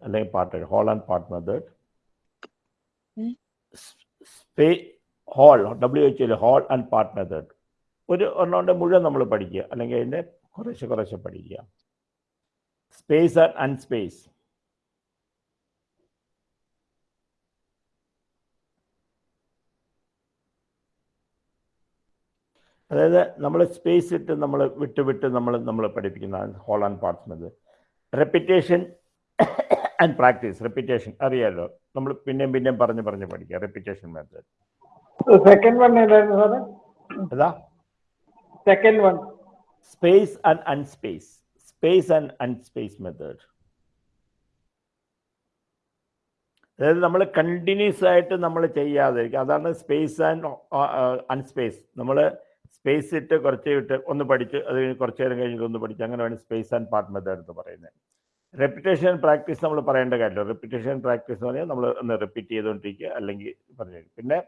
അല്ലെങ്കിൽ part whole and part method space whole W H whole and part method ഒരു ഒരെണ്ണോണ്ട് മുഴുവൻ നമ്മൾ പഠിക്കുക. അല്ലെങ്കിൽ അതിന്റെ കുറേശ്ശെ കുറേശ്ശെ പഠിക്കുക. സ്പേസ് ആൻഡ് അൺസ്പേസ് അതായത് നമ്മൾ സ്പേസ് ഇട്ട് നമ്മൾ വിട്ട് വിട്ട് നമ്മൾ നമ്മൾ പഠിപ്പിക്കുന്ന whole and parts method repetition and practice repetition അറിയാലോ? നമ്മൾ പിന്നെയും പിന്നെയും പറഞ്ഞ് പറഞ്ഞ് പഠിക്കുക. റെപ്പിറ്റേഷൻ മെത്തേഡ് സെക്കൻഡ് വൺ ഏതായിരുന്നു സാറേ അതാ second one space and unspace space and unspace method അതായത് നമ്മൾ കണ്ടിന്യൂസ് ആയിട്ട് നമ്മൾ ചെയ്യാതിരിക്കുക. അതാണ് സ്പേസ് ആൻഡ് അൺസ്പേസ് നമ്മൾ സ്പേസ് ഇട്ട് കുറച്ച് ഇട്ട് ഒന്ന് പഠിച്ച് അത് കുറച്ച് നേരം കഴിഞ്ഞിട്ട് ഒന്ന് പഠിച്ച് അങ്ങനെ വേണം സ്പേസ് ആൻഡ് പാർട്ട് മെത്തേഡ് എന്ന് പറയുന്നത്. റെപ്പിറ്റേഷൻ പ്രാക്ടീസ് നമ്മൾ പറയേണ്ട കാര്യമില്ല. റെപ്പിറ്റേഷൻ പ്രാക്ടീസ് എന്ന് പറഞ്ഞാൽ നമ്മൾ ഒന്ന് റിപ്പീറ്റ് ചെയ്തുകൊണ്ടിരിക്കുക അല്ലെങ്കിൽ പറഞ്ഞു പിന്നെ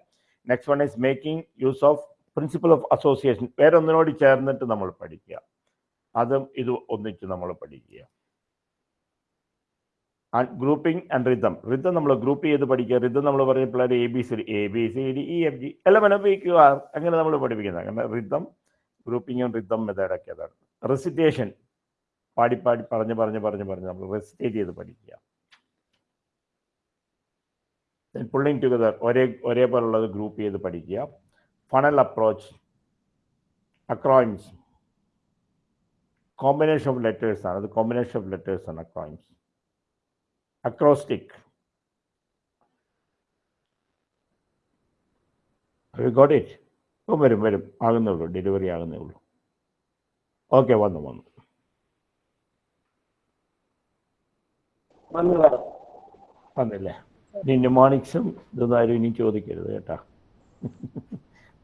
next one is making use of principle of association വേറെ ഒന്നിനോട് ചേർന്നിട്ട് നമ്മൾ പഠിക്കുക. അതും ഇത് ഒന്നിച്ച് നമ്മൾ പഠിക്കുക. And grouping and rhythm rhythm നമ്മൾ ഗ്രൂപ്പ് ചെയ്ത് പഠിക്കുക. റിതം നമ്മൾ പറഞ്ഞ പിള്ളേർ A B C D A B C D E F G എല്ലാം പി ക്യു ആർ അങ്ങനെ നമ്മൾ പഠിപ്പിക്കുന്നത്. അങ്ങനെ റിതം ഗ്രൂപ്പിങ്ങും റിതം മെത്തേഡൊക്കെ അതാണ്. റെസിറ്റേഷൻ പാടി പാടി പറഞ്ഞ് പറഞ്ഞ് പറഞ്ഞ് പറഞ്ഞ് നമ്മൾ റെസിറ്റേറ്റ് ചെയ്ത് പഠിക്കുക. പുള്ളിങ് ടുഗദർ ഒരേ ഒരേപോലുള്ളത് ഗ്രൂപ്പ് ചെയ്ത് പഠിക്കുക. Funnel approach acronyms combination of letters ആണ്. അത് കോമ്പിനേഷൻ ഓഫ് ലെറ്റേഴ്സ് ആണ് അക്രോയിംസ് അക്രോസ്റ്റിക് ഗോട്ട് ഇറ്റ് ഇപ്പം വരും വരും. ആകുന്നേ ഉള്ളൂ. ഡെലിവറി ആകുന്നേ ഉള്ളൂ. ഓക്കെ വന്നു വന്നു. വന്നില്ലേ? ഇനി ന്യൂമോണിക്സും ഇതൊന്നും ഇനി ചോദിക്കരുത് കേട്ടാ.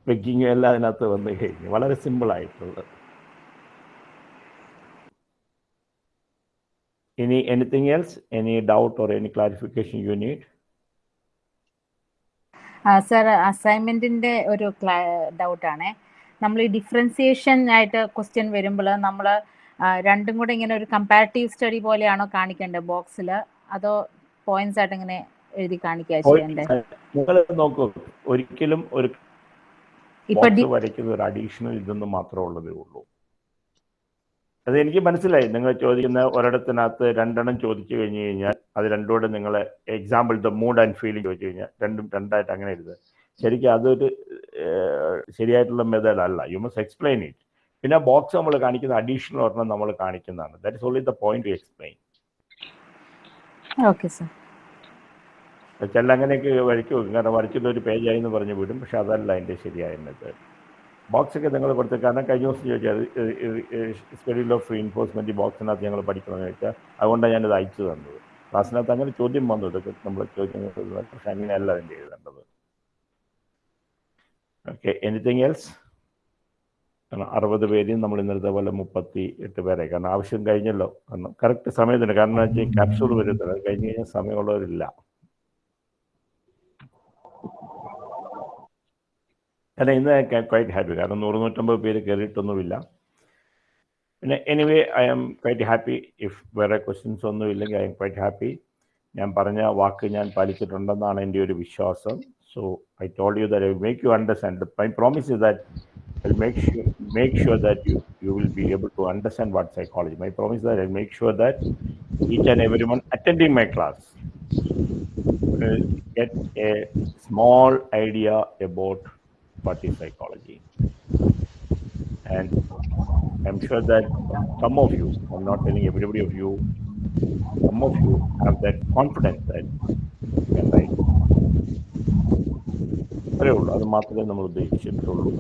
വെക്കിങ്ങും എല്ലാം അതിനകത്ത് വന്നു കഴിഞ്ഞു. വളരെ സിമ്പിളായിട്ടുള്ളത് ഇനി anything else any doubt or any clarification you need sir അസൈൻമെന്റിന്റെ ഒരു ഡൗട്ടാണേ നമ്മൾ ഈ ഡിഫറൻസിയേഷൻ ആയിട്ട് ക്വസ്റ്റ്യൻ വരുമ്പോൾ നമ്മൾ രണ്ടും കൂടെ ഇങ്ങനെ ഒരു കമ്പാരിറ്റീവ് സ്റ്റഡി പോലെയാണോ കാണിക്കേണ്ടത്? ബോക്സിൽ അതോ പോയിന്റ്സ് ആയിട്ട് ഇങ്ങനെ എഴുതി കാണിക്കുക നിങ്ങൾ നോക്കൂ ഒരിക്കലും ഒരു വരയ്ക്കുന്ന ഒരു അഡീഷണൽ ഇതൊന്നും മാത്രമേ ഉള്ളതേ ഉള്ളൂ. അത് എനിക്ക് മനസ്സിലായി. നിങ്ങൾ ചോദിക്കുന്ന ഒരിടത്തിനകത്ത് രണ്ടെണ്ണം ചോദിച്ചു കഴിഞ്ഞു കഴിഞ്ഞാൽ അത് രണ്ടുകൂടെ നിങ്ങൾ example the mood and feeling ചോദിച്ചു കഴിഞ്ഞാൽ രണ്ടും രണ്ടായിട്ട് അങ്ങനെ എഴുതുക. ശരിക്കും അതൊരു ശരിയായിട്ടുള്ള മെത്തേഡ് അല്ല. യു മസ്റ്റ് എക്സ്പ്ലെയിൻ ഇറ്റ് പിന്നെ ബോക്സ് നമ്മൾ കാണിക്കുന്ന അഡീഷണൽ ഒരെണ്ണം നമ്മൾ കാണിക്കുന്നതാണ്. That is only the point to explain okay sir ചില അങ്ങനെയൊക്കെ വരയ്ക്ക് വെക്കും. കാരണം വരച്ചിട്ട് ഒരു പേജായി എന്ന് പറഞ്ഞ് വിടും. പക്ഷെ അതല്ല അതിന്റെ ശരിയായ മെത്തേഡ് ബോക്സ് ഒക്കെ നിങ്ങൾ കൊടുത്ത് കാരണം കഴിഞ്ഞ ദിവസം ചോദിച്ചാൽ സ്കെഡ്യൂൾ ഓഫ് എൻഫോഴ്സ്മെന്റ് ബോക്സിനകത്ത് ഞങ്ങൾ പഠിക്കണമെന്ന് ചോദിച്ചാൽ അതുകൊണ്ടാണ് ഞാനത് അയച്ചു തന്നത്. ക്ലാസ്സിനകത്ത് അങ്ങനെ ചോദ്യം വന്നു. ഇതൊക്കെ നമ്മൾ ചോദ്യങ്ങൾ പക്ഷെ അങ്ങനെയല്ല അതിന്റെ എഴുതേണ്ടത് ഓക്കെ എനിത്തിങ് എൽസ് കാരണം അറുപത് പേരെയും നമ്മൾ ഇന്നലത്തെ പോലെ മുപ്പത്തി എട്ട് പേരെ. കാരണം ആവശ്യം കഴിഞ്ഞല്ലോ. കാരണം കറക്റ്റ് സമയത്തിന്. കാരണം എന്ന് വെച്ചാൽ ക്യാപ്സൂൾ വരുന്നത് അത് കഴിഞ്ഞ് കഴിഞ്ഞാൽ സമയമുള്ളവരില്ല. കാരണം ഇന്ന് ക്വൈറ്റ് ഹാപ്പി കാരണം നൂറ് നൂറ്റമ്പത് പേര് കയറിയിട്ടൊന്നുമില്ല പിന്നെ anyway I am quite happy if വേറെ ക്വസ്റ്റ്യൻസ് ഒന്നും ഇല്ലെങ്കിൽ ഐ എം ക്വൈറ്റ് ഹാപ്പി ഞാൻ പറഞ്ഞ വാക്ക് ഞാൻ പാലിച്ചിട്ടുണ്ടെന്നാണ് എന്റെ ഒരു വിശ്വാസം. So I told you that I make you understand my promise is that I'll make sure make sure that you you will be able to understand what psychology. My promise is that I'll make sure that each and everyone attending my class get a small idea about what is psychology. And I'm sure that some of you, I'm not telling everybody of you, some of you have that confidence that you can write. അത്രേ ഉള്ളൂ അത് മാത്രമേ നമ്മൾ ഉദ്ദേശിച്ചിട്ടുള്ളൂ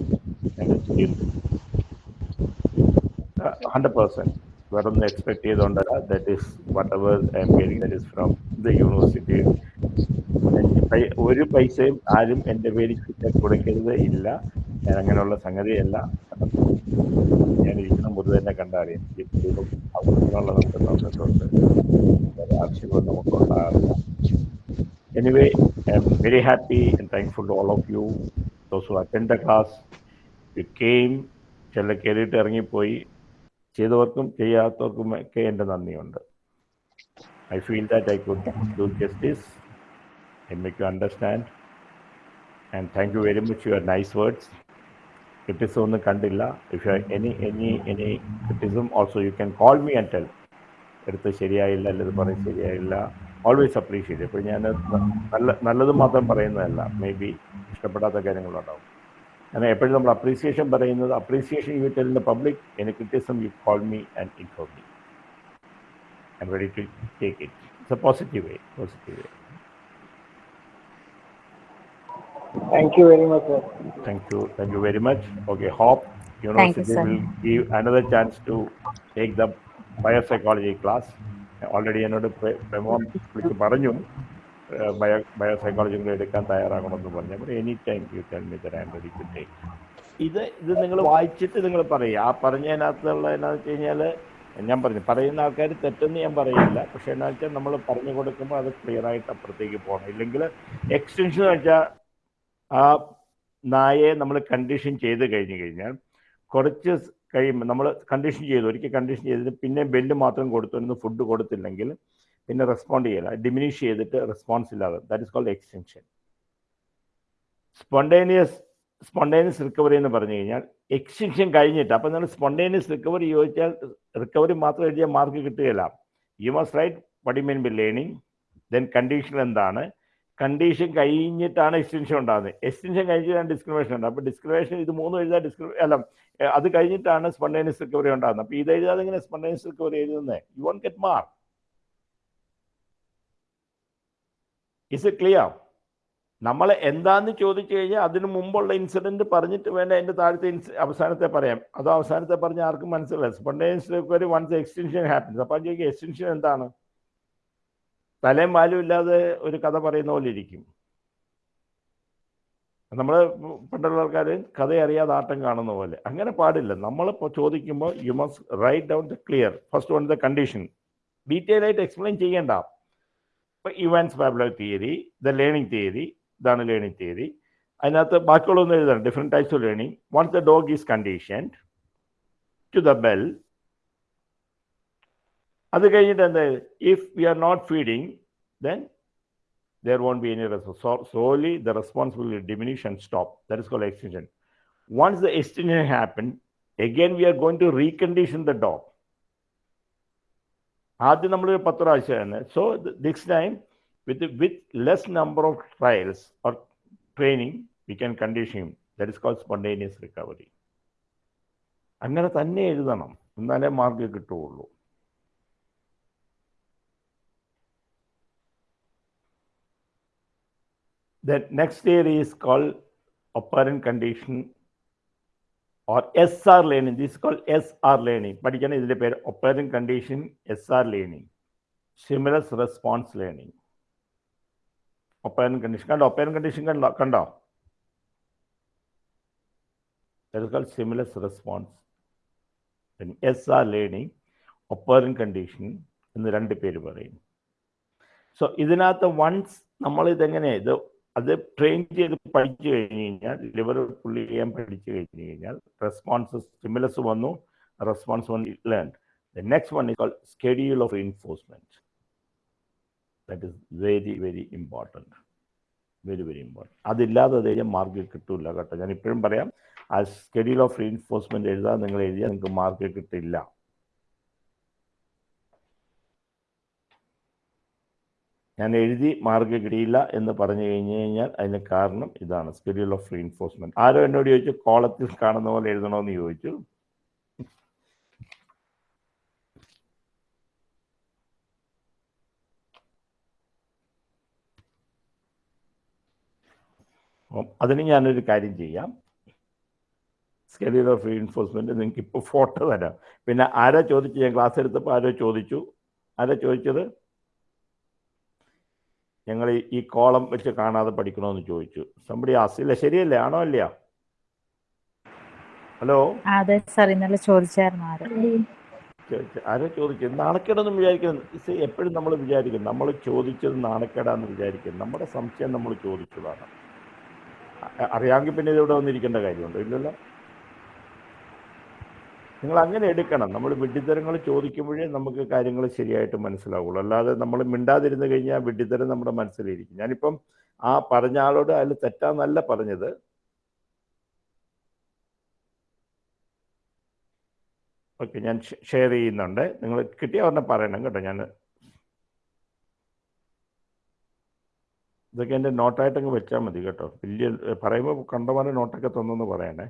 hundred percent വേറെ ഒന്നും expect ചെയ്തുകൊണ്ടല്ല that is whatever I am getting that is from the university ഒരു പൈസയും ആരും എന്റെ പേരിൽ കൊടുക്കരുത് ഇല്ല. ഞാൻ അങ്ങനെയുള്ള സംഗതിയല്ല. ഞാൻ ഇരിക്കുന്ന മുതൽ തന്നെ കണ്ടറിയാം എപ്പോഴും അവിടെയുള്ള നമുക്ക് തന്നിട്ടുണ്ട് വേറെ ആവശ്യങ്ങൾ നമുക്കുണ്ടാകാറില്ല Anyway, I'm very all of you, those who attend the class. You came, ചില കയറിയിട്ട് ഇറങ്ങിപ്പോയി. ചെയ്തവർക്കും ചെയ്യാത്തവർക്കും ഒക്കെ എന്റെ നന്ദിയുണ്ട്. I feel that I could do justice I make you understand and thank you very much your nice words criticism ഒന്നും കണ്ടില്ല if you any any any criticism also you can call me and tell എടുത്ത് ശരിയായില്ല അല്ലെങ്കിൽ പറയും ശരിയായില്ല always appreciate ഇപ്പോൾ ഞാൻ നല്ല നല്ലത് മാത്രം പറയുന്നതല്ല. മേ ബി ഇഷ്ടപ്പെടാത്ത കാര്യങ്ങളുണ്ടാവും കാരണം എപ്പോഴും നമ്മൾ അപ്രീസിയേഷൻ പറയുന്നത് appreciation you tell in the public any criticism you call me and inform me I'm ready to take it it's a positive way positive way thank you very much sir Thank you. Thank you very much. Okay, Hope University sir. will give another chance to take the biopsychology class. Already എന്നോട് പ്രെ- പ്രമോൻ വിളിച്ച് പറഞ്ഞു bio biopsychology കൂടെ എടുക്കാൻ തയ്യാറാകണമെന്ന് പറഞ്ഞു അപ്പോൾ any time you tell me I'm ready to take ഇത് ഇത് നിങ്ങൾ വായിച്ചിട്ട് നിങ്ങൾ പറയുക ആ പറഞ്ഞതിനകത്തുള്ള എന്നാന്ന് വെച്ച് കഴിഞ്ഞാൽ ഞാൻ പറഞ്ഞു പറയുന്ന ആൾക്കാർ തെറ്റെന്ന് ഞാൻ പറയില്ല. പക്ഷേ എന്നാ വെച്ചാൽ നമ്മൾ പറഞ്ഞു കൊടുക്കുമ്പോൾ അത് ക്ലിയർ ആയിട്ട് അപ്പുറത്തേക്ക് പോകണം ഇല്ലെങ്കിൽ എക്സ്റ്റൻഷൻ എന്ന് വെച്ചാൽ ആ നായയെ നമ്മൾ കണ്ടീഷൻ ചെയ്ത് കഴിഞ്ഞു കഴിഞ്ഞാൽ കുറച്ച് കഴിയുമ്പോൾ നമ്മൾ കണ്ടീഷൻ ചെയ്തു. ഒരിക്കൽ കണ്ടീഷൻ ചെയ്തിട്ട് പിന്നെ ബെല്ല് മാത്രം കൊടുത്തു. ഫുഡ് കൊടുത്തില്ലെങ്കിൽ പിന്നെ റെസ്പോണ്ട് ചെയ്യില്ല. ഡിമിനിഷ് ചെയ്തിട്ട് റെസ്പോൺസ് ഇല്ലാതെ. That is called extension spontaneous spontaneous recovery എന്ന് പറഞ്ഞു കഴിഞ്ഞാൽ എക്സ്റ്റൻഷൻ കഴിഞ്ഞിട്ട്. അപ്പം നിങ്ങൾ സ്പോണ്ടേനിയസ് റിക്കവറി ചോദിച്ചാൽ റിക്കവറി മാത്രം എഴുതിയാൽ മാർക്ക് കിട്ടുകയില്ല. You must write what do mean by learning then condition എന്താണ്? കണ്ടീഷൻ കഴിഞ്ഞിട്ടാണ് എക്സ്റ്റൻഷൻ ഉണ്ടാകുന്നത്. എക്സ്റ്റൻഷൻ കഴിഞ്ഞിട്ടാണ് ഡിസ്ക്രിമിനേഷൻ ഉണ്ടാകുന്നത്. അപ്പോൾ ഡിസ്ക്രിമിനേഷൻ ഇത് മൂന്ന് എഴുതാൻ ഡിസ്ക്രി അല്ല അത് കഴിഞ്ഞിട്ടാണ് സ്പോണ്ടേനിയസ് റിക്കവറി ഉണ്ടാകുന്നത്. അപ്പോൾ ഇത് എഴുതാതെ ഇങ്ങനെ സ്പോണ്ടേനിയസ് റിക്കവറി എഴുതുന്നത് you won't get mark is it clear നമ്മൾ എന്താന്ന് ചോദിച്ചു കഴിഞ്ഞാൽ അതിന് മുമ്പുള്ള ഇൻസിഡന്റ് പറഞ്ഞിട്ട് വേണ്ട അതിന്റെ താഴത്തെ അവസാനത്തെ പറയാം. അതോ അവസാനത്തെ പറഞ്ഞ ആർക്കും മനസ്സിലായി സ്പോണ്ടേനിയസ് വൺസ് എക്സ്റ്റൻഷൻ ഹാപ്പൻസ് അപ്പം ചോദിക്കുക എക്സ്റ്റൻഷൻ എന്താണ്? തലയും വാലും ഇല്ലാതെ ഒരു കഥ പറയുന്ന പോലെ ഇരിക്കും. നമ്മൾ പണ്ടുള്ള ആൾക്കാർ കഥ അറിയാതെ ആട്ടം കാണുന്ന പോലെ. അങ്ങനെ പാടില്ല. നമ്മളിപ്പോൾ ചോദിക്കുമ്പോൾ you must write down the clear first one the condition detail ആയിട്ട് എക്സ്പ്ലെയിൻ ചെയ്യേണ്ട. ഇപ്പം Ivan's Pavlov theory the learning theory ഇതാണ് ലേണിംഗ് തിയറി അതിനകത്ത് ബാക്കിയുള്ളതൊന്നും എഴുതണം different types of learning once the dog is condition to the bell അത് കഴിഞ്ഞിട്ട് എന്താ if we are not feeding then there won't be any response. So, solely the response will diminish and stop. That is called extinction. Once the extinction happened, again we are going to recondition the dog. ആദ്യം നമ്മൾ പത്ത് പ്രാവശ്യമാണ് so this time with less number of trials or training, we can condition him. That is called spontaneous recovery. അങ്ങനെ തന്നെ എഴുതണം എന്നാലേ mark കിട്ടുകയുള്ളൂ The next theory is called operant condition or SR learning. This is called SR learning. പഠിക്കണം ഇതിന്റെ പേര് operant condition SR learning. Stimulus response learning. Operant condition കണ്ടോ? Operant condition കണ്ടോ? കണ്ടോ? Stimulus response S R learning operant condition എന്ന് രണ്ട് പേര് പറയും. സോ ഇതിനകത്ത് വൺസ് നമ്മൾ ഇതെങ്ങനെ ഇത് അത് ട്രെയിൻ ചെയ്ത് പഠിച്ചു കഴിഞ്ഞ് കഴിഞ്ഞാൽ ലിവർ പുള്ളി ചെയ്യാൻ പഠിച്ചു കഴിഞ്ഞ് കഴിഞ്ഞാൽ റെസ്പോൺസ് സ്റ്റിമുലസ് വന്നു response one learn the next one is call schedule of enforcement that is very very important very very important അതില്ലാതെ അത് കഴിഞ്ഞാൽ മാർക്ക് കിട്ടില്ല കേട്ടോ. ഞാൻ ഇപ്പോഴും പറയാം ആ സ്കെഡ്യൂൾ ഓഫ് റീഎൻഫോഴ്സ്മെന്റ് എഴുതാൻ നിങ്ങൾ എഴുതിയാൽ നിങ്ങൾക്ക് മാർക്ക് കിട്ടില്ല. ഞാൻ എഴുതി മാർക്ക് കിട്ടിയില്ല എന്ന് പറഞ്ഞു കഴിഞ്ഞു കഴിഞ്ഞാൽ അതിന് കാരണം ഇതാണ് സ്കെഡ്യൂൾ ഓഫ് റീഎൻഫോഴ്സ്മെന്റ് ആരോ എന്നോട് ചോദിച്ചു കോളത്തിൽ കാണുന്ന പോലെ എഴുതണമെന്ന് ചോദിച്ചു. അതിന് ഞാനൊരു കാര്യം ചെയ്യാം. സ്കെഡ്യൂൾ ഓഫ് റീഇൻഫോഴ്സ്മെന്റ് നിങ്ങൾക്ക് ഇപ്പോൾ ഫോട്ടോ തരാം. പിന്നെ ആരാ ചോദിച്ചു ഞാൻ ക്ലാസ് എടുത്തപ്പോൾ ആരോ ചോദിച്ചു. ആരാ ചോദിച്ചത്? ഞങ്ങൾ ഈ കോളം വെച്ച് കാണാതെ പഠിക്കണമെന്ന് ചോദിച്ചു. സംബടി ആസില്ല ശരിയല്ലേ? ആണോ അല്ല ഹലോ അതെ സാർ ഇന്നലെ ചോദിച്ചായിരുന്നു ആര്. ആരോ ചോദിച്ചു നാണക്കേടെന്ന് വിചാരിക്കുന്നത് എപ്പോഴും നമ്മൾ വിചാരിക്കും. നമ്മൾ ചോദിച്ചത് നാണക്കേടാന്ന് വിചാരിക്കും. നമ്മുടെ സംശയം നമ്മൾ ചോദിച്ചതാണ്. അറിയാമെങ്കിൽ പിന്നെ ഇതിവിടെ വന്നിരിക്കേണ്ട കാര്യമുണ്ടോ. ഇല്ലല്ലോ. നിങ്ങൾ അങ്ങനെ എടുക്കണം. നമ്മൾ വിഡ്ഢിത്തരങ്ങൾ ചോദിക്കുമ്പോഴേ നമുക്ക് കാര്യങ്ങൾ ശരിയായിട്ട് മനസ്സിലാവുള്ളൂ. അല്ലാതെ നമ്മൾ മിണ്ടാതിരുന്ന് കഴിഞ്ഞാൽ വിഡ്ഢിത്തരം നമ്മുടെ മനസ്സിലിരിക്കും. ഞാനിപ്പം ആ പറഞ്ഞ ആളോട് അതിൽ തെറ്റാന്നല്ല പറഞ്ഞത്. ഓക്കെ ഞാൻ ഷെയർ ചെയ്യുന്നുണ്ട്. നിങ്ങൾ കിട്ടിയ ഉടനെ പറയണം കേട്ടോ. ഞാൻ ഇതൊക്കെ എന്റെ നോട്ടായിട്ടങ്ങ് വെച്ചാൽ മതി കേട്ടോ. വലിയ പറയുമ്പോൾ കണ്ടമാനം നോട്ടൊക്കെ തന്നെന്ന് പറയണേ.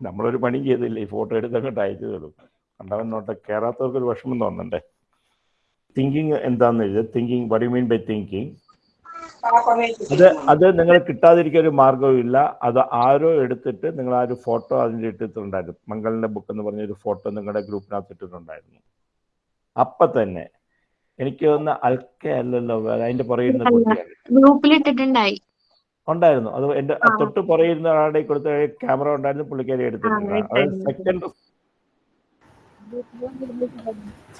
നമ്മളൊരു പണി ചെയ്തില്ല? ഈ ഫോട്ടോ എടുത്തങ്ങോട്ട് അയച്ചു തരും കണ്ടവൻ നോട്ട് കയറാത്തവർക്ക് ഒരു വിഷമം തോന്നണ്ടേ? തിങ്കിങ് എന്താന്ന് എഴുതുക തിങ്കിങ് വടി മീൻ ബൈ തിങ്കിങ് അത് അത് നിങ്ങൾ കിട്ടാതിരിക്കാൻ ഒരു മാർഗവും ഇല്ല. അത് ആരോ എടുത്തിട്ട് നിങ്ങൾ ആ ഒരു ഫോട്ടോ അതിന്റെ ഇട്ടിട്ടുണ്ടായിരുന്നു. മംഗളിന്റെ ബുക്ക് എന്ന് പറഞ്ഞ ഒരു ഫോട്ടോ നിങ്ങളുടെ ഗ്രൂപ്പിനകത്ത് ഇട്ടിട്ടുണ്ടായിരുന്നു. അപ്പൊ തന്നെ എനിക്ക് ഒന്ന് അൽക്ക അല്ലല്ലോ അതിന്റെ പുറകിരുന്ന ഗ്രൂപ്പിൽ ഇട്ടിട്ടുണ്ടായി ഉണ്ടായിരുന്നു. അത് എന്റെ തൊട്ട് പുറയിരുന്ന ആളുടെ കൊടുത്ത ക്യാമറ ഉണ്ടായിരുന്നു പുള്ളിക്കാരി എടുത്തിട്ടുണ്ട് സെക്കൻഡ്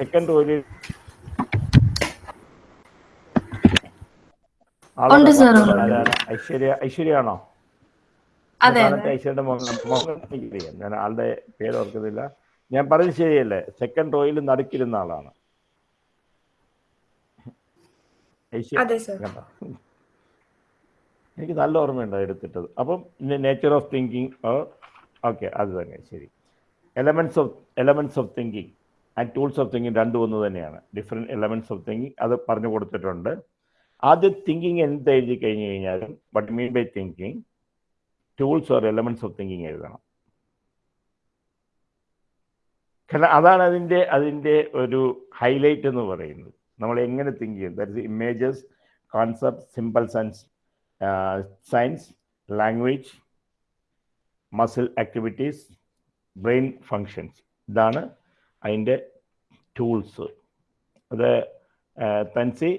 സെക്കൻഡ് റോയിൽ ഐശ്വര്യ ഐശ്വര്യ ആണോ ഐശ്വര്യയുടെ ഞാൻ ആളുടെ പേര് ഓർക്കുന്നില്ല. ഞാൻ പറഞ്ഞത് ശരിയല്ലേ? സെക്കൻഡ് റോയിൽ നടുക്കിരുന്ന ആളാണ്. എനിക്ക് നല്ല ഓർമ്മയുണ്ട് എടുത്തിട്ടത്. അപ്പം നേച്ചർ ഓഫ് തിങ്കിങ് ഓക്കെ അത് തന്നെ ശരി. Elements of elements of thinking and tools of thinking രണ്ടും ഒന്ന് തന്നെയാണ്. ഡിഫറെന്റ് എലമെന്റ്സ് ഓഫ് തിങ്കിങ് അത് പറഞ്ഞു കൊടുത്തിട്ടുണ്ട്. ആദ്യം തിങ്കിങ് എന്ത് എഴുതി കഴിഞ്ഞ് കഴിഞ്ഞാലും what mean by thinking tools or elements of thinking എഴുതണം. കാരണം അതാണ് അതിന്റെ അതിന്റെ ഒരു ഹൈലൈറ്റ് എന്ന് പറയുന്നത്. നമ്മൾ എങ്ങനെ തിങ്ക് ചെയ്യും that is images concept symbols and signs language muscle activities brain functions ഇതാണ് അതിന്റെ ടൂൾസ് അത് തൻസി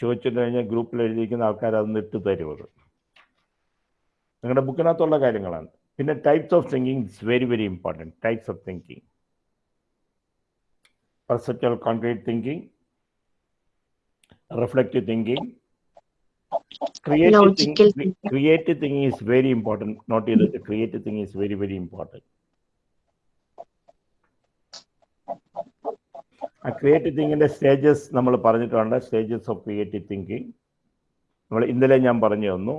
ചോദിച്ചിട്ട് കഴിഞ്ഞാൽ ഗ്രൂപ്പിൽ എഴുതിയിരിക്കുന്ന ആൾക്കാർ അതൊന്ന് ഇട്ട് തരും അത്? നിങ്ങളുടെ ബുക്കിനകത്തുള്ള കാര്യങ്ങളാണ്. പിന്നെ types of thinking it's very very important types of thinking perceptual concrete thinking, reflective thinking, creative Logical thinking. Creative thinking is very important. Not either the creative thing is very very important. ആ creative തിങ്കിങ്ങിന്റെ stages നമ്മൾ പറഞ്ഞിട്ടുണ്ട് stages of creative thinking നമ്മൾ ഇന്നലെ ഞാൻ പറഞ്ഞു തന്നു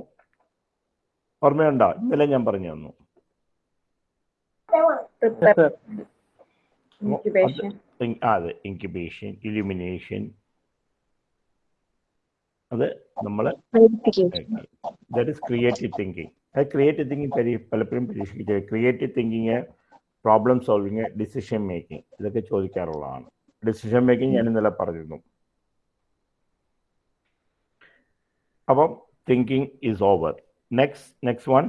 ഓർമ്മയുണ്ടോ ഇന്നലെ ഞാൻ പറഞ്ഞു തന്നു അതെ ഇൻക്യുബേഷൻ ഇലുമിനേഷൻ അത് നമ്മൾ ദാറ്റ് ഇസ് ക്രിയേറ്റീവ് തിങ്കിങ് അത് ക്രിയേറ്റീവ് തിങ്കിങ് പരി പലപ്പോഴും പരീക്ഷിക്കുക creative thinking problem solving decision making ഇതൊക്കെ ചോദിക്കാറുള്ളതാണ്. ഡിസിഷൻ മേക്കിംഗ് ഞാൻ ഇന്നലെ പറഞ്ഞിരുന്നു. അപ്പം thinking is over next next one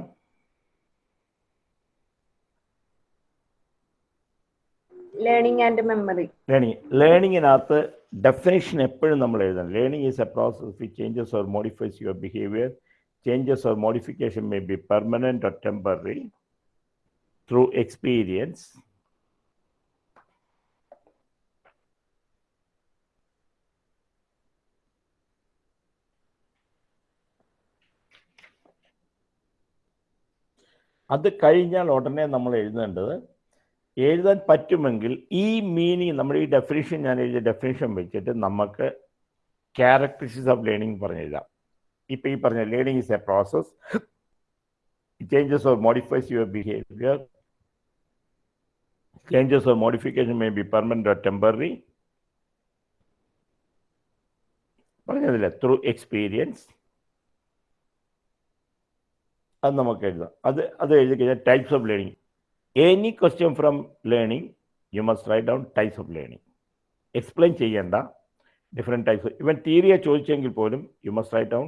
learning and memory learning ലേണിങ്ങിനകത്ത് definition എപ്പോഴും നമ്മൾ എഴുതണം. Learning is a process which changes or modifies your behaviour changes or modification may be permanent or temporary through experience അത് കഴിഞ്ഞാൽ ഉടനെ നമ്മൾ എഴുതേണ്ടത് എഴുതാൻ പറ്റുമെങ്കിൽ ഈ മീനിങ് നമ്മൾ ഈ ഡെഫിനിഷൻ ഞാൻ എഴുതിയ ഡെഫിനിഷൻ വെച്ചിട്ട് നമുക്ക് ക്യാരക്ടറിസ്റ്റിക്സ് ഓഫ് ലേണിംഗ് പറഞ്ഞെഴുതാം. ഇപ്പം ഈ പറഞ്ഞ learning is a process changes or modifies your behaviour changes or modification may be permanent or temporary പറഞ്ഞതില്ല? Through experience അത് നമുക്ക് എഴുതാം. അത് അത് എഴുതി കഴിഞ്ഞാൽ types of learning any question from learning you must write down types of learning explain ചെയ്യേണ്ട different types even തിയറിയെ ചോദിച്ചെങ്കിൽ പോലും you must write down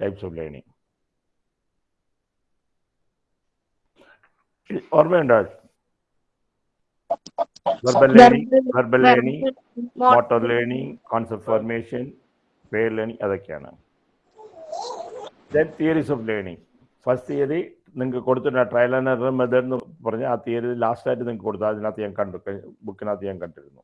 types of learning ഓർമ്മയുണ്ടോ verbal learning verbal learning motor learning concept formation way learning അതൊക്കെയാണ്. Then theories of learning first theory നിങ്ങൾക്ക് കൊടുത്തിട്ടുണ്ട്. Trial and error method എന്ന് പറഞ്ഞ് ആ തിയറി ലാസ്റ്റായിട്ട് നിങ്ങൾക്ക് കൊടുത്തു. അതിനകത്ത് ഞാൻ കണ്ടു. ബുക്കിനകത്ത് ഞാൻ കണ്ടിരുന്നു.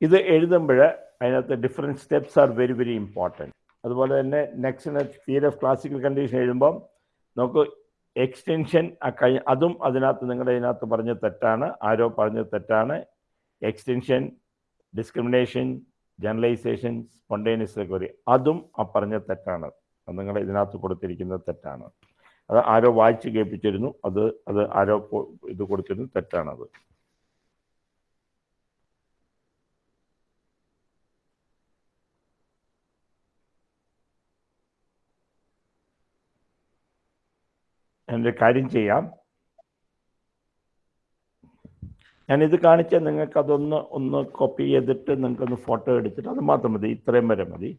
ഇത് എഴുതുമ്പോൾ അതിനകത്ത് different steps are very very important അതുപോലെ തന്നെ next theory of classical condition എഴുതുമ്പം നമുക്ക് എക്സ്റ്റൻഷൻ കഴിഞ്ഞ അതും അതിനകത്ത് നിങ്ങളുടെ ഇതിനകത്ത് പറഞ്ഞ തെറ്റാണ്. ആരോ പറഞ്ഞ തെറ്റാണ്. Extension discrimination generalization spontaneous recovery അതും ആ പറഞ്ഞ തെറ്റാണ്. അത് നിങ്ങൾ ഇതിനകത്ത് കൊടുത്തിരിക്കുന്ന തെറ്റാണ്. അത് ആരോ വായിച്ച് കേൾപ്പിച്ചിരുന്നു. അത് അത് ആരോ ഇത് കൊടുത്തിരുന്നു. തെറ്റാണത്. എന്റെ കാര്യം ചെയ്യാം. ഞാനിത് കാണിച്ചാൽ നിങ്ങൾക്കതൊന്ന് ഒന്ന് കോപ്പി ചെയ്തിട്ട് നിങ്ങൾക്കൊന്ന് ഫോട്ടോ എടുത്തിട്ട് അത് മാത്രം മതി. ഇത്രയും വരെ മതി.